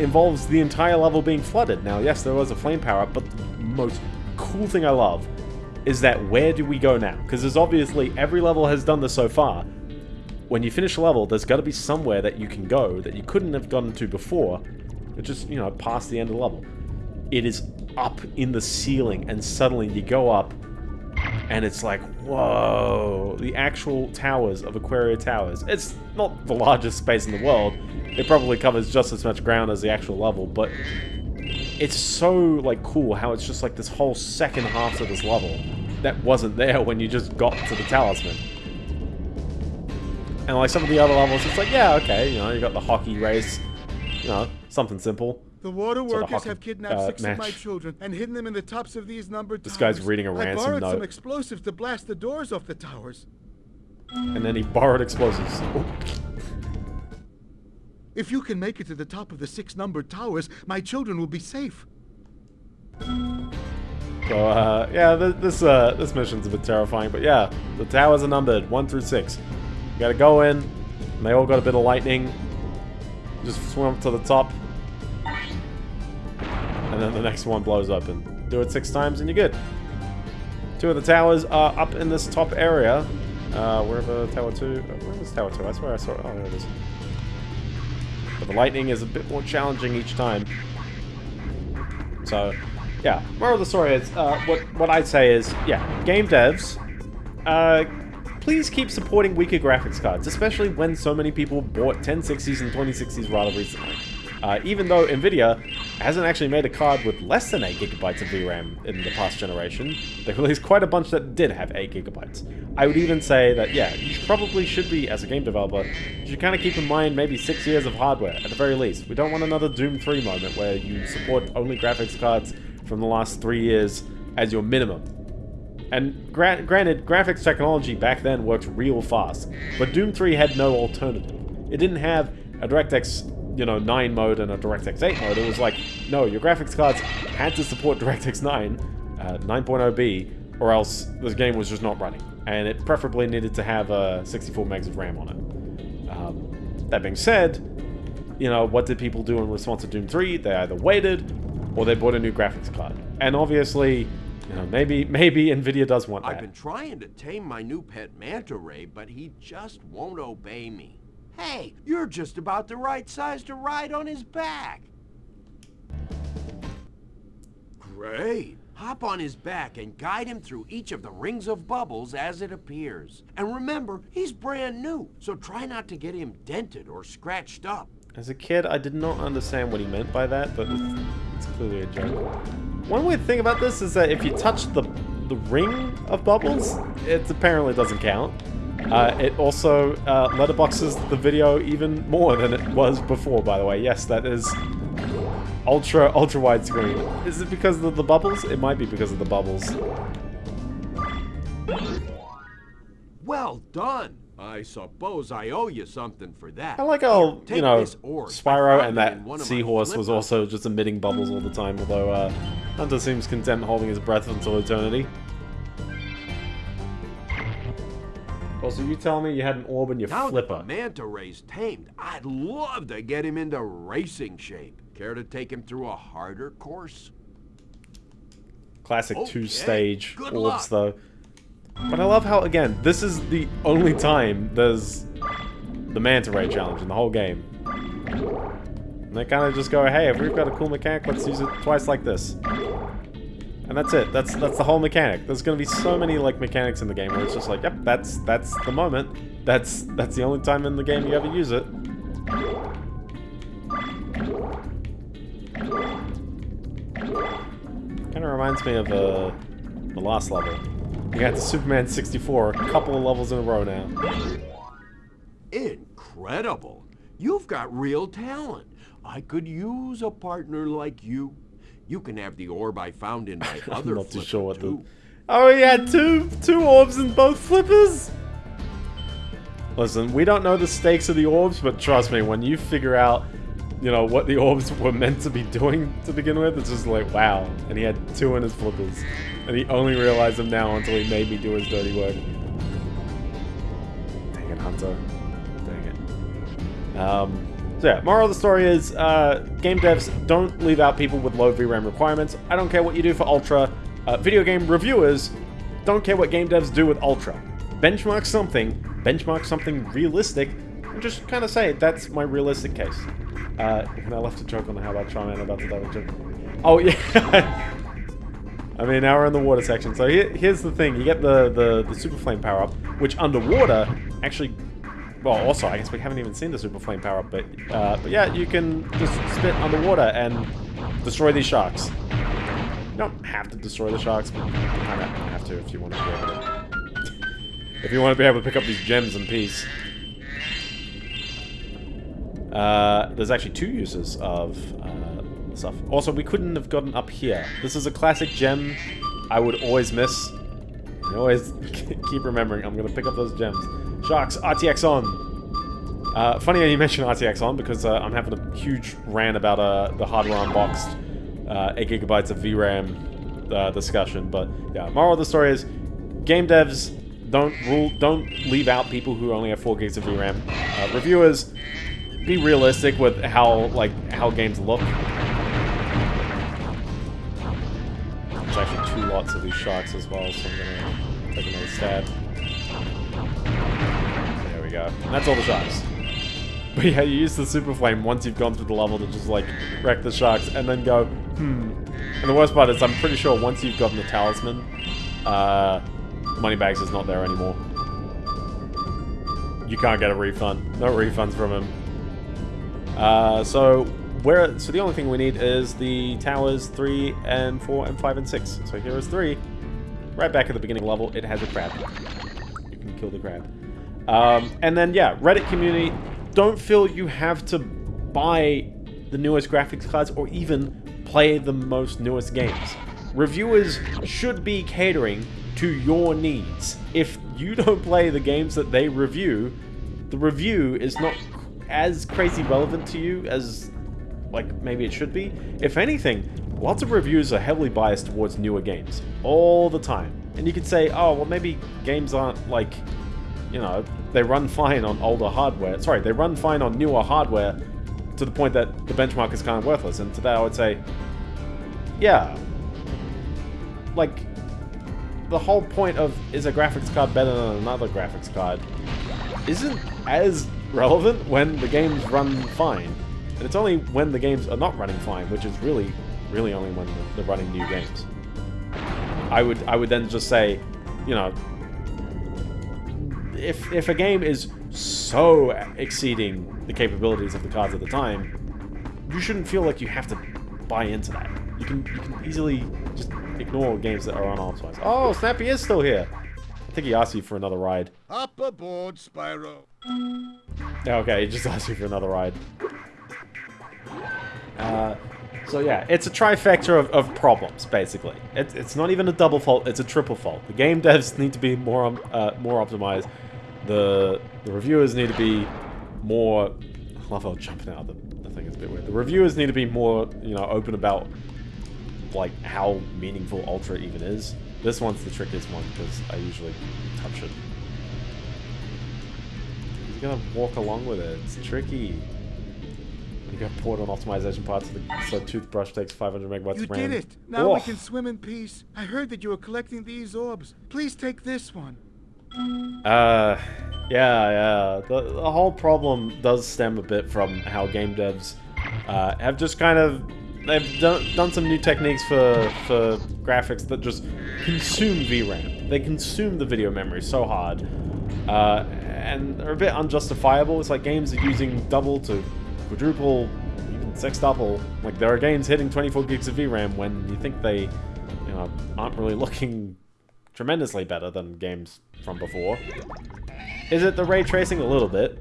involves the entire level being flooded. Now, yes, there was a flame power up, but the most cool thing I love is that where do we go now? Because there's obviously every level has done this so far. When you finish a level, there's got to be somewhere that you can go that you couldn't have gotten to before, it's just, you know, past the end of the level. It is up in the ceiling, and suddenly you go up, and it's like, whoa, the actual towers of Aquaria Towers. It's not the largest space in the world. It probably covers just as much ground as the actual level, but it's so, like, cool how it's just like this whole second half to this level that wasn't there when you just got to the talisman. And like some of the other levels, it's like, yeah, okay, you know, you got the hockey race, you know, something simple. The water workers have kidnapped uh, six of my children and hidden them in the tops of these numbered This towers. guy's reading a I ransom borrowed some explosives to blast the doors off the towers. And then he borrowed explosives. If you can make it to the top of the six numbered towers, my children will be safe. So, uh, yeah, th this, uh, this mission's a bit terrifying, but yeah, the towers are numbered, 1 through 6. You gotta go in, and they all got a bit of lightning. Just swim up to the top. And then the next one blows up, and do it six times, and you're good. Two of the towers are up in this top area. Uh, wherever Tower 2... uh, Where Tower 2? I swear I saw it. Oh, there it is. But the lightning is a bit more challenging each time. So, yeah. Moral of the story is, uh, what, what I'd say is, yeah, game devs, uh, please keep supporting weaker graphics cards, especially when so many people bought 1060s and 2060s rather recently. Uh, even though Nvidia hasn't actually made a card with less than 8GB of VRAM in the past generation, they released quite a bunch that did have 8GB. I would even say that, yeah, you probably should be, as a game developer, you should kind of keep in mind maybe 6 years of hardware, at the very least. We don't want another Doom 3 moment where you support only graphics cards from the last 3 years as your minimum. And gra granted, graphics technology back then worked real fast, but Doom 3 had no alternative. It didn't have a DirectX, you know, 9 mode and a DirectX 8 mode. It was like, no, your graphics cards had to support DirectX 9, uh, 9.0b, or else this game was just not running. And it preferably needed to have uh, 64 megs of RAM on it. Um, that being said, you know, what did people do in response to Doom 3? They either waited, or they bought a new graphics card. And obviously, you know, maybe maybe Nvidia does want I've been trying to tame my new pet manta ray, but he just won't obey me. Hey, you're just about the right size to ride on his back. Great. Hop on his back and guide him through each of the rings of bubbles as it appears. And remember, he's brand new, so try not to get him dented or scratched up. As a kid, I did not understand what he meant by that, but it's, it's clearly a joke. One weird thing about this is that if you touch the the ring of bubbles, it apparently doesn't count. Uh, it also uh, letterboxes the video even more than it was before, by the way. Yes, that is ultra, ultra widescreen. Is it because of the bubbles? It might be because of the bubbles. Well done. I suppose I owe you something for that. I like how, you know, Spyro and that in one of my seahorse was also just emitting bubbles all the time, although uh, Hunter seems content holding his breath until eternity. Also, you tell me you had an orb in your Now flipper. the manta ray's tamed, I'd love to get him into racing shape. Care to take him through a harder course? Classic Okay, two-stage orbs, luck. though. But I love how, again, this is the only time there's the Manta Ray challenge in the whole game. And they kind of just go, hey, if we've got a cool mechanic, let's use it twice like this. And that's it. That's that's the whole mechanic. There's gonna be so many like mechanics in the game where it's just like, yep, that's that's the moment. That's that's the only time in the game you ever use it. Kind of reminds me of uh, the last level. You got the Superman 64, a couple of levels in a row now. Incredible. You've got real talent. I could use a partner like you. You can have the orb I found in my other I'm not too sure what the. too. Oh, he had two two orbs in both flippers. Listen, we don't know the stakes of the orbs, but trust me, when you figure out, you know, what the orbs were meant to be doing to begin with, it's just like, wow. And he had two in his flippers, and he only realized them now until he made me do his dirty work. Dang it, Hunter. Dang it. Um. So yeah, moral of the story is, uh, game devs don't leave out people with low VRAM requirements. I don't care what you do for Ultra. Uh, video game reviewers don't care what game devs do with Ultra. Benchmark something, benchmark something realistic, and just kind of say, that's my realistic case. Uh, and I left a joke on how about Charmander about to die joke. Oh, yeah. I mean, now we're in the water section. So here, here's the thing. You get the, the, the Super Flame power-up, which underwater actually well, also, I guess we haven't even seen the Super Flame power up, but, uh, but yeah, you can just spit underwater and destroy these sharks. You don't have to destroy the sharks, but you kind of have to if you want to be able to. if you want to be able to pick up these gems in peace. Uh, there's actually two uses of uh, stuff. Also, we couldn't have gotten up here. This is a classic gem I would always miss. I always keep remembering I'm going to pick up those gems. Sharks, RTX on. Uh, funny how you mention RTX on because uh, I'm having a huge rant about uh, the hardware unboxed, uh, 8 gigabytes of VRAM uh, discussion. But yeah, moral of the story is, game devs don't rule, don't leave out people who only have 4 gigs of VRAM. Uh, reviewers, be realistic with how like how games look. There's actually two lots of these sharks as well, so I'm gonna take another stab. We go. And that's all the sharks. But yeah, you use the super flame once you've gone through the level to just like wreck the sharks and then go, hmm. And the worst part is I'm pretty sure once you've gotten the talisman, uh, Moneybags is not there anymore. You can't get a refund. No refunds from him. Uh, so where? So the only thing we need is the towers three and four and five and six. So here is three. Right back at the beginning level, it has a crab. You can kill the crab. Um, and then yeah, Reddit community. Don't feel you have to buy the newest graphics cards or even play the most newest games. Reviewers should be catering to your needs. If you don't play the games that they review, the review is not as crazy relevant to you as like maybe it should be. If anything, lots of reviews are heavily biased towards newer games all the time. And you could say, oh, well maybe games aren't like, you know, they run fine on older hardware. Sorry, they run fine on newer hardware to the point that the benchmark is kind of worthless. And to that I would say, yeah, like the whole point of is a graphics card better than another graphics card isn't as relevant when the games run fine. And it's only when the games are not running fine, which is really, really only when they're running new games. I would, I would then just say, you know, if if a game is so exceeding the capabilities of the cards at the time, you shouldn't feel like you have to buy into that. You can you can easily just ignore games that are unoptimized. Oh, Snappy is still here. I think he asked you for another ride. Up aboard, Spyro. Okay, he just asked you for another ride. Uh, so yeah, it's a trifecta of, of problems, basically. It's, it's not even a double fault, it's a triple fault. The game devs need to be more um, uh, more optimized. The the reviewers need to be more. I love how jumping out of the, the thing is a bit weird. The reviewers need to be more, you know, open about like how meaningful Ultra even is. This one's the trickiest one because I usually touch it. You gotta walk along with it. It's tricky. You got port on optimization parts, of the, so toothbrush takes 500 megabytes You of RAM. did it! Now we Oh. can swim in peace. I heard that you were collecting these orbs. Please take this one. Uh, yeah, yeah. The, the whole problem does stem a bit from how game devs uh, have just kind of they've done, done some new techniques for for graphics that just consume VRAM. They consume the video memory so hard, uh, and they're a bit unjustifiable. It's like games are using double to quadruple, even sextuple. Like there are games hitting 24 gigs of VRAM when you think they, you know, aren't really looking tremendously better than games from before. Is it the ray tracing a little bit?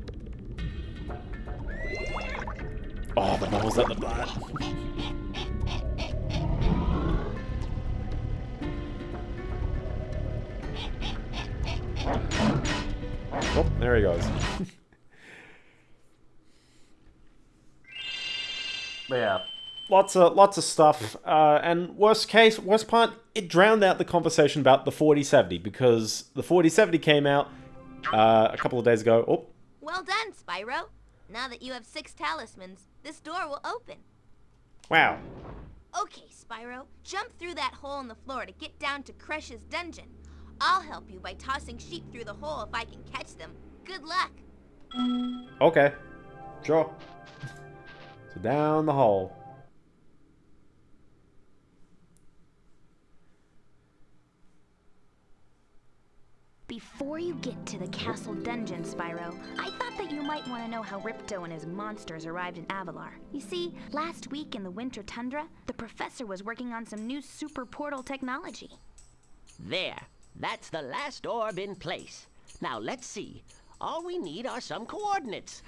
Oh, the bubbles at the butt. Oh, there he goes. Yeah, lots of lots of stuff. Uh, and worst case, worst part, it drowned out the conversation about the 4070 because the 4070 came out uh, a couple of days ago. Oh, Well done, Spyro. Now that you have six talismans, this door will open. wow. Okay, Spyro, jump through that hole in the floor to get down to Crush's dungeon. I'll help you by tossing sheep through the hole if I can catch them. Good luck. Okay, sure. So down the hole. Before you get to the castle dungeon, Spyro, I thought that you might want to know how Ripto and his monsters arrived in Avalar. You see, last week in the winter tundra, the professor was working on some new super portal technology. There. That's the last orb in place. Now let's see. All we need are some coordinates.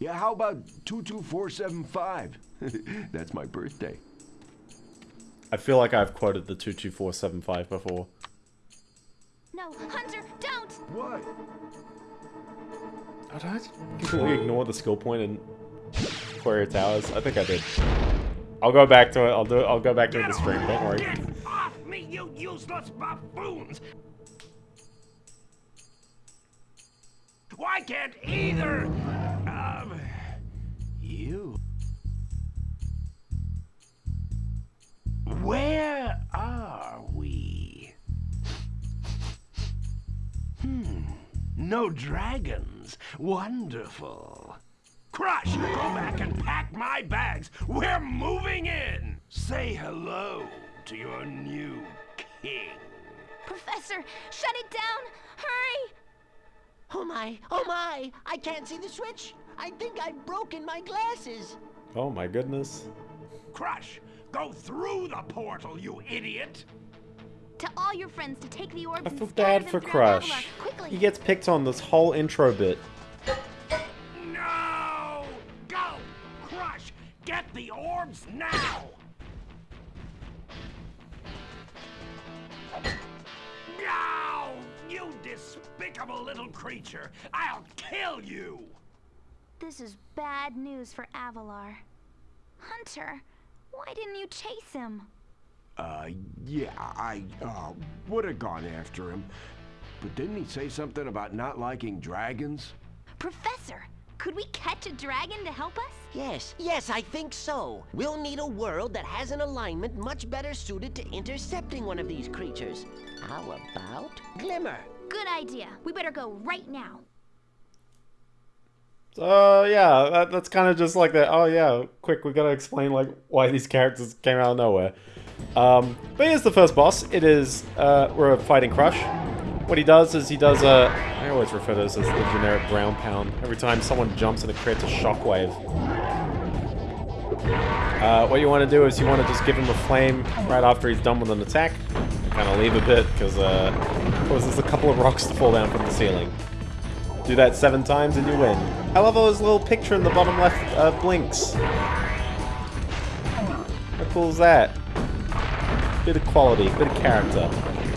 Yeah, how about 22475? That's my birthday. I feel like I've quoted the 22475 before. No, Hunter, don't! What? Oh, did I completely ignore the skill point in Aquaria Towers? I think I did. I'll go back to it. I'll do it. I'll go back to it in the stream. Don't worry. Get off me, you useless buffoons! Why can't either of you? Where are Hmm, no dragons. Wonderful. Crush, go back and pack my bags. We're moving in. Say hello to your new king. Professor, shut it down! Hurry! Oh my, oh my! I can't see the switch! I think I've broken my glasses! Oh my goodness. Crush, go through the portal, you idiot! To all your friends to take the orbs I and feel scatter bad for Crush. Quickly! He gets picked on this whole intro bit. No! Go! Crush! Get the orbs now! No! You despicable little creature! I'll kill you! This is bad news for Avalar. Hunter, why didn't you chase him? Uh, yeah, I, uh, would have gone after him. But didn't he say something about not liking dragons? Professor, could we catch a dragon to help us? Yes, yes, I think so. We'll need a world that has an alignment much better suited to intercepting one of these creatures. How about Glimmer? Good idea. We better go right now. So yeah, that, that's kind of just like that. Oh yeah, quick, we gotta explain like why these characters came out of nowhere. Um, but here's the first boss. It is uh, we're a fighting Crush. What he does is he does a. I always refer to this as the generic ground pound. Every time someone jumps and it creates a shockwave. Uh, what you want to do is you want to just give him a flame right after he's done with an attack. Kind of leave a bit because uh, causes a couple of rocks to fall down from the ceiling. Do that seven times and you win. I love how his little picture in the bottom left uh, blinks. How cool is that? Bit of quality, bit of character.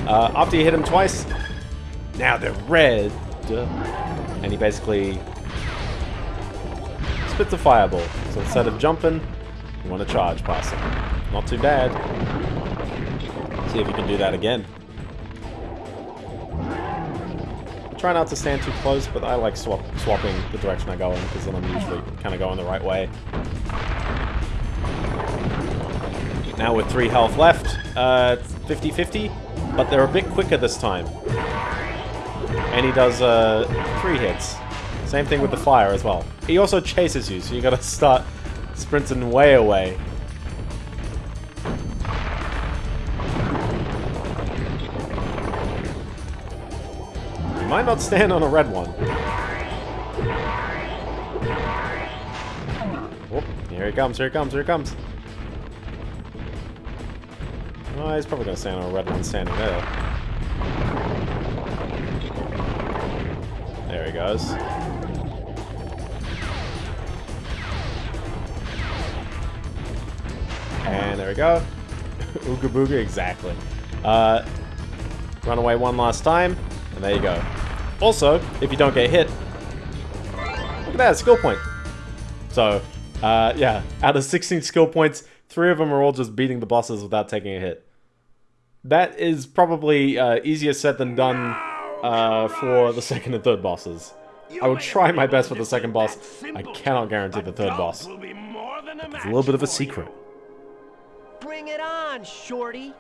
Uh, after you hit him twice, now they're red. And he basically spits a fireball. So instead of jumping, you want to charge past him. Not too bad. See if you can do that again. Try not to stand too close, but I like swap swapping the direction I go in, because then I'm usually kind of going the right way. Now with 3 health left, 50-50, uh, but they're a bit quicker this time. And he does uh, 3 hits. Same thing with the fire as well. He also chases you, so you gotta start sprinting way away. You might not stand on a red one. Oh, here he comes, here he comes, here he comes. Oh, he's probably gonna stand on a red one standing there. There he goes. And there we go. Ooga booga, exactly. Uh, run away one last time, and there you go. Also, if you don't get hit, look at that, skill point. So, uh, yeah, out of 16 skill points, three of them are all just beating the bosses without taking a hit. That is probably uh, easier said than done uh, for the second and third bosses. I will try my best for the second boss. I cannot guarantee the third boss. It's a little bit of a secret. Bring it on, Shorty.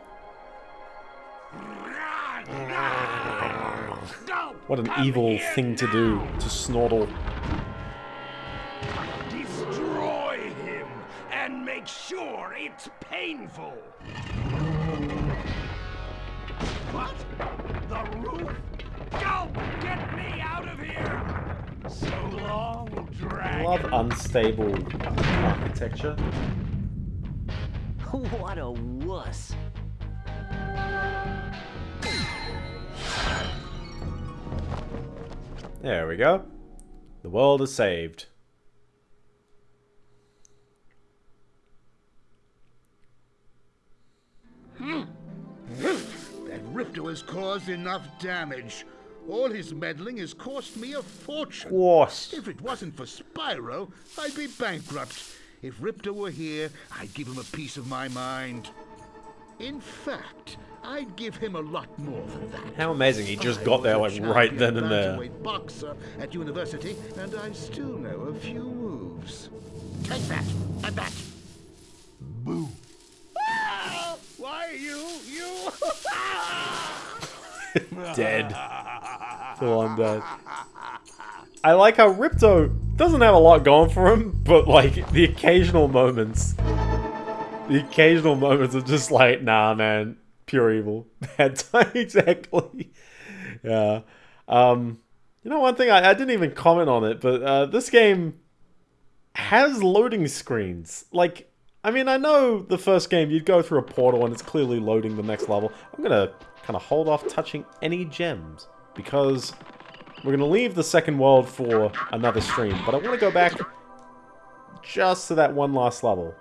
What an evil thing to do to Snortle. Destroy him and make sure it's painful. What? The roof? Go! Get me out of here! So long, dragon. I love unstable architecture. what a wuss. There we go. The world is saved. Hmm. That Ripto has caused enough damage. All his meddling has cost me a fortune. Course. If it wasn't for Spyro, I'd be bankrupt. If Ripto were here, I'd give him a piece of my mind. In fact, I'd give him a lot more than that. How amazing, he just I got there like right then and there. boxer at university, and I still know a few moves. Take that, and that. Boo. Why you, you? dead. Dead. I like how Ripto doesn't have a lot going for him, but like the occasional moments, the occasional moments are just like, nah, man, pure evil. Bad time, exactly. Yeah. Um, you know, one thing I, I didn't even comment on it, but uh, this game has loading screens. Like, I mean, I know the first game you'd go through a portal and it's clearly loading the next level. I'm gonna kind of hold off touching any gems because we're going to leave the second world for another stream, but I want to go back just to that one last level.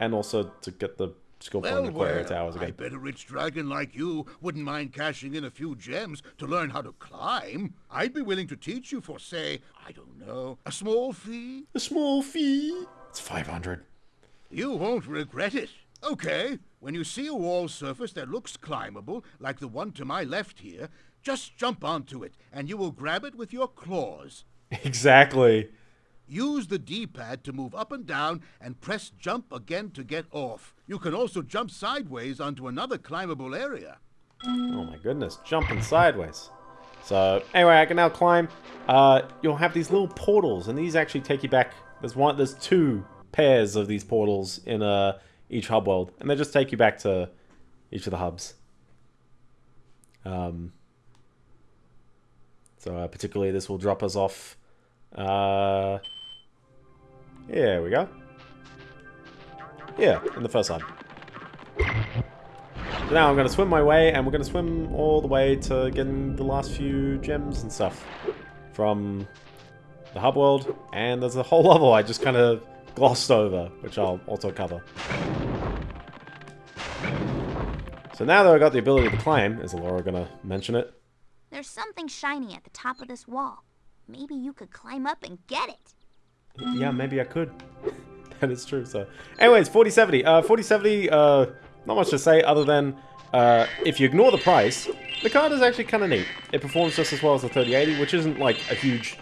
And also to get the skill point Well, well, Towers I bet a rich dragon like you wouldn't mind cashing in a few gems to learn how to climb. I'd be willing to teach you for, say, I don't know, a small fee. A small fee? It's 500. You won't regret it. Okay, when you see a wall surface that looks climbable, like the one to my left here, just jump onto it, and you will grab it with your claws. Exactly. Use the D-pad to move up and down and press jump again to get off. You can also jump sideways onto another climbable area. Oh my goodness, jumping sideways. So anyway, I can now climb. Uh, you'll have these little portals, and these actually take you back. There's one, there's two pairs of these portals in uh, each hub world, and they just take you back to each of the hubs. Um, so uh, particularly, this will drop us off. Uh, here we go. Yeah, in the first hub. So now I'm going to swim my way, and we're going to swim all the way to getting the last few gems and stuff from the hub world. And there's a whole level I just kind of glossed over, which I'll also cover. So now that I've got the ability to climb, is Elora going to mention it? There's There's something shiny at the top of this wall. Maybe you could climb up and get it. Yeah, maybe I could. that is true, so. Anyways, 4070. Uh, 4070, uh, not much to say other than, uh, if you ignore the price, the card is actually kind of neat. It performs just as well as the 3080, which isn't like a huge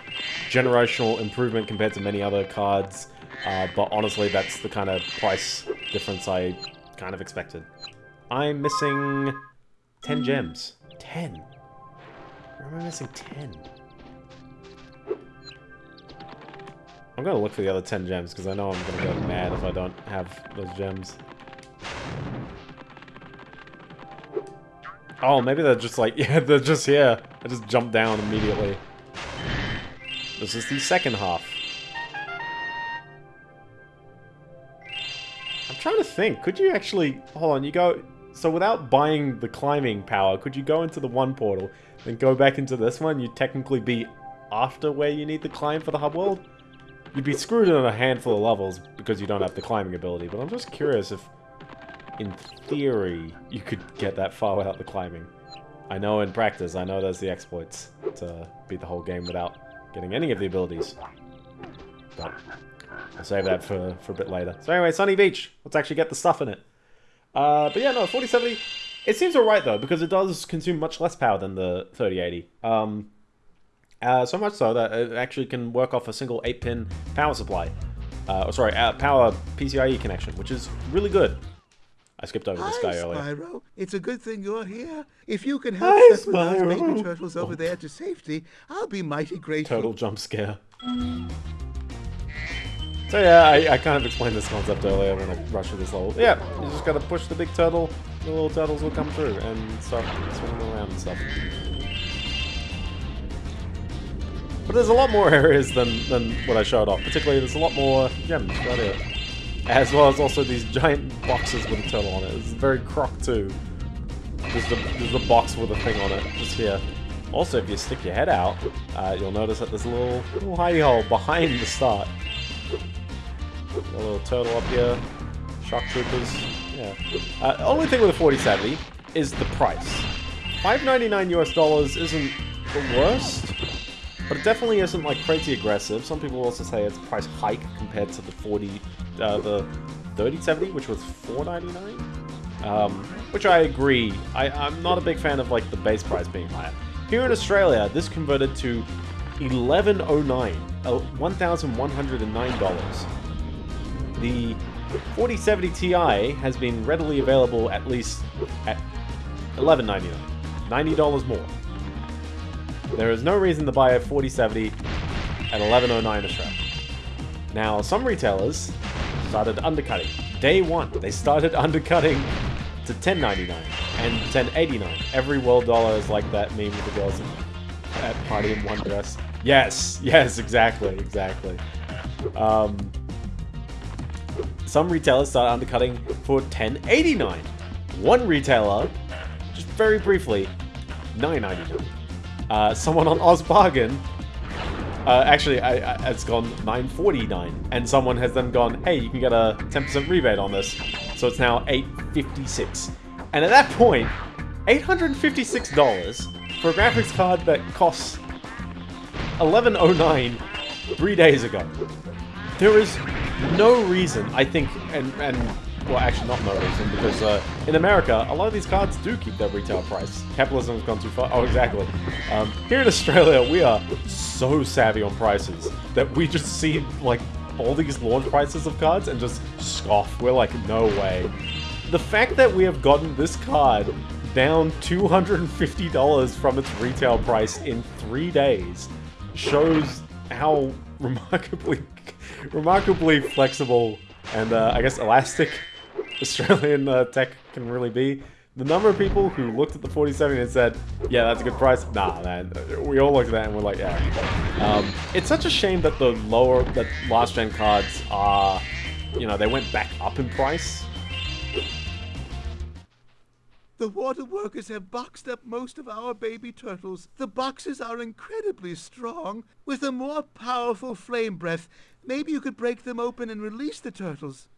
generational improvement compared to many other cards. Uh, but honestly, that's the kind of price difference I kind of expected. I'm missing 10 gems. 10? Where am I missing 10? I'm gonna look for the other 10 gems, because I know I'm gonna go mad if I don't have those gems. Oh, maybe they're just like, yeah, they're just here. I just jumped down immediately. This is the second half. Trying to think. Could you actually... Hold on, you go... So without buying the climbing power, could you go into the one portal, then go back into this one? You'd technically be after where you need the climb for the hub world? You'd be screwed in a handful of levels because you don't have the climbing ability, but I'm just curious if, in theory, you could get that far without the climbing. I know in practice, I know there's the exploits to beat the whole game without getting any of the abilities. But I'll save that for, for a bit later. So anyway, Sunny Beach. Let's actually get the stuff in it. Uh, but yeah, no, 4070, it seems alright though, because it does consume much less power than the 3080. Um, uh, so much so that it actually can work off a single 8-pin power supply. Uh, oh, sorry, uh, power PCIe connection, which is really good. I skipped over this guy Hi, earlier. Spyro. It's a good thing you're here. If you can help Hi, shepherd those baby turtles over there to safety, I'll be mighty grateful. Total jump scare. So yeah, I, I kind of explained this concept earlier when I rushed through this level. Yeah, you just gotta push the big turtle, the little turtles will come through and start swinging around and stuff. But there's a lot more areas than, than what I showed off. Particularly, there's a lot more gems right here. As well as also these giant boxes with a turtle on it. It's very croc too. There's the, there's the box with a thing on it, just here. Also, if you stick your head out, uh, you'll notice that there's a little, little hidey hole behind the start. A little turtle up here. Shock troopers. Yeah. Uh, only thing with the 4070 is the price. 5.99 US dollars isn't the worst, but it definitely isn't like crazy aggressive. Some people also say it's a price hike compared to the 40, uh, the 3070, which was 4.99. Um, which I agree. I, I'm not a big fan of like the base price being higher. Here in Australia, this converted to 1109, uh, $1,109. The 4070 Ti has been readily available at least at $11.99, $90 more. There is no reason to buy a 4070 at 1109 Australia. Now, some retailers started undercutting. Day one, they started undercutting to 10.99 and 10.89. Every world dollar is like that meme with the girls at party in one dress. Yes, yes, exactly, exactly. Um, some retailers started undercutting for 10.89. One retailer, just very briefly, 9.99. Uh, someone on OzBargain, uh, actually, I, I, it's gone 9.49, and someone has then gone, hey, you can get a 10% rebate on this, so it's now 8.56. And at that point, $856 for a graphics card that costs 11.09 three days ago. There is no reason, I think, and, and well, actually not no reason, because uh, in America, a lot of these cards do keep their retail price. Capitalism has gone too far. Oh, exactly. Um, here in Australia, we are so savvy on prices that we just see, like, all these launch prices of cards and just scoff. We're like, no way. The fact that we have gotten this card down $250 from its retail price in three days shows how remarkably, remarkably flexible and uh, I guess elastic Australian uh, tech can really be. The number of people who looked at the 47 and said, yeah, that's a good price. Nah, man. We all looked at that and we're like, yeah. Um, it's such a shame that the lower, that last gen cards are, you know, they went back up in price. The water workers have boxed up most of our baby turtles. The boxes are incredibly strong. With a more powerful flame breath, maybe you could break them open and release the turtles.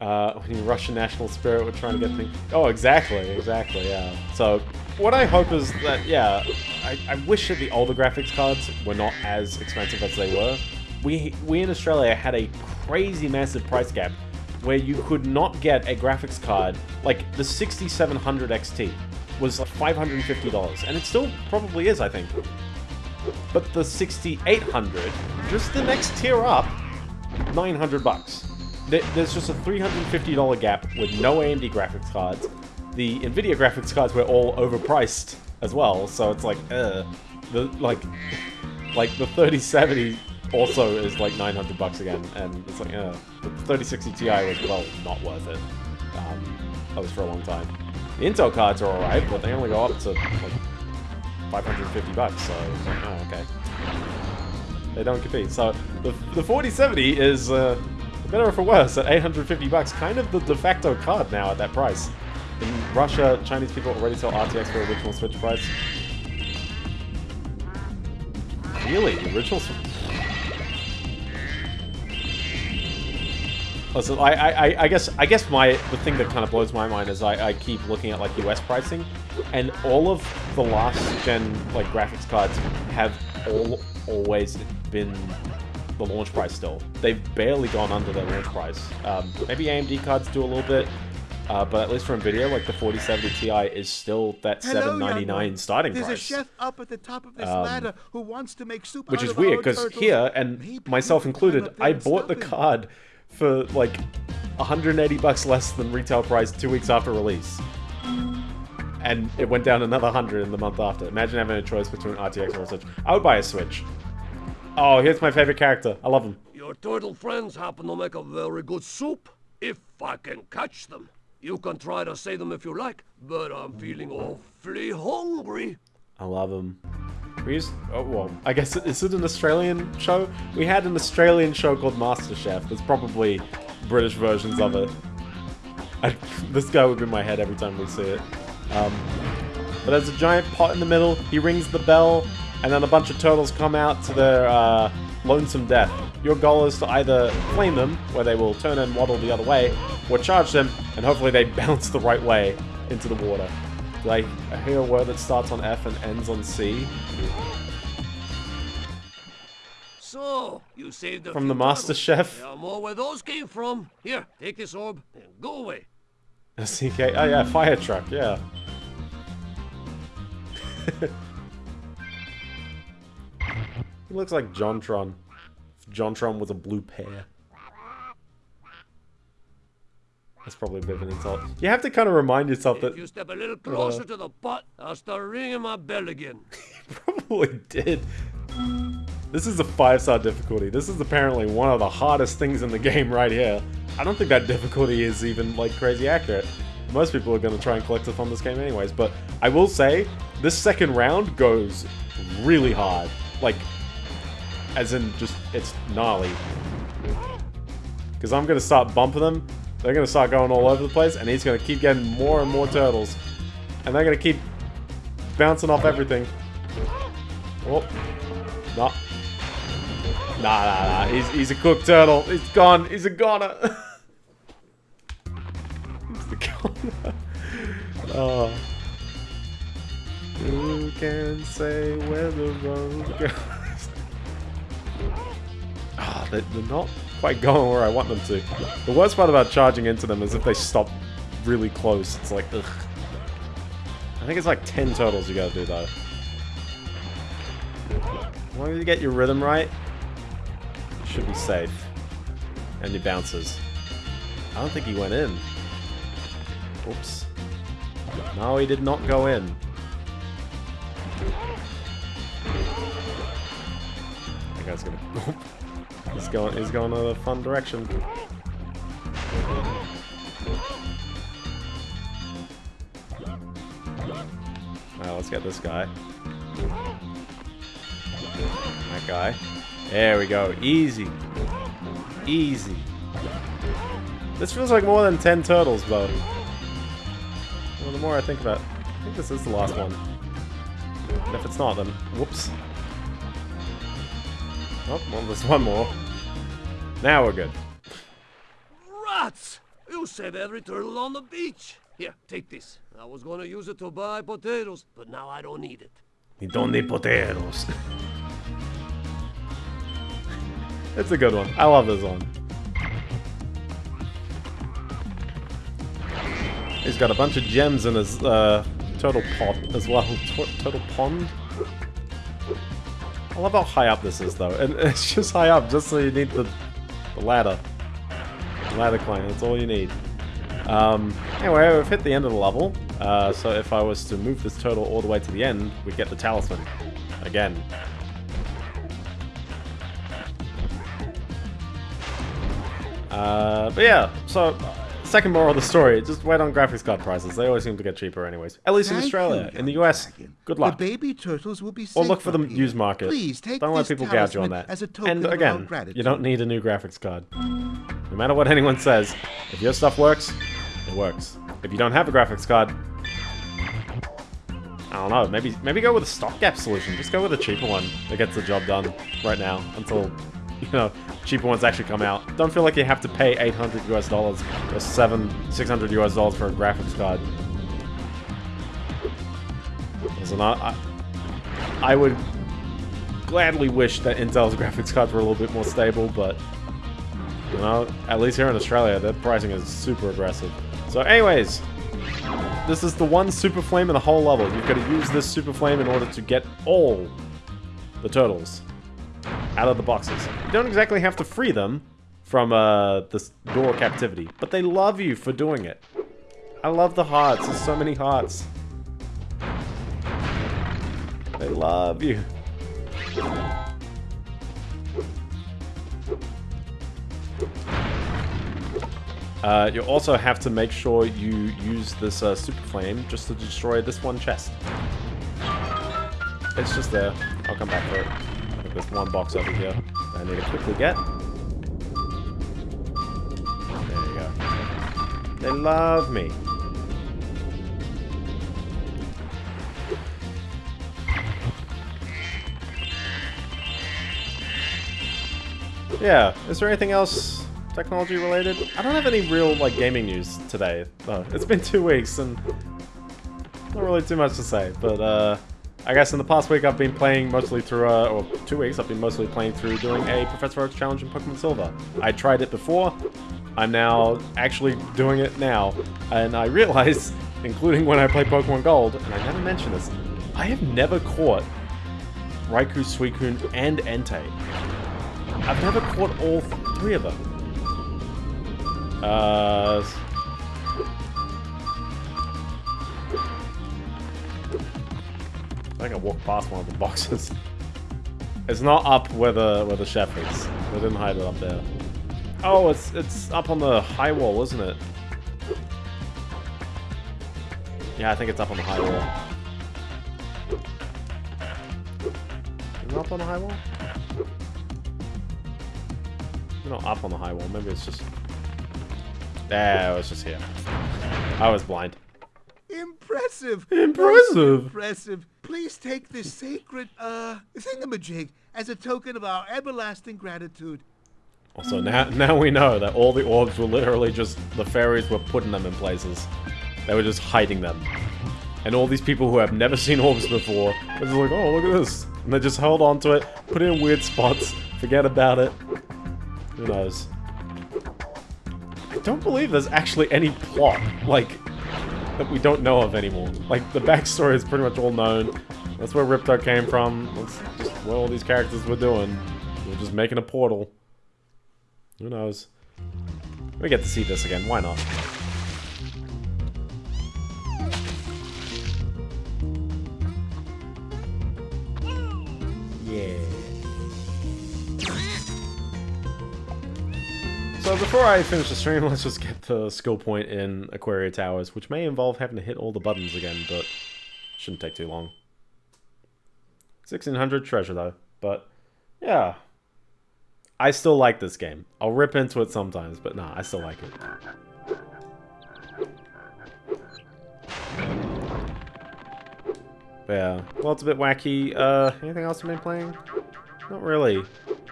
Uh, when you Russian national spirit, we're trying to get things. Oh, exactly, exactly, yeah. So, what I hope is that, yeah, I, I wish that the older graphics cards were not as expensive as they were. We, we in Australia had a crazy massive price gap where you could not get a graphics card, like the 6700 XT was like $550, and it still probably is, I think. But the 6800, just the next tier up, 900 bucks. There's just a $350 gap with no AMD graphics cards. The Nvidia graphics cards were all overpriced as well, so it's like, uh, the like, like the 3070 also is like 900 bucks again, and it's like, uh, the 3060 Ti was well not worth it. Um, that was for a long time. The Intel cards are alright, but they only go up to like 550 bucks, so oh, okay. They don't compete. So the, the 4070 is, uh, better or for worse, at 850 bucks, kind of the de facto card now at that price. In Russia, Chinese people already sell RTX for original Switch price. Really? The original Switch? I, I, I- I guess I guess my the thing that kind of blows my mind is I, I keep looking at like US pricing, and all of the last gen like graphics cards have all always been the launch price still. They've barely gone under their launch price. Um, maybe AMD cards do a little bit, uh, but at least for Nvidia, like the 4070 Ti is still that Hello, 799 starting There's price. There's a chef up at the top of this Um, ladder who wants to make soup which is weird because here and myself included i bought the card for like 180 bucks less than retail price two weeks after release and it went down another 100 in the month after imagine having a choice between rtx or a switch i would buy a switch oh here's my favorite character i love him Your turtle friends happen to make a very good soup. If I can catch them. You can try to save them if you like, but I'm feeling awfully hungry. i love him we used oh well i guess is it an australian show we had an australian show called masterchef there's probably british versions of it I, this guy would be in my head every time we see it. Um, but there's a giant pot in the middle. He rings the bell, and then a bunch of turtles come out to their uh, lonesome death. Your goal is to either flame them, where they will turn and waddle the other way, or charge them, and hopefully they bounce the right way into the water. Did I hear a word that starts on F and ends on C? So, you saved a From the Master. Chef? Yeah, more where those came from. Here, take this orb and go away. CK. Oh yeah, fire truck. Yeah. he looks like JonTron. JonTron was a blue pear. That's probably a bit of an insult. You have to kind of remind yourself that If you step a little closer Uh. to the pot, I'll start ringing my bell again. he probably did. This is a five star difficulty. This is apparently one of the hardest things in the game right here. I don't think that difficulty is even like crazy accurate. Most people are going to try and collect it on this game anyways, but I will say this second round goes really hard. Like, as in just, it's gnarly. Because I'm going to start bumping them, they're going to start going all over the place, and he's going to keep getting more and more turtles. And they're going to keep bouncing off everything. Oh. No. Nah, nah, nah. He's, he's a cooked turtle. He's gone. He's a goner. he's the goner. Oh. Who can say where the road goes? Ah, they, they're not quite going where I want them to. The worst part about charging into them is if they stop really close. It's like, ugh. I think it's like 10 turtles you gotta do though. As long as you get your rhythm right, should be safe. And he bounces. I don't think he went in. Oops. No, he did not go in. That guy's gonna... he's going, he's going in a fun direction. Alright, let's get this guy. That guy. There we go. Easy. Easy. This feels like more than 10 turtles, though. Well, the more I think about it, I think this is the last one. And if it's not, then whoops. Oh, well, there's one more. Now we're good. Rats! You You save every turtle on the beach. Here, take this. I was gonna use it to buy potatoes, but now I don't need it. You don't need potatoes. it's a good one. I love this one. He's got a bunch of gems in his uh, turtle pot as well. Tur turtle pond? I love how high up this is though. And it's just high up just so you need the, the ladder. The ladder climb, that's all you need. Um, anyway, we've hit the end of the level. Uh, so if I was to move this turtle all the way to the end, we'd get the talisman. Again. Uh, but yeah, so second moral of the story, just wait on graphics card prices. They always seem to get cheaper anyways. At least in Australia. in the US, good luck. The baby turtles will be Or look for the here. used market. Please take don't let people gouge you on that. as a token and again, you don't need a new graphics card. No matter what anyone says, if your stuff works, it works. If you don't have a graphics card, I don't know, maybe maybe go with a stopgap solution. Just go with a cheaper one that gets the job done right now until, you know, cheaper ones actually come out. Don't feel like you have to pay 800 US dollars or 7, 600 US dollars for a graphics card. Listen, I, I would gladly wish that Intel's graphics cards were a little bit more stable, but, you know, at least here in Australia, their pricing is super aggressive. So anyways, this is the one super flame in the whole level. You've got to use this super flame in order to get all the turtles out of the boxes. You don't exactly have to free them from uh, this door captivity, but they love you for doing it. I love the hearts. There's so many hearts. They love you. Uh, you also have to make sure you use this uh, super flame just to destroy this one chest. It's just there. I'll come back for it. There's one box over here I need to quickly get. There you go. They love me. Yeah, is there anything else technology related? I don't have any real like gaming news today. though. it's been two weeks and not really too much to say. But uh, I guess in the past week I've been playing mostly through, uh, or two weeks I've been mostly playing through doing a Professor Oak's challenge in Pokemon Silver. I tried it before. I'm now actually doing it now, and I realize, including when I play Pokemon Gold, and I never mentioned this, I have never caught Raikou, Suicune, and Entei. I've never caught all three of them. Uh, I think I walked past one of the boxes. It's not up where the where the chef is. They didn't hide it up there. Oh, it's it's up on the high wall, isn't it? Yeah, I think it's up on the high wall. Is it up on the high wall? Not up on the high wall. Maybe it's just. Yeah, it was just here. I was blind. Impressive. Impressive. Impressive. Please take this sacred, uh, thingamajig as a token of our everlasting gratitude. Also, now now we know that all the orbs were literally just the fairies were putting them in places. They were just hiding them. And all these people who have never seen orbs before, they're just like, oh, look at this. And they just held on to it, put it in weird spots, forget about it. Who knows? I don't believe there's actually any plot, like, that we don't know of anymore. Like, the backstory is pretty much all known. That's where Ripto came from. That's just what all these characters were doing. Were just making a portal. Who knows? We get to see this again, why not? So before I finish the stream, let's just get the skill point in Aquaria Towers, which may involve having to hit all the buttons again, but shouldn't take too long. 1600 treasure though, but yeah. I still like this game. I'll rip into it sometimes, but nah, I still like it. But yeah, well, it's a bit wacky. Uh, anything else you've been playing? Not really.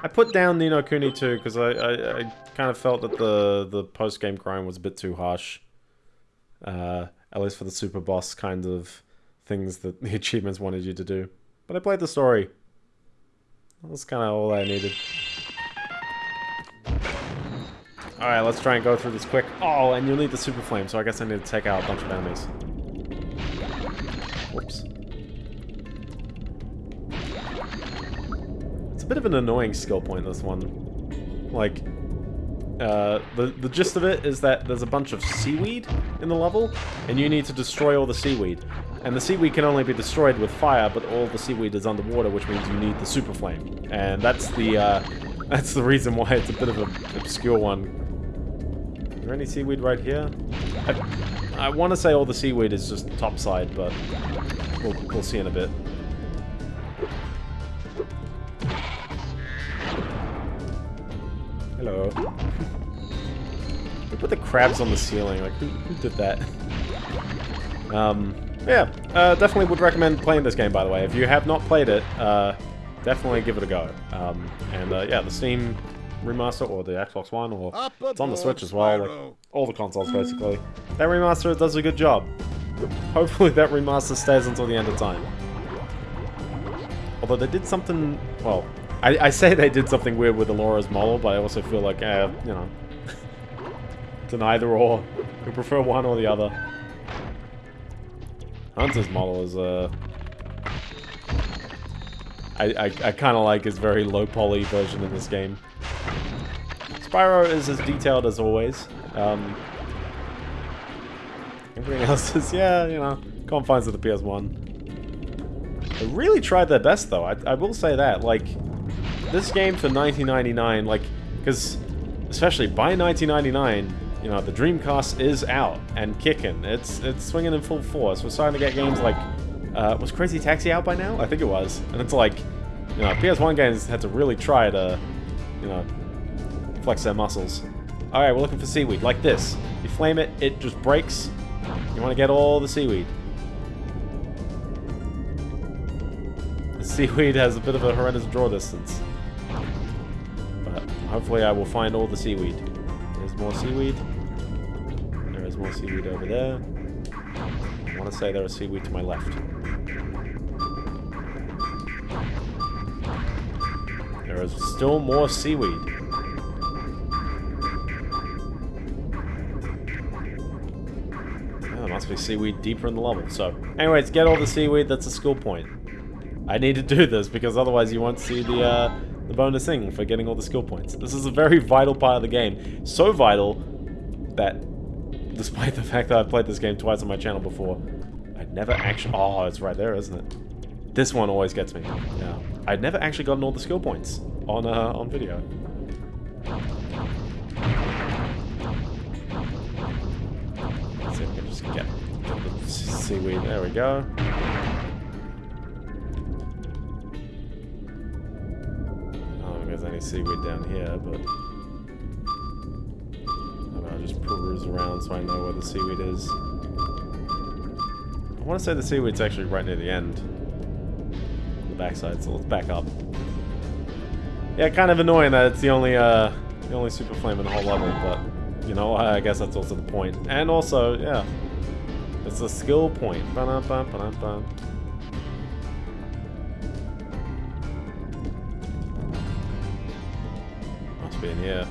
I put down Ni no Kuni too because I, I, I kind of felt that the the post game grind was a bit too harsh. Uh, at least for the super boss kind of things that the achievements wanted you to do. But I played the story. That's kind of all I needed. Alright, let's try and go through this quick. Oh, and you'll need the super flame, so I guess I need to take out a bunch of enemies. Whoops. A bit of an annoying skill point, this one. Like, uh, the, the gist of it is that there's a bunch of seaweed in the level, and you need to destroy all the seaweed. And the seaweed can only be destroyed with fire, but all the seaweed is underwater, which means you need the super flame. And that's the, uh, that's the reason why it's a bit of an obscure one. Is there any seaweed right here? I, I want to say all the seaweed is just topside, but we'll, we'll see in a bit. Hello. We put the crabs on the ceiling. Like, who, who did that? Um, yeah, uh, definitely would recommend playing this game, by the way. If you have not played it, uh, definitely give it a go. Um, and uh, yeah, the Steam remaster or the Xbox One or it's on the Switch as well. Like, all the consoles, basically. That remaster does a good job. Hopefully that remaster stays until the end of time. Although they did something... Well, I, I say they did something weird with Elora's model, but I also feel like, eh, you know... it's an either or. We prefer one or the other. Hunter's model is, uh... I, I, I kind of like his very low poly version in this game. Spyro is as detailed as always. Um, everything else is, yeah, you know, confines of the PS1. They really tried their best, though. I, I will say that. Like, this game for 1999, like, because especially by 1999, you know, the Dreamcast is out and kicking. It's it's swinging in full force. We're starting to get games like, uh, was Crazy Taxi out by now? I think it was. And it's like, you know, PS1 games had to really try to, you know, flex their muscles. Alright, we're looking for seaweed, like this. You flame it, it just breaks. You want to get all the seaweed. The seaweed has a bit of a horrendous draw distance. Hopefully I will find all the seaweed. There's more seaweed. There is more seaweed over there. I want to say there is seaweed to my left. There is still more seaweed. There must be seaweed deeper in the level. So, anyways, get all the seaweed, that's a skill point. I need to do this because otherwise you won't see the, uh, the bonus thing for getting all the skill points. This is a very vital part of the game. So vital that, despite the fact that I've played this game twice on my channel before, I'd never actually... Oh, it's right there, isn't it? This one always gets me. Yeah. I'd never actually gotten all the skill points on, uh, on video. Let's Get, get the seaweed. There we go. Any seaweed down here, but I'll just peruse around so I know where the seaweed is. I want to say the seaweed's actually right near the end. The backside, so let's back up. Yeah, kind of annoying that it's the only, uh, the only super flame in the whole level, but you know, I guess that's also the point. And also, yeah, it's a skill point. Ba -ba -ba -ba -ba. Must be in here.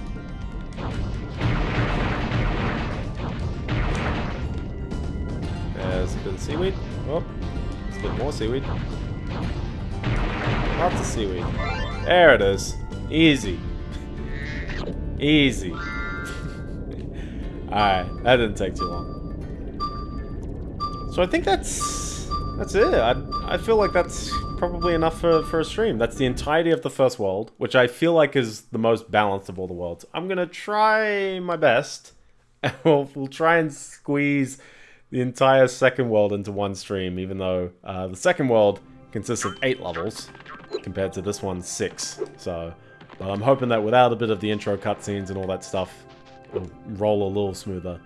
There's a bit of seaweed. Oh, there's a bit more seaweed. Lots of seaweed. There it is. Easy. Easy. Alright, that didn't take too long. So I think that's that's it. I, I feel like that's probably enough for, for a stream. That's the entirety of the first world, which I feel like is the most balanced of all the worlds. I'm going to try my best. We'll, we'll try and squeeze the entire second world into one stream, even though uh, the second world consists of eight levels, compared to this one, six. So, but I'm hoping that without a bit of the intro cutscenes and all that stuff, it'll roll a little smoother.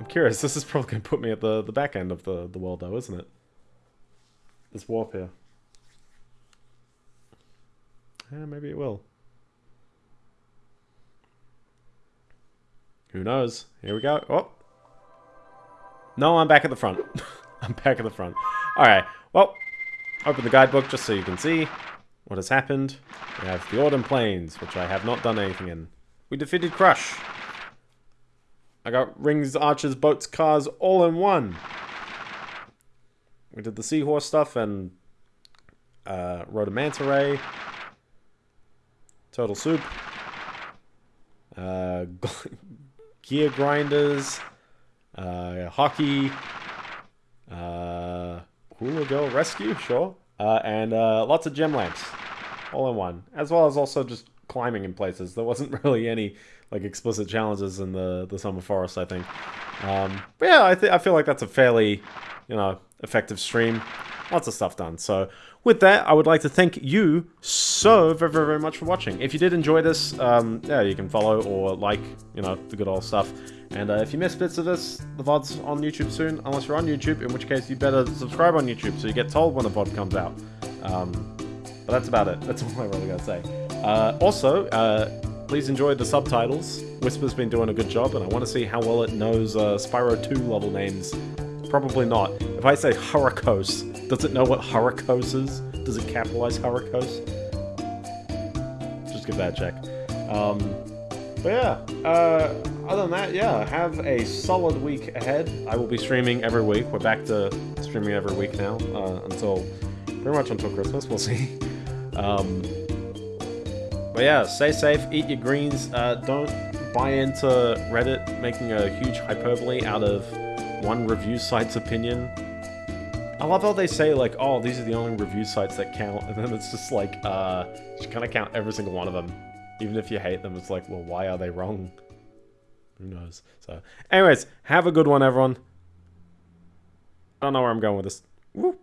I'm curious, this is probably going to put me at the, the back end of the, the world though, isn't it? This warp here. Yeah, maybe it will. Who knows? Here we go. Oh. No, I'm back at the front. I'm back at the front. Alright, well, open the guidebook just so you can see what has happened. We have the Autumn Plains, which I have not done anything in. We defeated Crush. I got rings, archers, boats, cars, all in one. We did the seahorse stuff and uh, rode a manta ray. Turtle soup. Uh, gear grinders. Uh, hockey. Uh, hula girl rescue, sure. Uh, and uh, lots of gem lamps, all in one, as well as also just climbing in places. There wasn't really any like explicit challenges in the the summer forest, I think. Um, but yeah, I think I feel like that's a fairly, you know, effective stream. Lots of stuff done. So with that, I would like to thank you so very, very, very much for watching. If you did enjoy this, um, yeah, you can follow or like, you know, the good old stuff. And uh, if you missed bits of this, the VOD's on YouTube soon, unless you're on YouTube, in which case you better subscribe on YouTube so you get told when the VOD comes out. Um, but that's about it. That's all I really gotta say. Uh, also, uh, please enjoy the subtitles. Whisper's been doing a good job, and I want to see how well it knows uh, Spyro 2 level names. Probably not. If I say Hurricos, does it know what Hurricos is? Does it capitalize Hurricos? Just give that a check. Um, but yeah, uh, other than that, yeah, have a solid week ahead. I will be streaming every week. We're back to streaming every week now, uh, until, pretty much until Christmas, we'll see. Um, but yeah, stay safe, eat your greens, uh, don't buy into Reddit making a huge hyperbole out of one review site's opinion. I love how they say like, oh, these are the only review sites that count, and then it's just like, uh, you kind of count every single one of them. Even if you hate them, it's like, well, why are they wrong? Who knows? So, anyways, have a good one, everyone. I don't know where I'm going with this. Woo.